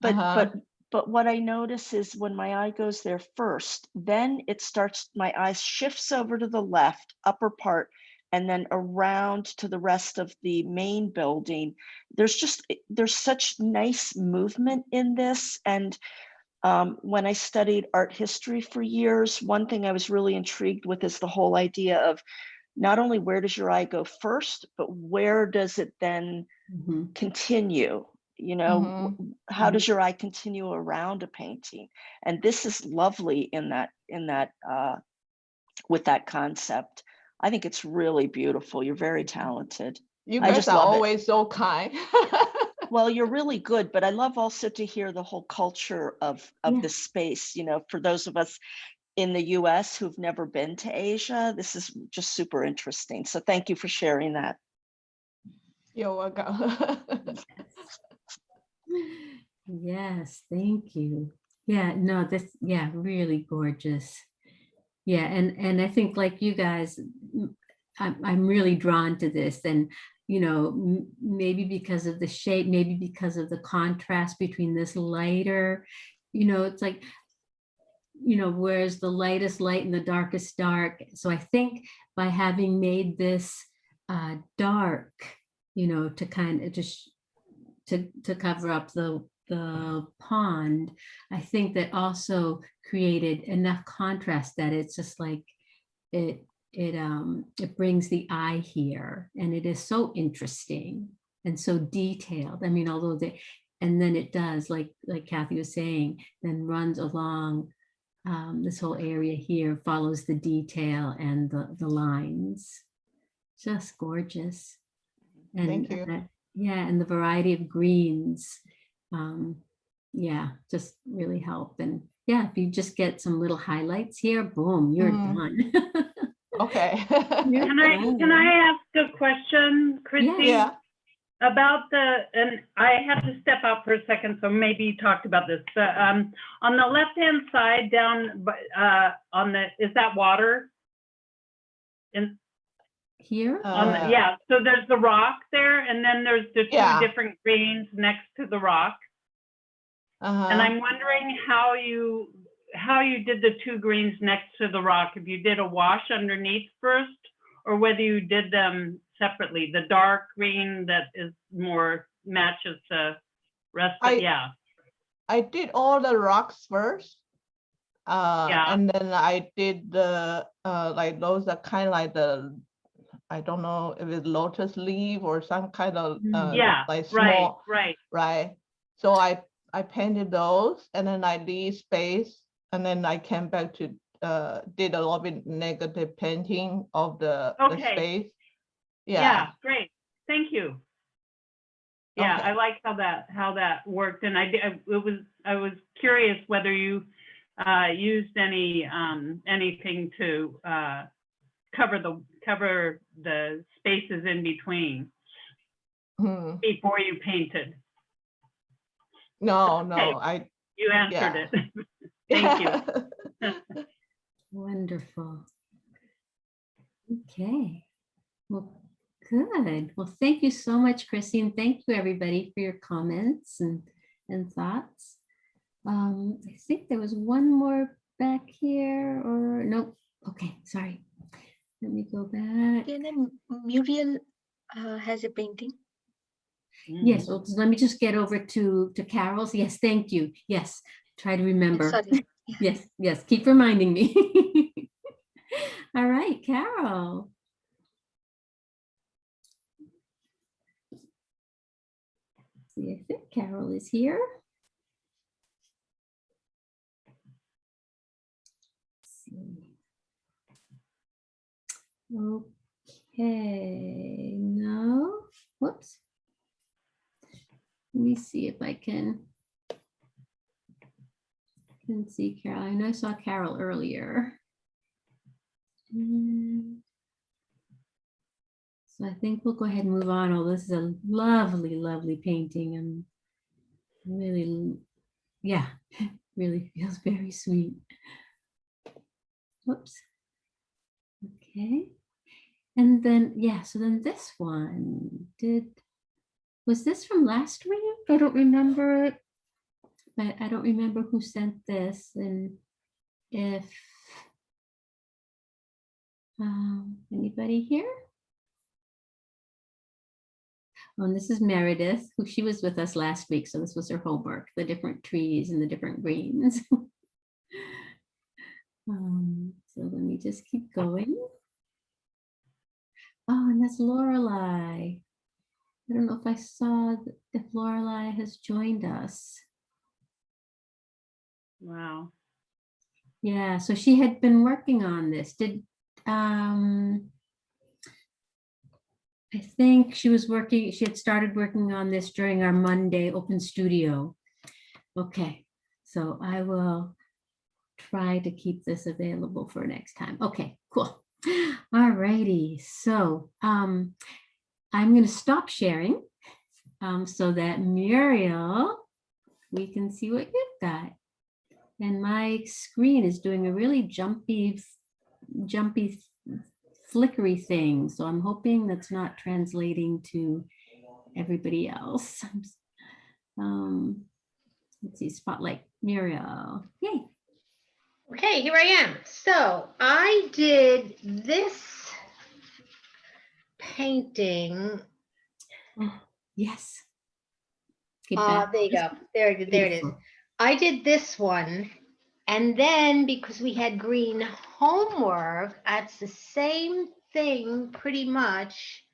But, Uh-huh. but, but what I notice is when my eye goes there first, then it starts, my eye shifts over to the left, upper part, and then around to the rest of the main building. There's just, there's such nice movement in this. And um, when I studied art history for years, one thing I was really intrigued with is the whole idea of not only where does your eye go first, but where does it then Mhm. continue? You know, Mhm. w- how Mhm. does your eye continue around a painting? And this is lovely in that, in that, uh, with that concept. I think it's really beautiful. You're very talented. You I guys just are love it. always so kind. Well, you're really good, but I love also to hear the whole culture of of Yeah. this space. You know, for those of us in the US who've never been to Asia, this is just super interesting. So thank you for sharing that. You're welcome. Yes, thank you. Yeah, no, this, yeah, really gorgeous. Yeah, and and I think like you guys, I'm I'm really drawn to this and you know, maybe because of the shape, maybe because of the contrast between this lighter, you know, it's like you know, whereas the lightest light and the darkest dark. So I think by having made this uh, dark, you know, to kind of just to to cover up the the pond, I think that also created enough contrast that it's just like it it um it brings the eye here and it is so interesting and so detailed. I mean, although the and then it does like like Kathy was saying, then runs along um, this whole area here, follows the detail and the the lines. Just gorgeous. And Thank you. uh, yeah, and the variety of greens, um, yeah, just really help. And yeah, if you just get some little highlights here, boom, you're Mhm. done. Okay. You're Can I, can. I ask a question, Christy? Yeah. About the, and I have to step out for a second, so maybe you talked about this, but, um, on the left-hand side down, but, uh, on the, is that water? In, Here? on Uh, yeah, so there's the rock there, and then there's the Yeah. two different greens next to the rock. And Uh-huh. I'm wondering how you, how you did the two greens next to the rock, if you did a wash underneath first, or whether you did them separately, the dark green that is more matches the rest I- of, yeah. I did all the rocks first. Uh, Yeah. and then I did the, uh, like those are kind of like the, I don't know if it's lotus leaf or some kind of, Mm. uh, Yeah, like right, small, right. right? right. So I, I painted those and then I leave space and then I came back to, uh, did a little bit negative painting of the, the Okay. space. Yeah, Yeah, great. Thank you. Yeah, Okay. I like how that, how that worked. And I, I- it was, I was curious whether you uh, used any, um, anything to uh, cover the, cover the spaces in between Hmm. before you painted. no, Okay. no, I, You answered Yeah. it. Thank you. Wonderful. Okay. Well, good. Well, thank you so much, Chrissy, and thank you, everybody, for your comments and, and thoughts. Um, I think there was one more back here, or nope. Okay, sorry. Let me go back. And then Muriel uh, has a painting. Yes, well, let me just get over to, to Carol's. Yes, thank you. Yes, try to remember. Sorry. Yes, yes, keep reminding me. All right, Carol. See if it- Carol is here. Okay, now, whoops. Let me see if I can. Can see Carol. I know I saw Carol earlier. Mm. So I think we'll go ahead and move on. Oh, this is a lovely, lovely painting and really, yeah, really feels very sweet. Whoops. Okay. And then, yeah, so then this one did, was this from last week? I don't remember it. But I don't remember who sent this and if um, anybody here? Oh, and this is Meredith, who she was with us last week, so this was her homework, the different trees and the different greens. um, so let me just keep going. Oh, and that's Lorelei. I don't know if I saw if Lorelei has joined us. Wow. Yeah, so she had been working on this. Did um I think she was working, she had started working on this during our Monday open studio. Okay, so I will try to keep this available for next time. Okay, cool. All righty, so um I'm going to stop sharing um so that Muriel, we can see what you've got. And my screen is doing a really jumpy, jumpy, flickery thing. So I'm hoping that's not translating to everybody else. Um, let's see, spotlight, Muriel. Yay. Okay, here I am. So I did this painting. Oh, yes. Okay, Uh, there you go. There, there it is. I did this one. And then because we had green homework, that's the same thing pretty much.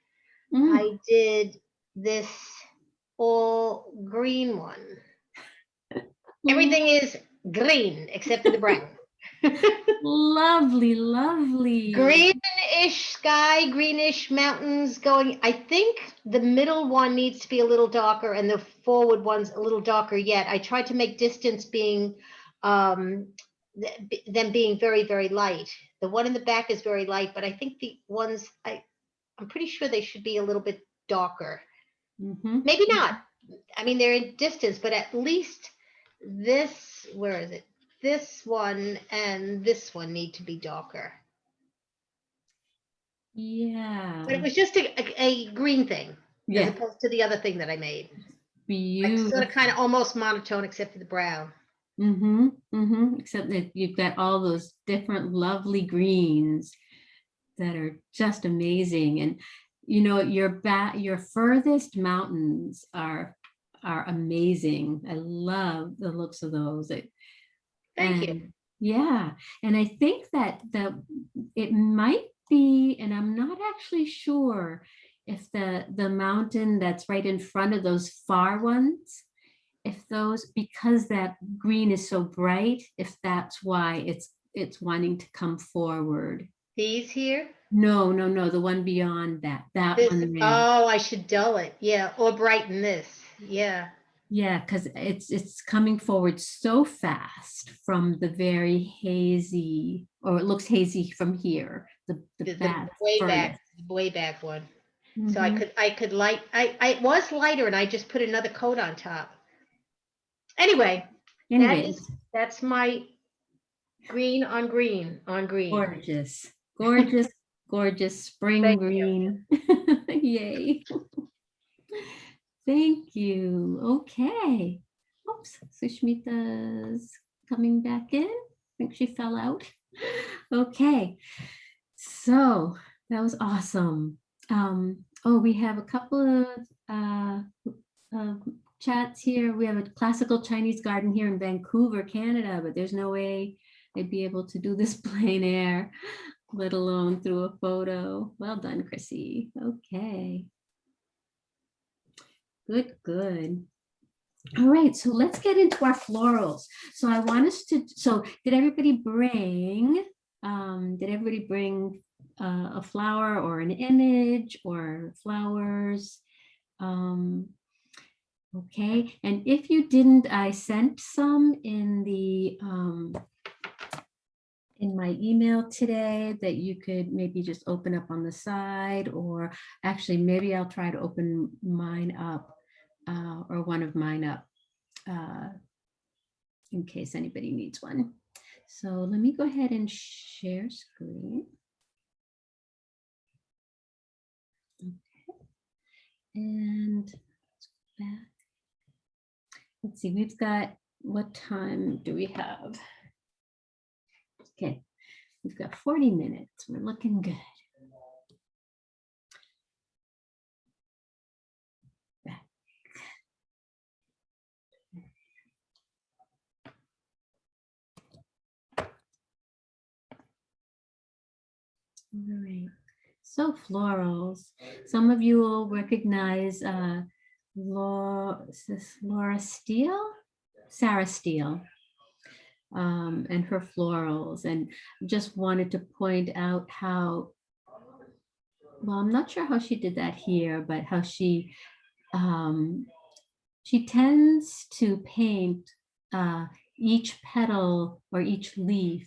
Mm, I did this all green one. Everything is green except for the brown. Lovely, lovely. Greenish sky, greenish mountains going. I think the middle one needs to be a little darker and the forward one's a little darker yet. I tried to make distance being um th- them being very, very light. The one in the back is very light, but I think the ones I I'm pretty sure they should be a little bit darker. Mhm. Maybe not. I mean, they're in distance, but at least this, where is it? This one and this one need to be darker. Yeah. But it was just a, a, a green thing as Yeah, opposed to the other thing that I made. Like beautiful. sort of kind of almost monotone except for the brown. Mm-hmm, mm-hmm, except that you've got all those different lovely greens that are just amazing. And, you know, your back, your furthest mountains are, are amazing. I love the looks of those. It- Thank you. Yeah, and I think that the, it might be, and I'm not actually sure if the, the mountain that's right in front of those far ones, if those, because that green is so bright, if that's why it's, it's wanting to come forward. These here. No, no, no, the one beyond that, that This, one. there. oh, I should dull it. Yeah, or brighten this. Yeah. Yeah, because it's it's coming forward so fast from the very hazy, or it looks hazy from here. The the, The, the way back, the way back one. So I Mhm. could, I could light, I, I it was lighter and I just put another coat on top. Anyway, that Anyways, is, that's my green on green on green. gorgeous, gorgeous, gorgeous spring Thank green. Yay. Thank you. Okay. Oops, Sushmita's coming back in. I think she fell out. Okay. So that was awesome. Um, oh, we have a couple of uh, uh, chats here. We have a classical Chinese garden here in Vancouver, Canada, but there's no way they'd be able to do this plein air, let alone through a photo. Well done, Chrissy. Okay. Good, good. All right, so let's get into our florals. So I want us to, so did everybody bring, um, did everybody bring uh, a flower or an image or flowers? Um, okay, and if you didn't, I sent some in the, um, in my email today that you could maybe just open up on the side or actually maybe I'll try to open mine up uh, or one of mine up uh, in case anybody needs one. So let me go ahead and share screen. Okay. And let's go back. Let's see, we've got, what time do we have? Okay, we've got 40 minutes. We're looking good. Back. Right, so florals. Some of you will recognize uh, Laura, Laura Steele? Sarah Steele um, and her florals and just wanted to point out how, well, I'm not sure how she did that here, but how she, um, she tends to paint uh, each petal or each leaf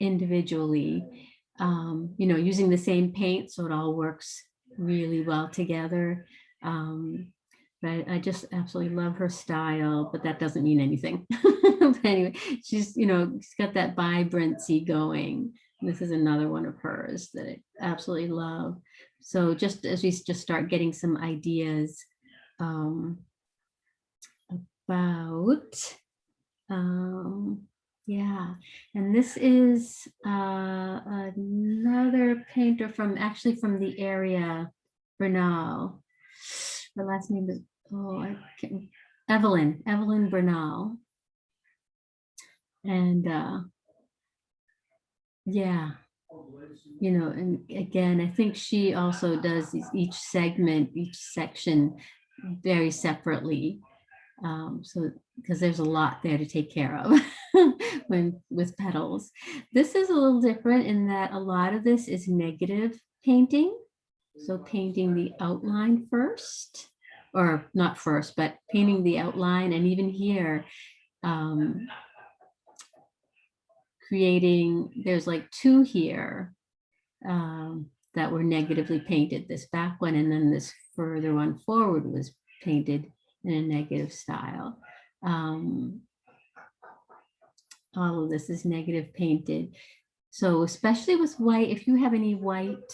individually, um, you know, using the same paint so it all works really well together. Um, but I just absolutely love her style, but that doesn't mean anything. Anyway, she's, you know, she's got that vibrancy going. This is another one of hers that I absolutely love. So just as we just start getting some ideas um, about, um, yeah, and this is uh, another painter from actually from the area, Bernal. Her last name is, oh, I can't, Evelyn, Evelyn Bernal. And uh, yeah, you know, and again, I think she also does each segment, each section very separately. Um, so, because there's a lot there to take care of when with petals. This is a little different in that a lot of this is negative painting. So painting the outline first, or not first, but painting the outline. And even here, um, creating, there's like two here um, that were negatively painted, this back one, and then this further one forward was painted in a negative style. Um, all of this is negative painted. So especially with white, if you have any white,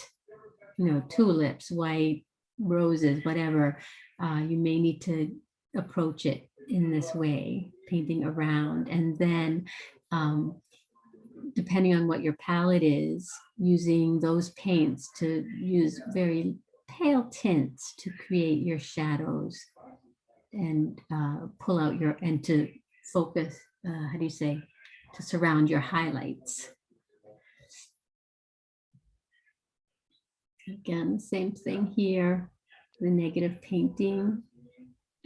you know, tulips, white roses, whatever, uh, you may need to approach it in this way, painting around. And then um, depending on what your palette is, using those paints to use very pale tints to create your shadows and uh, pull out your, and to focus, uh, how do you say, to surround your highlights. Again, same thing here, the negative painting.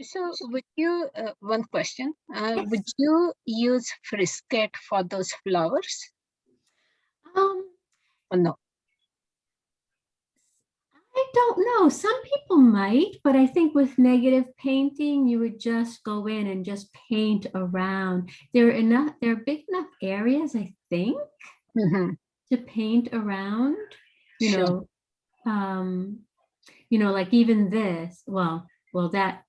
So would you, uh, one question, uh, would you use frisket for those flowers? Um, or no? I don't know. Some people might, but I think with negative painting, you would just go in and just paint around. There are enough, there are big enough areas, I think, to paint around, you Sure. know. Um, you know, like even this, well, well, that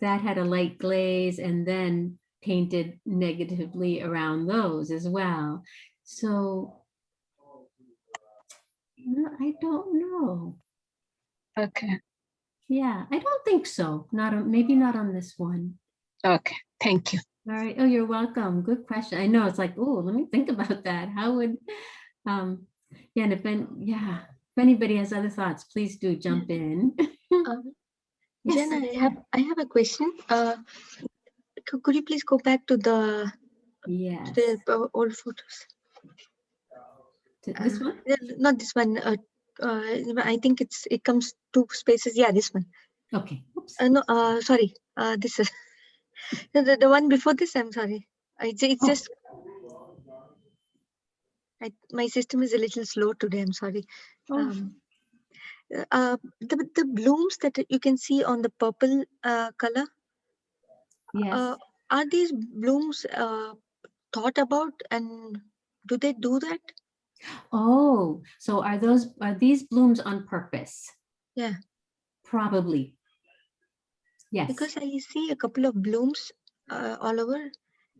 that had a light glaze and then painted negatively around those as well. So No, I don't know. Okay, Yeah, I don't think so. Not on, maybe not on this one. okay, thank you. All right. Oh, you're welcome. Good question. I know it's like, oh, let me think about that. How would, um, yeah, and if, an- yeah, if anybody has other thoughts, please do jump in. Um, Yes, Jen, I have, I have a question. Uh, could you please go back to the, Yes. the old photos? This Uh, one? Not this one. Uh, uh, I think it's, it comes two spaces. Yeah, this one. Okay. Oops. Uh, no, uh, sorry. Uh, this is, the, the, one before this, I'm sorry. I, it's it's Oh. just, I, my system is a little slow today. I'm sorry. Oh, Um, uh, the, the blooms that you can see on the purple uh, color, Yes. uh, are these blooms uh, thought about and do they do that? Oh, so are those, are these blooms on purpose? Yeah, Probably. Yes. because I see a couple of blooms uh, all over.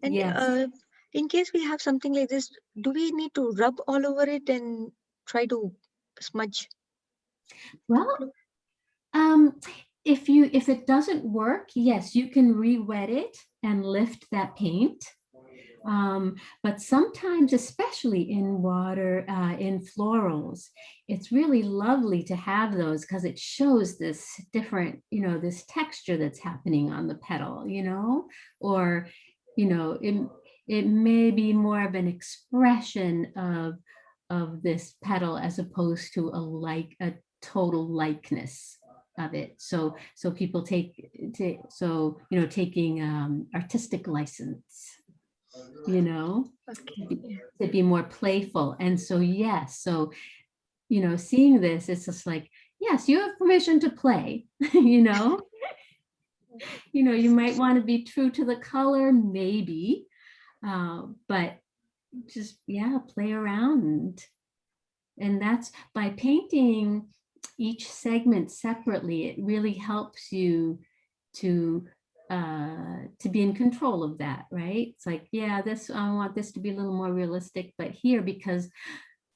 And Yes. uh, in case we have something like this, do we need to rub all over it and try to smudge? Well, um, if you, if it doesn't work, yes, you can re-wet it and lift that paint. Um, but sometimes, especially in water, uh, in florals, it's really lovely to have those because it shows this different, you know, this texture that's happening on the petal, you know, or, you know, it, it may be more of an expression of, of this petal as opposed to a like, a total likeness of it. So, so people take, take, so, you know, taking, um, artistic license, you know, to be- to be more playful. And so, yes, so, you know, seeing this, it's just like, yes, you have permission to play, you know? You know, you might want to be true to the color, maybe, uh, but just, yeah, play around. And that's by painting each segment separately, it really helps you to uh to be in control of that right? It's like yeah this i want this to be a little more realistic but here because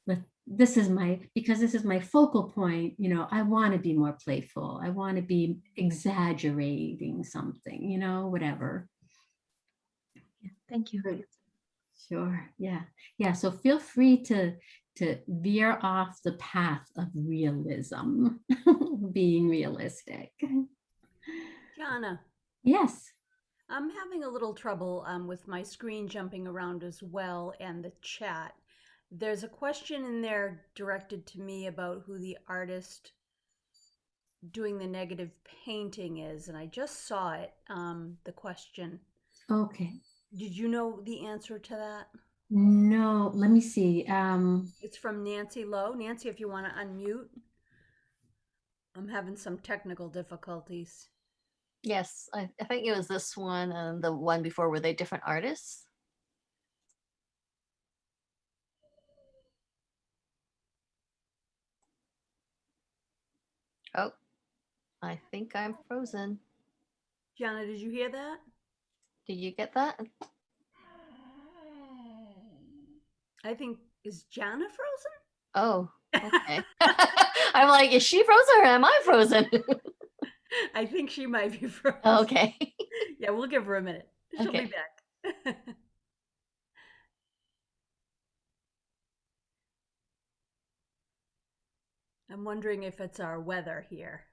the- this is my because this is my focal point you know i want to be more playful. I want to be exaggerating something you know whatever. Thank you. Sure, yeah, yeah, so feel free to, to veer off the path of realism, being realistic. Jana, Yes, I'm having a little trouble um, with my screen jumping around as well and the chat. There's a question in there directed to me about who the artist doing the negative painting is, and I just saw it, um, the question. okay, Did you know the answer to that? no, let me see, um, It's from Nancy Lowe. Nancy, if you want to unmute. I'm having some technical difficulties. Yes, I, I think it was this one and the one before. Were they different artists? Oh, I think I'm frozen. Jana, did you hear that? Did you get that? I think, is Jana frozen? Oh, okay. I'm like, is she frozen or am I frozen? I think she might be frozen. okay. Yeah, we'll give her a minute. She'll Okay. be back. I'm wondering if it's our weather here.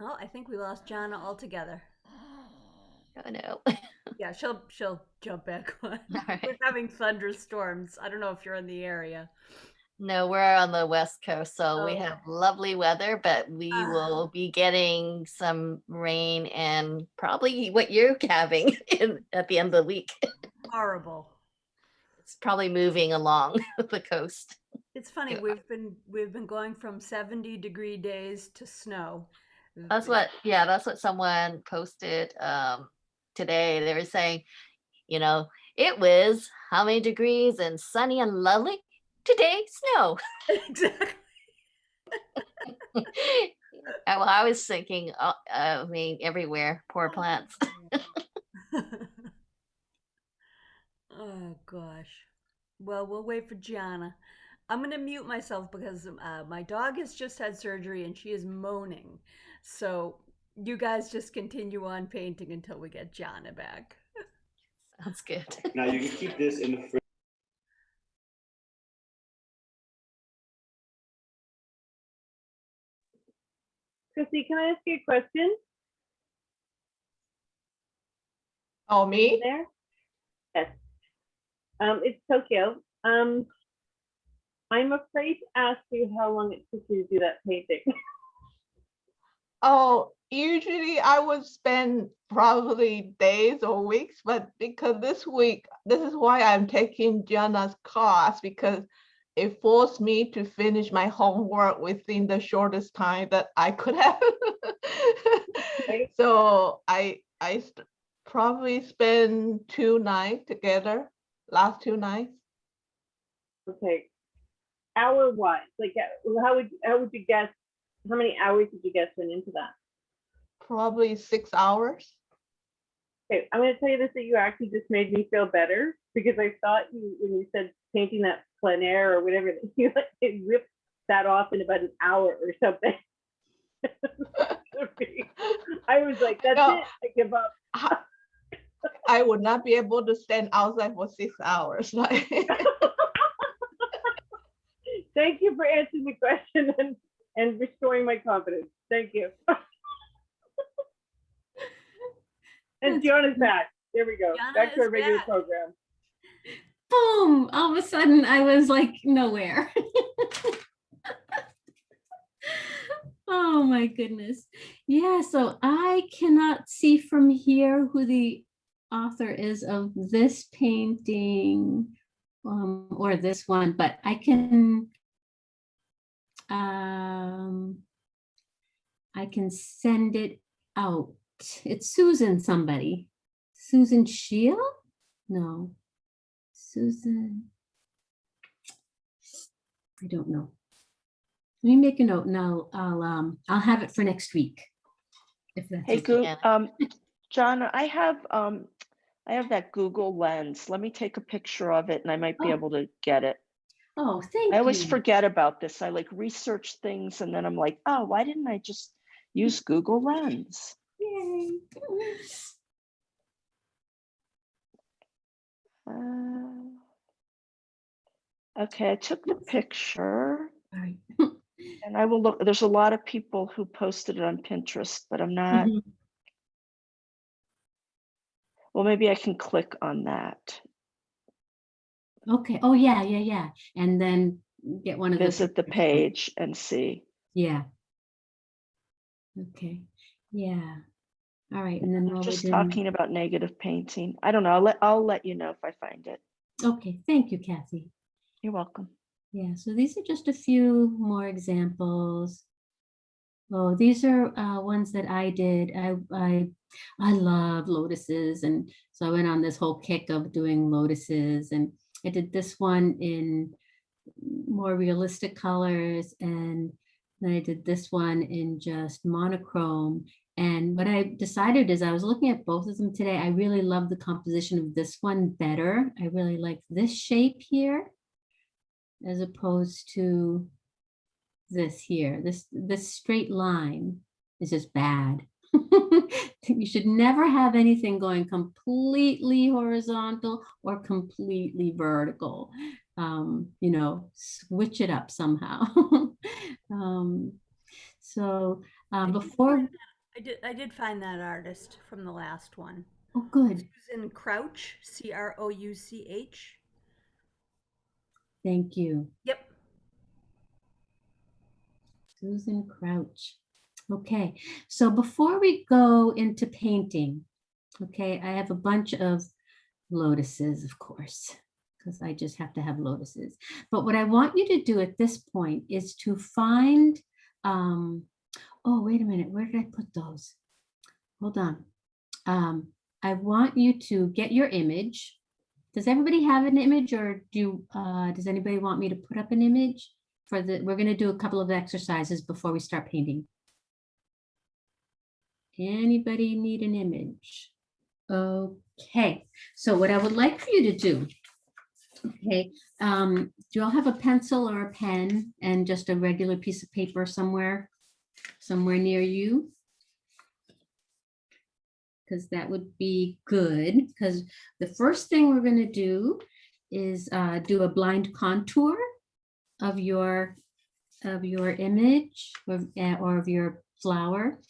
Oh, I think we lost Jana altogether. Oh no. Yeah, she'll she'll jump back on. We're right. having thunderstorms. I don't know if you're in the area. No, we're on the west coast, so we have lovely weather, but we Ah. will be getting some rain and probably what you're having in, at the end of the week. Horrible. It's probably moving along the coast. It's funny, Yeah. we've been we've been going from 70 degree days to snow. That's what, yeah, that's what someone posted um, today. They were saying, you know, it was how many degrees and sunny and lovely. Today, snow. exactly. Well, I was thinking, uh, I mean, everywhere, poor plants. Oh gosh. Well, we'll wait for Jana. I'm gonna mute myself because uh, my dog has just had surgery and she is moaning. So you guys just continue on painting until we get Jana back. Sounds good. Now you can keep this in the fridge. Chrissy, can I ask you a question? Oh, me? there? Yes. Um, it's Tokyo. Um, I'm afraid to ask you how long it took you to do that painting. Oh, usually I would spend probably days or weeks, but because this week, this is why I'm taking Jana's class because it forced me to finish my homework within the shortest time that I could have. So I, I probably spend two nights together, last two nights. Okay. Hour wise, like uh, how would how would you guess? How many hours did you guess went into that? Probably six hours. Okay, I'm gonna tell you this that you actually just made me feel better because I thought you when you said painting that plein air or whatever that you like it ripped that off in about an hour or something. I was like, that's No. it. I give up. I would not be able to stand outside for six hours. Like, Thank you for answering the question and, and restoring my confidence. Thank you. And Fiona's mm. back. There we go. Fiona Back to our regular back. program. Boom! All of a sudden, I was like nowhere. oh my goodness. Yeah, so I cannot see from here who the author is of this painting um, or this one, but I can um, I can send it out. It's Susan somebody. Susan Shield? No. Susan. I don't know. Let me make a note and I'll, I'll, um, I'll have it for next week. If that's Hey, okay. Um, John, I have, um, I have that Google Lens. Let me take a picture of it and I might be Oh. able to get it. Oh, thank I always you. forget about this. I like research things and then I'm like, oh, why didn't I just use Google Lens? Yay. Uh, Okay, I took the picture. And I will look, there's a lot of people who posted it on Pinterest, but I'm not, Mhm. well, maybe I can click on that. Okay. Oh, yeah, yeah, yeah. And then get one of the. Visit the page and see. Yeah. Okay. Yeah. All right. And then while we're just doing- talking about negative painting. I don't know. I'll let, I'll let you know if I find it. Okay, thank you, Kathy. You're welcome. Yeah, so these are just a few more examples. Oh, these are uh, ones that I did. I, I, I love lotuses. And so I went on this whole kick of doing lotuses and I did this one in more realistic colors and then I did this one in just monochrome. And what I decided is I was looking at both of them today. I really love the composition of this one better. I really like this shape here as opposed to this here. This, this straight line is just bad. You should never have anything going completely horizontal or completely vertical. Um, you know, switch it up somehow. Um, So um, before, I did I did find that artist from the last one. oh, good. Susan Crouch, C R O U C H. Thank you. Yep. Susan Crouch. Okay, so before we go into painting, okay, I have a bunch of lotuses, of course, because I just have to have lotuses. But what I want you to do at this point is to find, um, oh, wait a minute, where did I put those? Hold on. Um, I want you to get your image. Does everybody have an image or do, uh, does anybody want me to put up an image? For the, we're gonna do a couple of exercises before we start painting. Anybody need an image? Okay, so what I would like for you to do Okay, um, do you all have a pencil or a pen and just a regular piece of paper somewhere, somewhere near you? Because that would be good, because the first thing we're gonna do is uh, do a blind contour of your, of your image or, eh, or of your flower.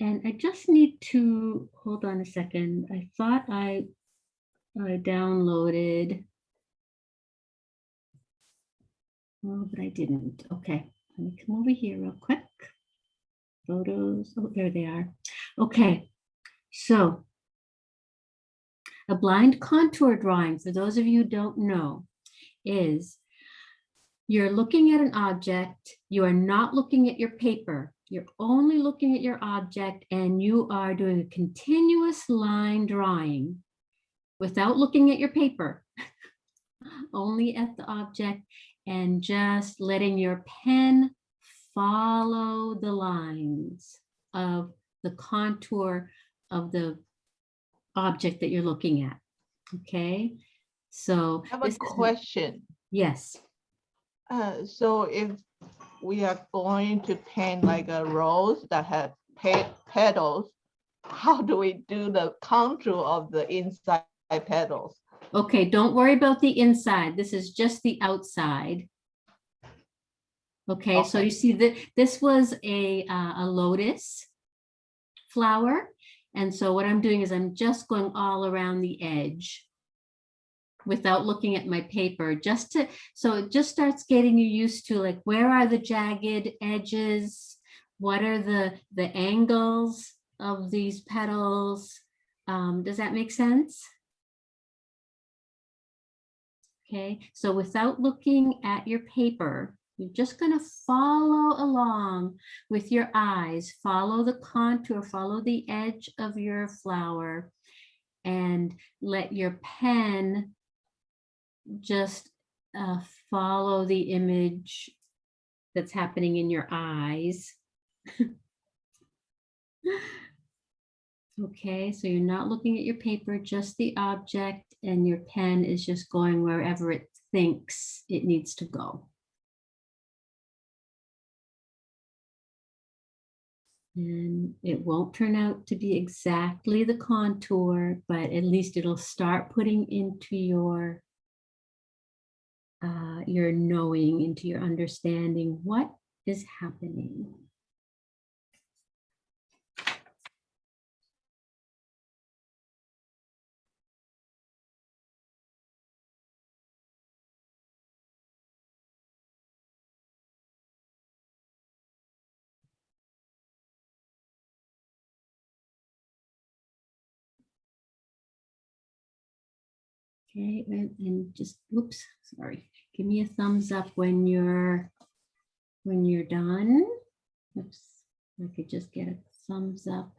And I just need to, hold on a second, I thought I, I downloaded. Oh, but I didn't. Okay, let me come over here real quick. Photos, oh, there they are. Okay, so a blind contour drawing, for those of you who don't know, is you're looking at an object, you are not looking at your paper, you're only looking at your object and you are doing a continuous line drawing without looking at your paper, only at the object and just letting your pen follow the lines of the contour of the object that you're looking at. Okay, so. I have a question. Yes, Uh, so if we are going to paint like a rose that has pe- petals, how do we do the contour of the inside petals? okay, don't worry about the inside. This is just the outside. Okay, so you see that this was a, uh, a lotus flower. And so what I'm doing is I'm just going all around the edge without looking at my paper, just to, so it just starts getting you used to like, where are the jagged edges? What are the, the angles of these petals? Um, does that make sense? Okay, so without looking at your paper, you're just going to follow along with your eyes, follow the contour, follow the edge of your flower, and let your pen just uh, follow the image that's happening in your eyes. Okay, so you're not looking at your paper, just the object, and your pen is just going wherever it thinks it needs to go. And it won't turn out to be exactly the contour, but at least it'll start putting into your uh, your knowing, into your understanding what is happening. Okay, and, and just, whoops, sorry. Give me a thumbs up when you're, when you're done. Oops, I could just get a thumbs up.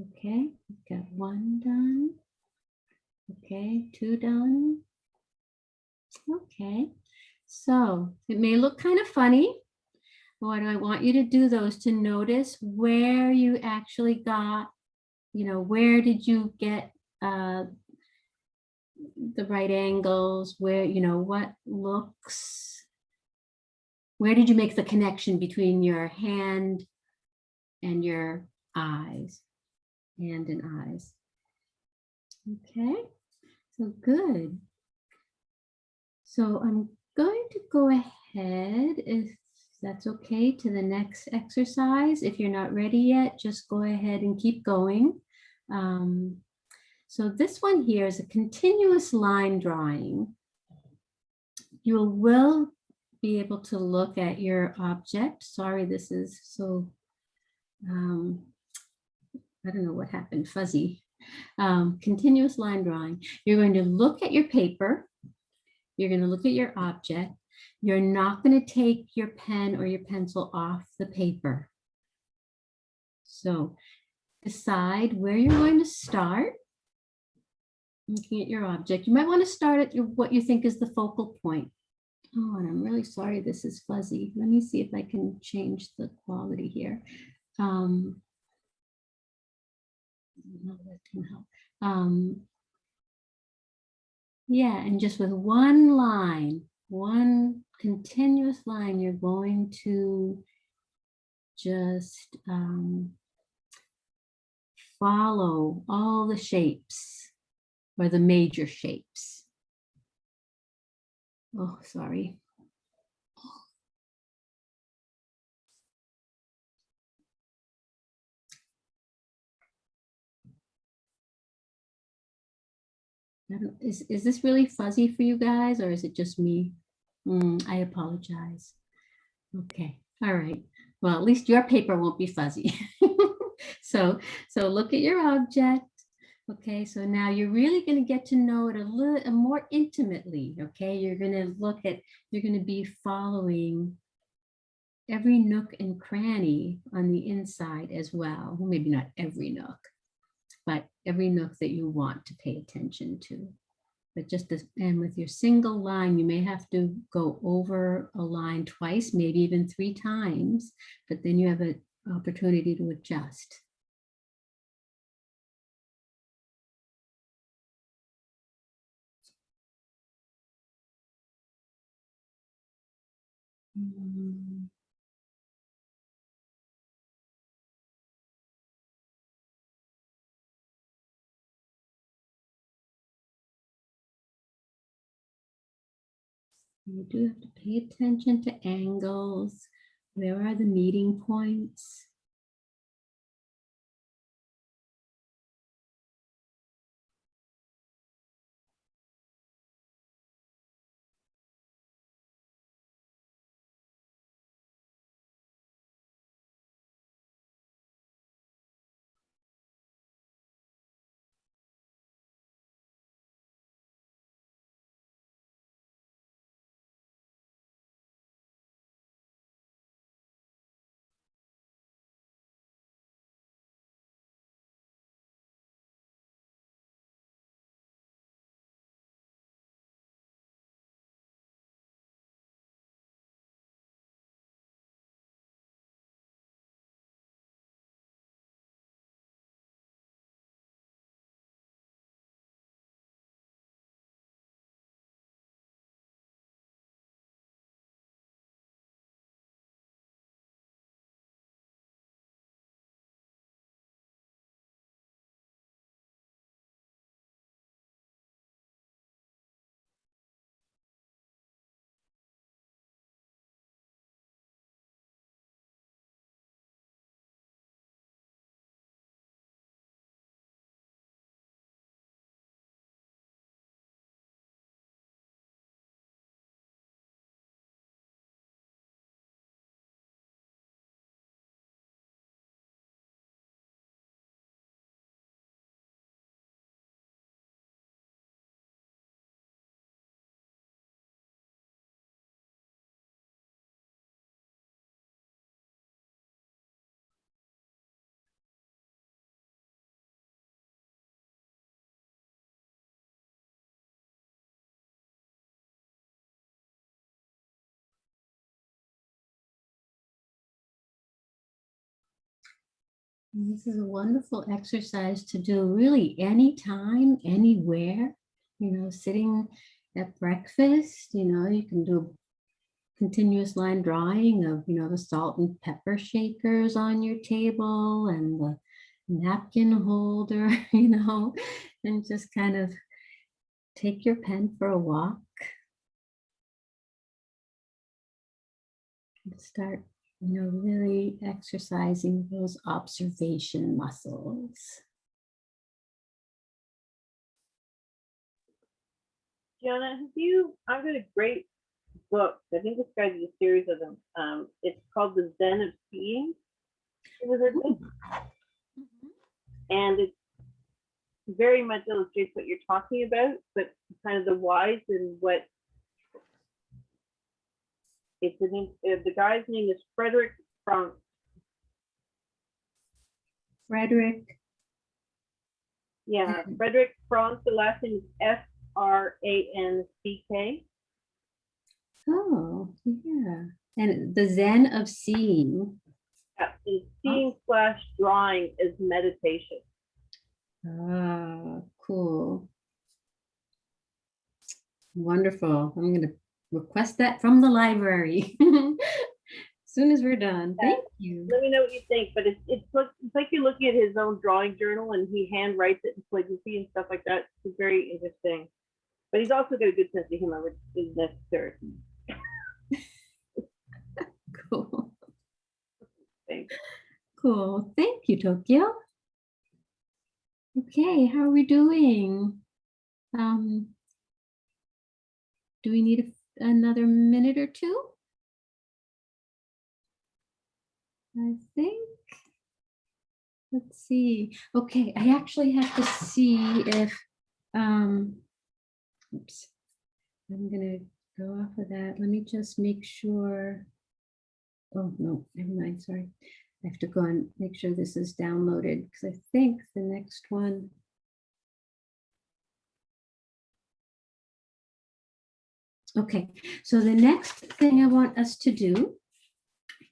Okay, got one done. Okay, two done. Okay, so it may look kind of funny. What I want you to do though is to notice where you actually got you know, where did you get uh, the right angles? Where, you know, what looks, where did you make the connection between your hand and your eyes? Hand and eyes. Okay, so good. So I'm going to go ahead if that's okay to the next exercise. If you're not ready yet, just go ahead and keep going. Um, so this one here is a continuous line drawing. You will be able to look at your object. Sorry, this is so, um, I don't know what happened, fuzzy. Um, continuous line drawing. You're going to look at your paper. You're going to look at your object. You're not going to take your pen or your pencil off the paper. So decide where you're going to start. Looking at your object, you might want to start at your, what you think is the focal point. Oh, and I'm really sorry this is fuzzy. Let me see if I can change the quality here. Um, that help. Um, Yeah, and just with one line, one continuous line, you're going to just um, follow all the shapes or the major shapes. Oh, sorry. Is, is this really fuzzy for you guys or is it just me? Mm, I apologize. Okay, all right. Well, at least your paper won't be fuzzy. So, so look at your object. Okay, so now you're really going to get to know it a little more intimately. Okay, you're going to look at, you're going to be following every nook and cranny on the inside as. Well, Maybe not every nook, but every nook that you want to pay attention to. But just as, and with your single line, you may have to go over a line twice, maybe even three times, but then you have an opportunity to adjust. Mm. You do have to pay attention to angles. Where are the meeting points? This is a wonderful exercise to do really anytime, anywhere, you know, sitting at breakfast, you know, you can do a continuous line drawing of, you know, the salt and pepper shakers on your table and the napkin holder, you know, and just kind of take your pen for a walk. Start you know, really exercising those observation muscles. Jana, have you, I've got a great book. I think this guy did a series of them. Um, it's called The Zen of Seeing. It was a book. And it very much illustrates what you're talking about, but kind of the whys and what it's the name, uh, the guy's name is Frederick Franck. Frederick, Yeah, Frederick Franck. The last name is F R A N C K. oh, yeah. And the Zen of seeing. Yeah, and seeing slash drawing is meditation. Ah, cool. Wonderful. I'm gonna request that from the library. As Soon as we're done. Thank you. Let me know what you think, but it's, it's like, it's like you're looking at his own drawing journal and he hand writes it in calligraphy and stuff like that. It's very interesting. But he's also got a good sense of humor, which is necessary. Cool. Thanks. Cool. Thank you, Tokyo. Okay, how are we doing? Um, do we need a- another minute or two? I think. Let's see. Okay, I actually have to see if, um, oops. I'm gonna go off of that. Let me just make sure. Oh, no, never mind, sorry. I have to go and make sure this is downloaded because I think the next one. Okay, so the next thing I want us to do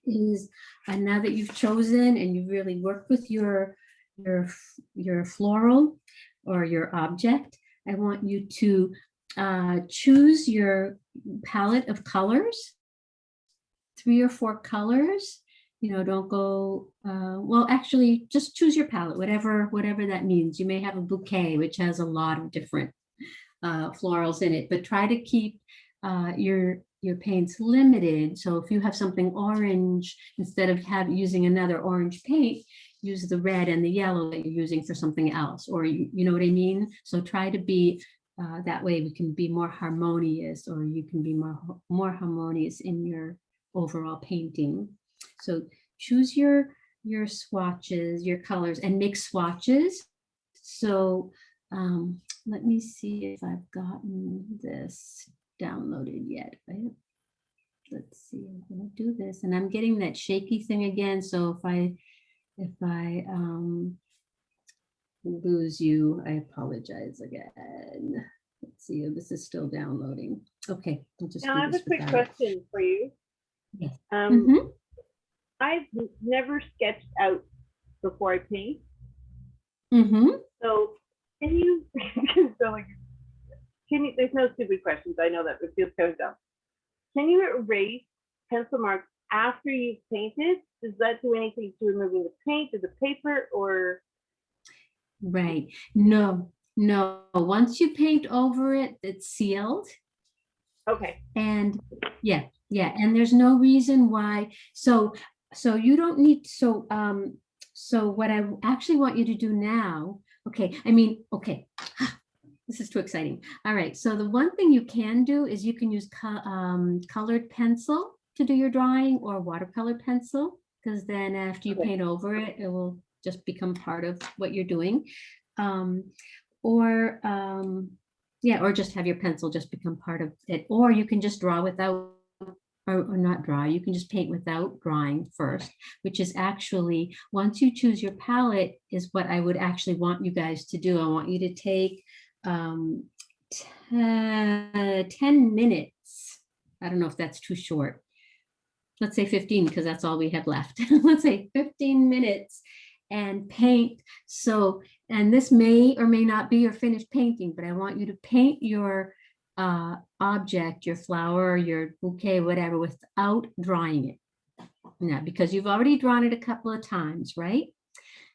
is, and now that you've chosen and you've really worked with your, your, your floral or your object, I want you to uh, choose your palette of colors three or four colors. You know, don't go, uh, well, actually just choose your palette, whatever, whatever that means. You may have a bouquet, which has a lot of different uh, florals in it, but try to keep uh, your, your paints limited. So if you have something orange, instead of have, using another orange paint, use the red and the yellow that you're using for something else, or you, you know what I mean? So try to be, uh, that way we can be more harmonious, or you can be more, more harmonious in your overall painting. So choose your, your swatches, your colors and make swatches. So um, let me see if I've gotten this downloaded yet. Have- Let's see, I'm gonna do this and I'm getting that shaky thing again. So if I, if I um, lose you, I apologize again. Let's see, this is still downloading. Okay, I'll just Now, I have a quick it. question for you. Yes. Um, Mhm. I've never sketched out before I paint, Mm-hmm. so can you, so like, can you, there's no stupid questions, I know that, it feels kind of dumb. Can you erase pencil marks after you've painted? Does that do anything to removing the paint or the paper or? Right. No, no. Once you paint over it, it's sealed. Okay. And yeah, yeah. And there's no reason why. So, so you don't need, so, um, so what I actually want you to do now, okay, I mean, okay. This is too exciting. All right. So the one thing you can do is you can use co- um, colored pencil to do your drawing or watercolor pencil. Because then after you Okay. paint over it, it will just become part of what you're doing. Um, or um, yeah, or just have your pencil just become part of it. Or you can just draw without, or, or not draw, you can just paint without drawing first, which is actually, once you choose your palette is what I would actually want you guys to do. I want you to take um, 10, 10 minutes. I don't know if that's too short. Let's say 15 because that's all we have left. Let's say 15 minutes and paint. So, and this may or may not be your finished painting, but I want you to paint your uh, object, your flower, your bouquet, whatever, without drawing it. Now, because you've already drawn it a couple of times, right?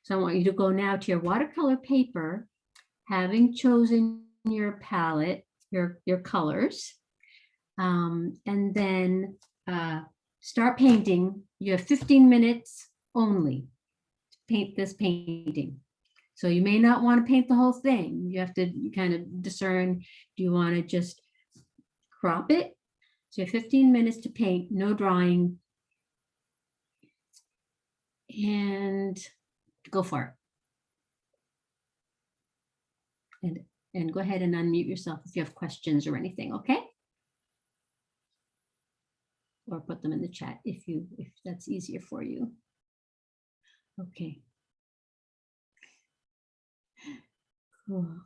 So I want you to go now to your watercolor paper, having chosen your palette, your, your colors, um, and then uh, start painting. You have 15 minutes only to paint this painting. So you may not want to paint the whole thing. You have to kind of discern, do you want to just crop it? So you have 15 minutes to paint, no drawing. And go for it. And, and go ahead and unmute yourself if you have questions or anything, okay? Or put them in the chat if you, if that's easier for you. Okay. Cool.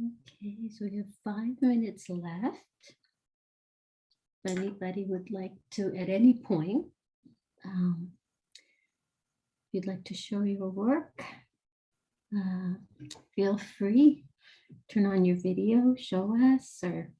Okay, so we have five minutes left. If anybody would like to, at any point, um, you'd like to show your work, uh, feel free. Turn on your video, show us, or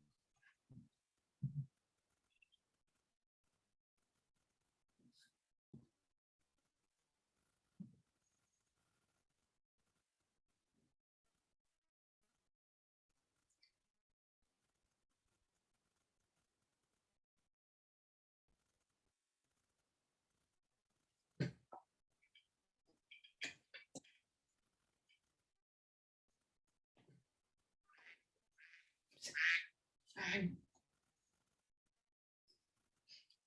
Sorry.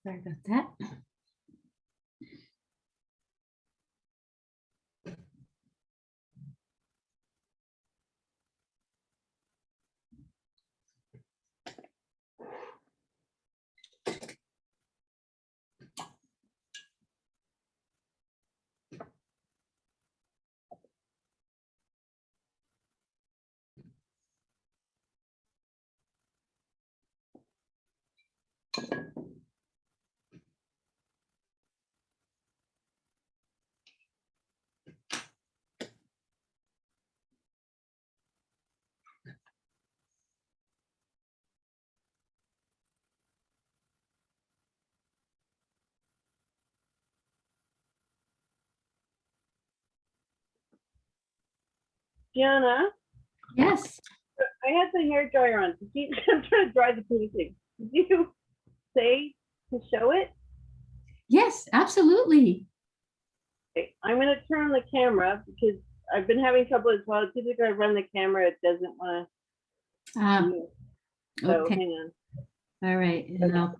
Sorry about that. Jana, Yes, I had the hair dryer on. You, I'm trying to dry the painting. Did you say to show it? yes, absolutely. Okay, I'm gonna turn on the camera because I've been having trouble as well. Typically I run the camera, it doesn't wanna. Um. So okay. hang on. All right, and I'll,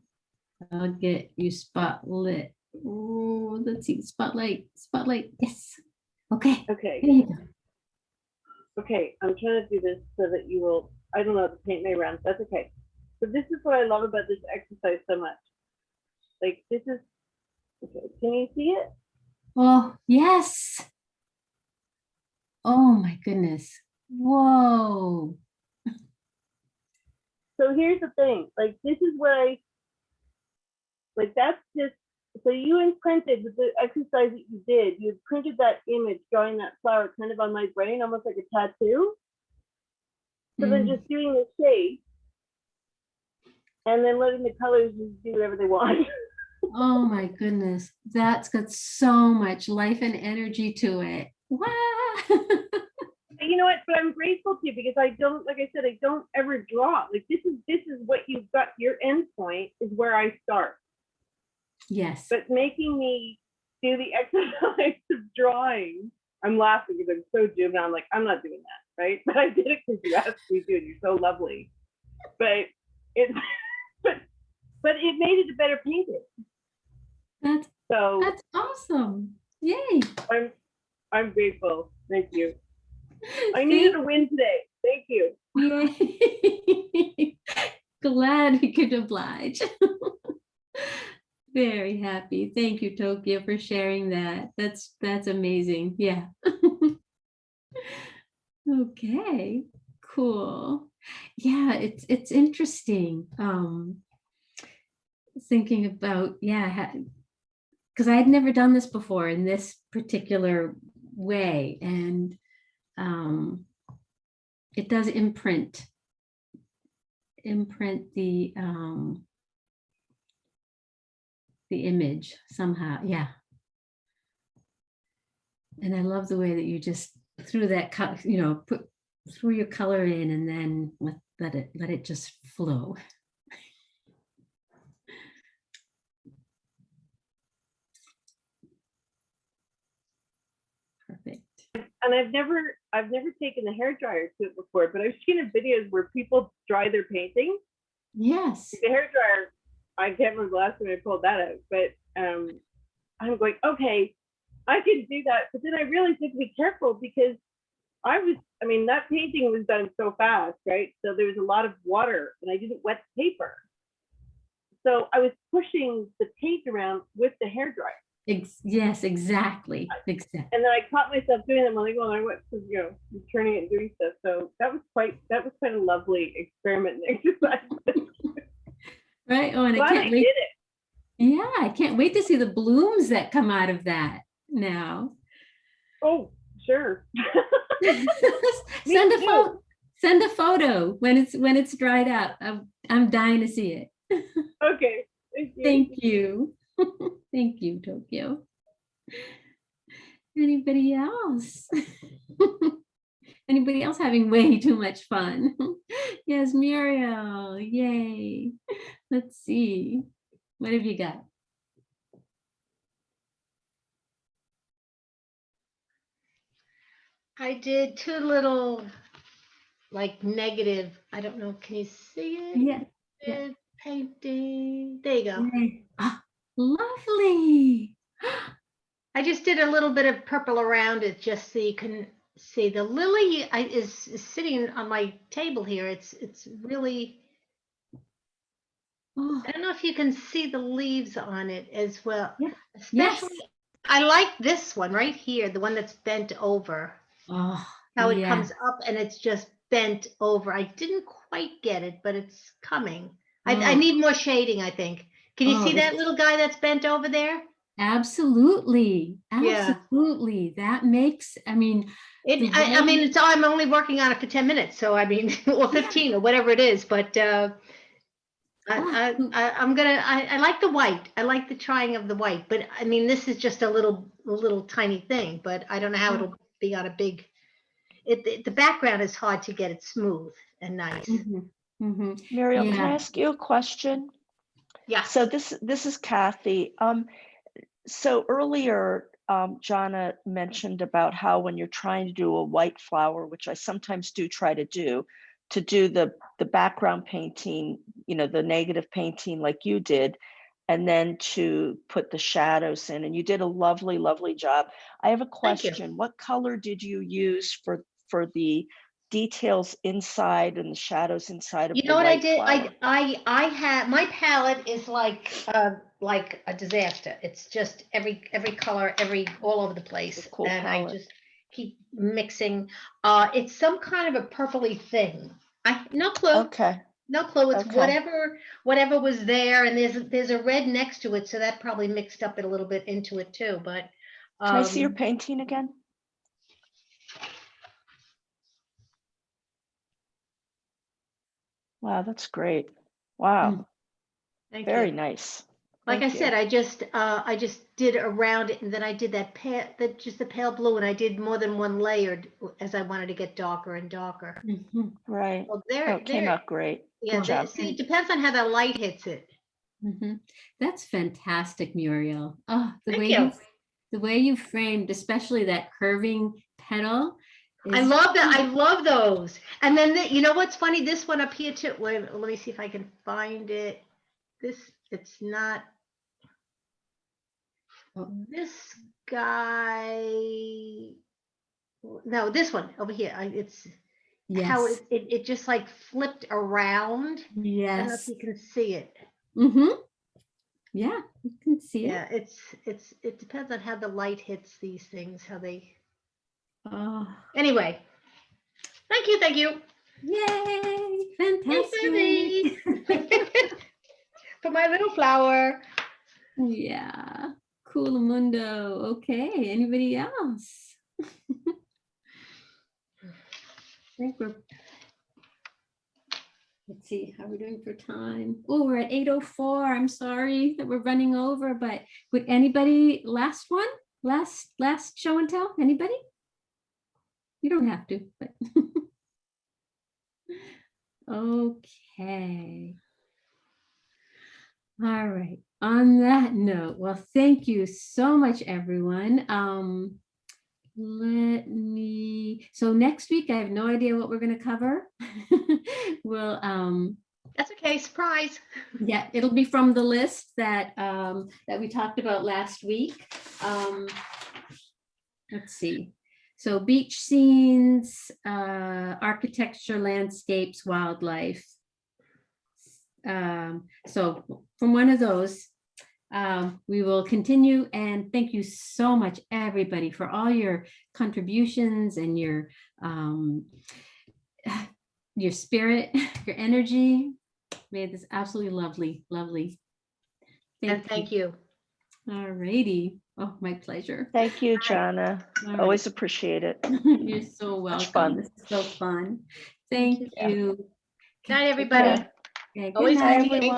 I'll get you spotlit. Oh, let's see, spotlight, spotlight, yes. Okay, Okay. there you go. Okay, I'm trying to do this so that you will, I don't know, the paint may run, that's okay. So this is what I love about this exercise so much. Like, this is, okay, can you see it? Oh, yes. Oh my goodness. Whoa. So here's the thing, like, this is what I, like, that's just, so you imprinted with the exercise that you did, you printed that image, drawing that flower kind of on my brain, almost like a tattoo. So then Mm. just doing the shape and then letting the colors just do whatever they want. Oh my goodness. That's got so much life and energy to it. Wow. You know what? But I'm grateful to you because I don't, like I said, I don't ever draw. Like this is this is what you've got. Your end point is where I start. Yes. But making me do the exercise of drawing, I'm laughing because I'm so juvenile. I'm like, I'm not doing that, right? But I did it because you asked me to, and you're so lovely. But it, but but it made it a better painting. That's So that's awesome. Yay. I'm I'm grateful. Thank you. I needed a win today. Thank you. Yay. Glad we could oblige. Very happy. Thank you, Tokyo, for sharing that. That's that's amazing. Yeah. okay, cool. Yeah, it's it's interesting. Um thinking about, yeah, because I had never done this before in this particular way. And um it does imprint imprint the um the image somehow yeah. And i love the way that you just threw that cut you know put threw your color in and then let, let it let it just flow. Perfect. And I've never I've never taken the hair dryer to it before, but I've seen in videos where people dry their paintings. yes. The hair dryer, I can't remember the last time I pulled that out, but um, I'm going, okay, I can do that. But then I really had to be careful because I was, I mean, that painting was done so fast, right? So there was a lot of water and I didn't wet the paper. So I was pushing the paint around with the hair dryer. Ex- yes, exactly, exactly. And then I caught myself doing them when I go on my web, you know, turning it and doing stuff. So that was quite, that was quite a lovely experiment and exercise. Right, oh, and I Glad I can't did wait. it. Yeah, I can't wait to see the blooms that come out of that now. Oh, sure. Send a photo, send a photo when it's, when it's dried out. I'm, I'm dying to see it. Okay. Thank you. Thank you. Thank you, Tokyo. Anybody else? Anybody else having way too much fun? Yes, Muriel, yay. Let's see. What have you got? I did two little, like negative, I don't know, can you see it? Yeah. yeah. Painting, there you go. Ah, Lovely. I just did a little bit of purple around it just so you can see the lily is, is sitting on my table here. It's it's really Oh, I don't know if you can see the leaves on it as well. Yeah. Yes. Especially I like this one right here, the one that's bent over. Oh, How it yeah. comes up and it's just bent over. I didn't quite get it, but it's coming. I, I Oh. need more shading, I think. Can you Oh, see that little guy that's bent over there? Absolutely, Yeah. absolutely. That makes, I mean. It, I, I mean, it's, I'm only working on it for 10 minutes, so I mean, or 15 or whatever it is, but uh, I, I, I, I'm gonna, I, I like the white. I like the trying of the white, but I mean, this is just a little, a little tiny thing, but I don't know how it'll be on a big, it, it- the background is hard to get it smooth and nice. Mhm, mhm. Muriel, can I ask you a question? Yeah. So this, this is Kathy. Um, so earlier, um, Jana mentioned about how when you're trying to do a white flower, which I sometimes do try to do, to do the, the background painting, you know, the negative painting like you did, and then to put the shadows in, and you did a lovely, lovely job. I have a question. What color did you use for, for the details inside and the shadows inside of You know what I did? I, flower? I, I had, my palette is like, uh, like a disaster. It's just every, every color, every, all over the place. cool And I just keep mixing. Uh, it's some kind of a purpley thing. I, no clue. Okay. No clue. It's Okay. whatever, whatever was there. And there's, there's a red next to it. So that probably mixed up it a little bit into it too, but. Can I see your um, painting again? Wow, that's great. Wow, thank very you. nice. Like I you. said, I just, uh, I just did around it and then I did that pale, that just the pale blue and I did more than one layer as I wanted to get darker and darker. Mhm, Right. Well, Oh, there, came there, out great. yeah, Good there- see, it depends on how the light hits it. Mm -hmm. That's fantastic, Muriel. Oh, the Thank way you. you, the way you framed, especially that curving petal. I love that, I love those. And then, the- you know what's funny, this one up here too, wait, let me see if I can find it. This, it's not. This guy, no, this one over here, it's, how it, it, it just like flipped around. I don't know yes. if you can see it. Mm-hmm. Yeah, you can see Yeah, it. it's, it's, it depends on how the light hits these things, how they, Oh, anyway. Thank you, thank you. yay, fantastic. For my little flower. Yeah, cool mundo. Okay, anybody else? I think we're. Let's see, how we're doing for time. Oh, we're at eight oh four. I'm sorry that we're running over, but would anybody, last one? Last, last show and tell? Anybody? You don't have to, but. Okay. All right, on that note, well, thank you so much, everyone. Um, let me, so next week, I have no idea what we're gonna cover. We'll, um, That's okay, surprise. yeah, it'll be from the list that, um, that we talked about last week. Um, let's see. So beach scenes, uh, architecture, landscapes, wildlife. Um, so from one of those, um, we will continue and thank you so much, everybody, for all your contributions and your um, your spirit, your energy. Made this absolutely lovely, lovely. And thank you. All righty. Oh, my pleasure. Thank you, Jana. All Always appreciate it. You're so welcome. fun. This is so fun. Thank you. Good night, everybody. Okay, good Always night. nice to meet you.